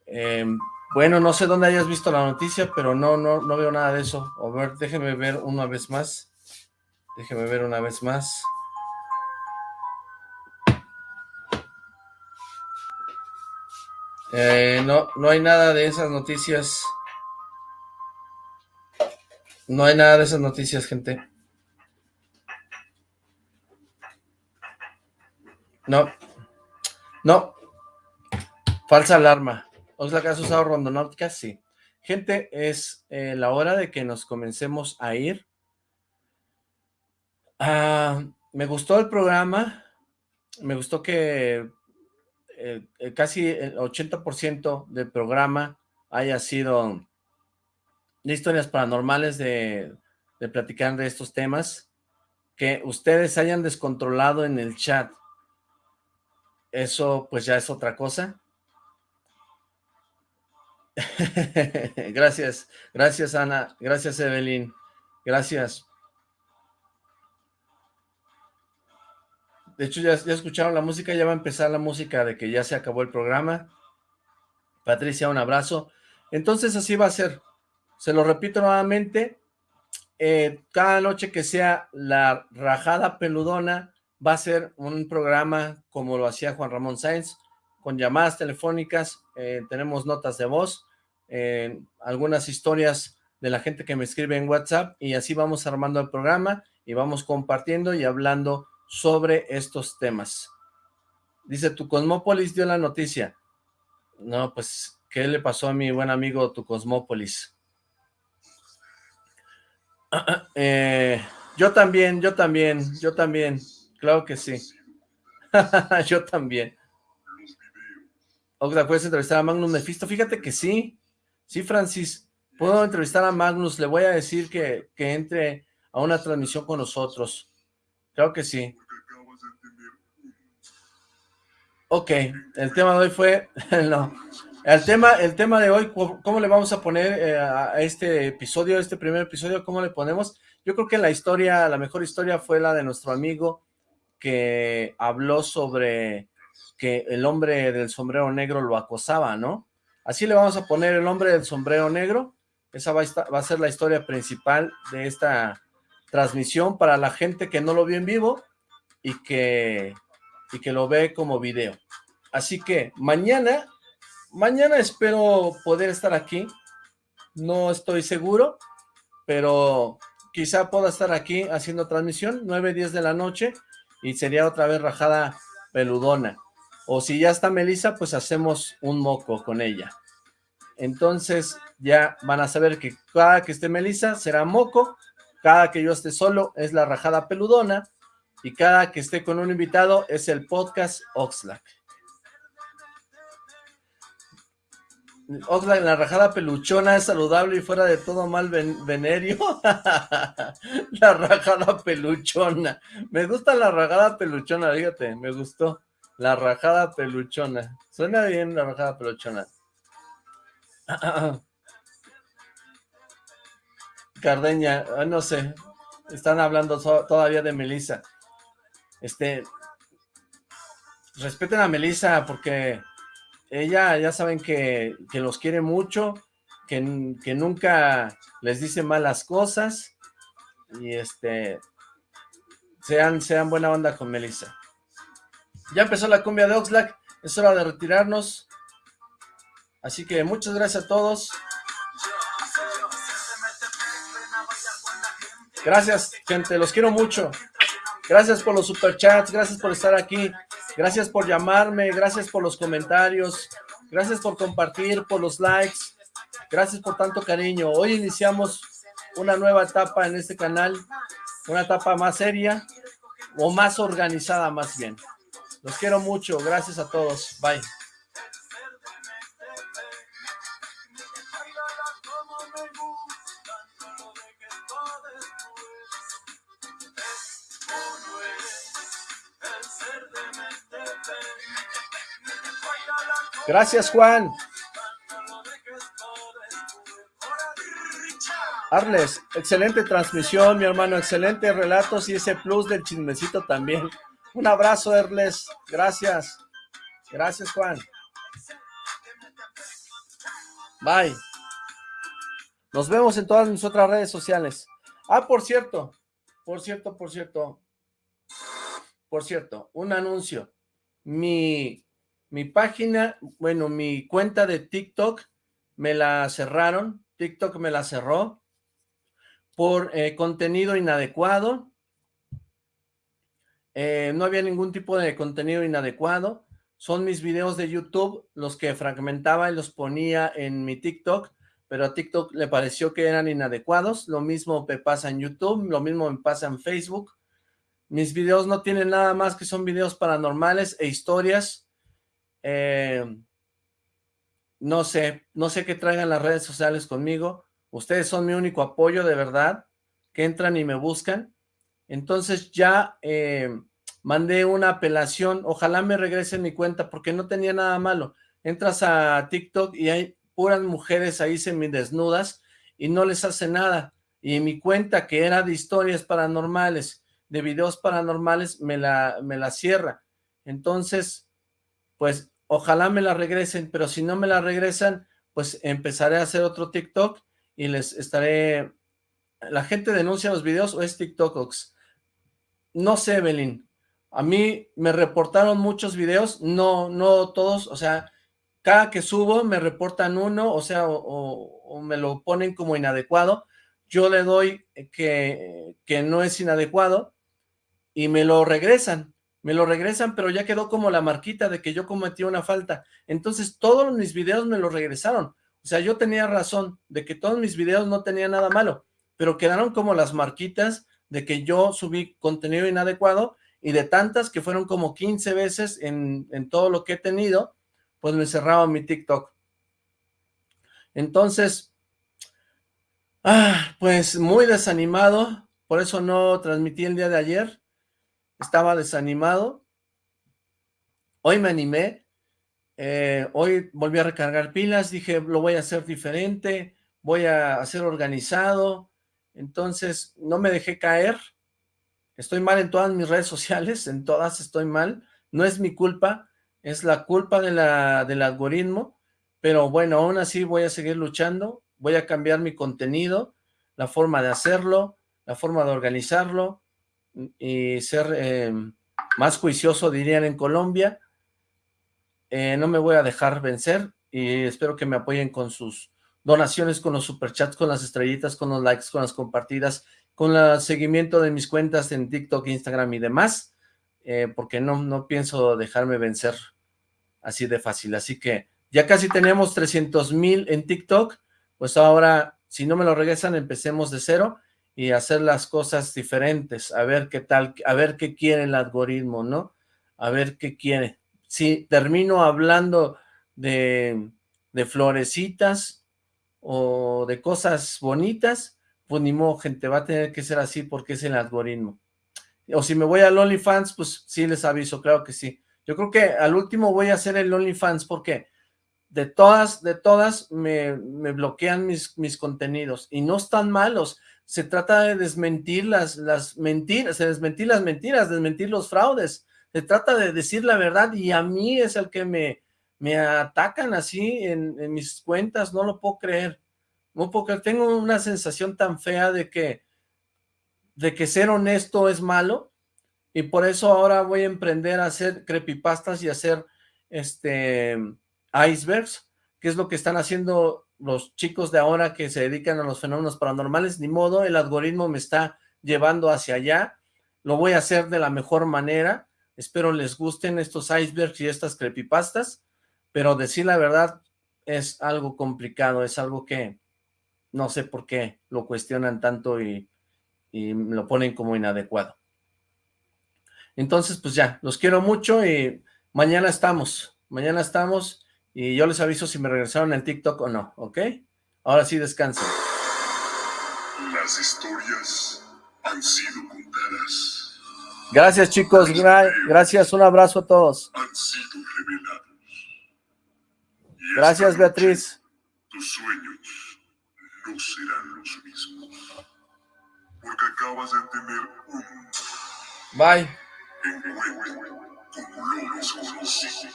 Em, Bueno, no sé dónde hayas visto la noticia, pero no, no, no veo nada de eso. A ver, déjeme ver una vez más. Déjeme ver una vez más. Eh, no, no hay nada de esas noticias. No hay nada de esas noticias, gente. No. No. Falsa alarma. ¿Os la que has usado rondonáutica? Sí. Gente, es eh, la hora de que nos comencemos a ir. Ah, me gustó el programa. Me gustó que eh, eh, casi el 80% del programa haya sido de historias paranormales, de, de platicar de estos temas, que ustedes hayan descontrolado en el chat, eso pues ya es otra cosa. <laughs> gracias, gracias Ana, gracias Evelyn, gracias. De hecho, ya, escucharon la música, ya va a empezar la música de que ya se acabó el programa. Patricia, un abrazo. Entonces así va a ser. Se lo repito nuevamente. Eh, cada noche que sea la rajada peludona, va a ser un programa como lo hacía Juan Ramón Sáenz, con llamadas telefónicas, eh, tenemos notas de voz, eh, algunas historias de la gente que me escribe en WhatsApp, y así vamos armando el programa, y vamos compartiendo y hablando sobre estos temas. Dice, tu Cosmópolis dio la noticia. No, pues, ¿qué le pasó a mi buen amigo tu Cosmópolis? <clears throat> Eh, yo también, yo también, yo también, claro que sí. <laughs> yo también. Oxla, ¿puedes entrevistar a Magnus Mephisto? Fíjate que sí, sí, Francis. Puedo entrevistar a Magnus, le voy a decir que, que entre a una transmisión con nosotros. Creo que sí. Ok, el tema de hoy fue, <laughs> no, el tema, el tema de hoy, ¿cómo le vamos a poner eh, a este episodio, este primer episodio, cómo le ponemos? Yo creo que la historia, la mejor historia fue la de nuestro amigo que habló sobre que el hombre del sombrero negro lo acosaba, ¿no? Así le vamos a poner el hombre del sombrero negro, esa va a, va a ser la historia principal de esta transmisión para la gente que no lo vio en vivo y que y que lo ve como video. Así que mañana, mañana espero poder estar aquí. No estoy seguro, pero quizá pueda estar aquí haciendo transmisión, 9, 10 de la noche, y sería otra vez rajada peludona. O si ya está Melissa, pues hacemos un moco con ella. Entonces ya van a saber que cada que esté Melissa será moco, cada que yo esté solo es la rajada peludona, y cada que esté con un invitado es el podcast Oxlack. Oxlack, la rajada peluchona es saludable y fuera de todo mal venerio. <laughs> la rajada peluchona. Me gusta la rajada peluchona, fíjate, me gustó. La rajada peluchona. Suena bien la rajada peluchona. <clears throat> Cardeña, ah, no sé, están hablando todavía de Melissa este, respeten a Melissa porque ella ya saben que, los quiere mucho, que, que, nunca les dice malas cosas y este, sean, sean buena onda con Melissa. Ya empezó la cumbia de Oxlack, es hora de retirarnos. Así que muchas gracias a todos. Gracias, gente, los quiero mucho. Gracias por los superchats, gracias por estar aquí, gracias por llamarme, gracias por los comentarios, gracias por compartir, por los likes, gracias por tanto cariño. Hoy iniciamos una nueva etapa en este canal, una etapa más seria o más organizada más bien. Los quiero mucho, gracias a todos, bye. Gracias, Juan. Arles, excelente transmisión, mi hermano, excelente relatos y ese plus del chismecito también. Un abrazo, Arles, gracias. Gracias, Juan. Bye. Nos vemos en todas mis otras redes sociales. Ah, por cierto, por cierto, por cierto, por cierto, un anuncio. Mi, mi página, bueno, mi cuenta de TikTok me la cerraron. TikTok me la cerró por eh, contenido inadecuado. Eh, no había ningún tipo de contenido inadecuado. Son mis videos de YouTube los que fragmentaba y los ponía en mi TikTok pero a TikTok le pareció que eran inadecuados, lo mismo me pasa en YouTube, lo mismo me pasa en Facebook, mis videos no tienen nada más que son videos paranormales e historias, eh, no sé, no sé qué traigan las redes sociales conmigo, ustedes son mi único apoyo de verdad, que entran y me buscan, entonces ya eh, mandé una apelación, ojalá me regresen mi cuenta porque no tenía nada malo, entras a TikTok y hay puras mujeres ahí semidesnudas y no les hace nada. Y mi cuenta, que era de historias paranormales, de videos paranormales, me la, me la cierra. Entonces, pues, ojalá me la regresen, pero si no me la regresan, pues empezaré a hacer otro TikTok y les estaré... ¿La gente denuncia los videos o es TikToks? No sé, Evelyn. A mí me reportaron muchos videos, no, no todos, o sea, cada que subo me reportan uno, o sea, o, me lo ponen como inadecuado, yo le doy que, que no es inadecuado y me lo regresan, me lo regresan, pero ya quedó como la marquita de que yo cometí una falta. Entonces todos mis videos me lo regresaron. O sea, yo tenía razón de que todos mis videos no tenían nada malo, pero quedaron como las marquitas de que yo subí contenido inadecuado y de tantas que fueron como 15 veces en, en todo lo que he tenido, pues me cerraba mi TikTok. Entonces, ah, pues muy desanimado, por eso no transmití el día de ayer, estaba desanimado. Hoy me animé, eh, hoy volví a recargar pilas, dije, lo voy a hacer diferente, voy a hacer organizado, entonces no me dejé caer, estoy mal en todas mis redes sociales, en todas estoy mal, no es mi culpa, es la culpa de la, del algoritmo, pero bueno, aún así voy a seguir luchando, voy a cambiar mi contenido, la forma de hacerlo, la forma de organizarlo y ser eh, más juicioso, dirían en Colombia. Eh, no me voy a dejar vencer y espero que me apoyen con sus donaciones, con los superchats, con las estrellitas, con los likes, con las compartidas, con el seguimiento de mis cuentas en TikTok, Instagram y demás. Eh, porque no, no pienso dejarme vencer así de fácil. Así que ya casi tenemos 300 mil en TikTok, pues ahora, si no me lo regresan, empecemos de cero y hacer las cosas diferentes, a ver qué tal, a ver qué quiere el algoritmo, ¿no? A ver qué quiere. Si termino hablando de, de florecitas o de cosas bonitas, pues ni modo, gente, va a tener que ser así porque es el algoritmo o si me voy al OnlyFans, pues sí les aviso, claro que sí. Yo creo que al último voy a hacer el OnlyFans porque de todas, de todas me, bloquean mis, mis contenidos y no están malos. Se trata de desmentir las, las mentiras, de desmentir las mentiras, desmentir los fraudes. Se trata de decir la verdad y a mí es el que me, me atacan así en, en mis cuentas, no lo puedo creer. No puedo tengo una sensación tan fea de que de que ser honesto es malo y por eso ahora voy a emprender a hacer creepypastas y hacer este icebergs, que es lo que están haciendo los chicos de ahora que se dedican a los fenómenos paranormales, ni modo, el algoritmo me está llevando hacia allá, lo voy a hacer de la mejor manera, espero les gusten estos icebergs y estas creepypastas, pero decir la verdad es algo complicado, es algo que no sé por qué lo cuestionan tanto y y lo ponen como inadecuado. Entonces, pues ya, los quiero mucho y mañana estamos, mañana estamos y yo les aviso si me regresaron en TikTok o no, ¿ok? Ahora sí descansen. Las historias han sido contadas. Gracias chicos, gracias, un abrazo a todos. Han sido revelados. Gracias Beatriz. Tus sueños no serán los mismos porque acabas de tener un Bye. encuentro como lo desconocido.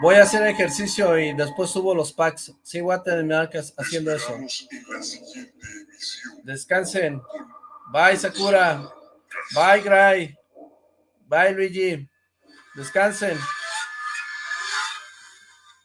Voy a hacer ejercicio y después subo los packs. Sí, voy a terminar haciendo eso. Descansen. Bye, Sakura. Bye, Gray. Bye, Luigi. Descansen.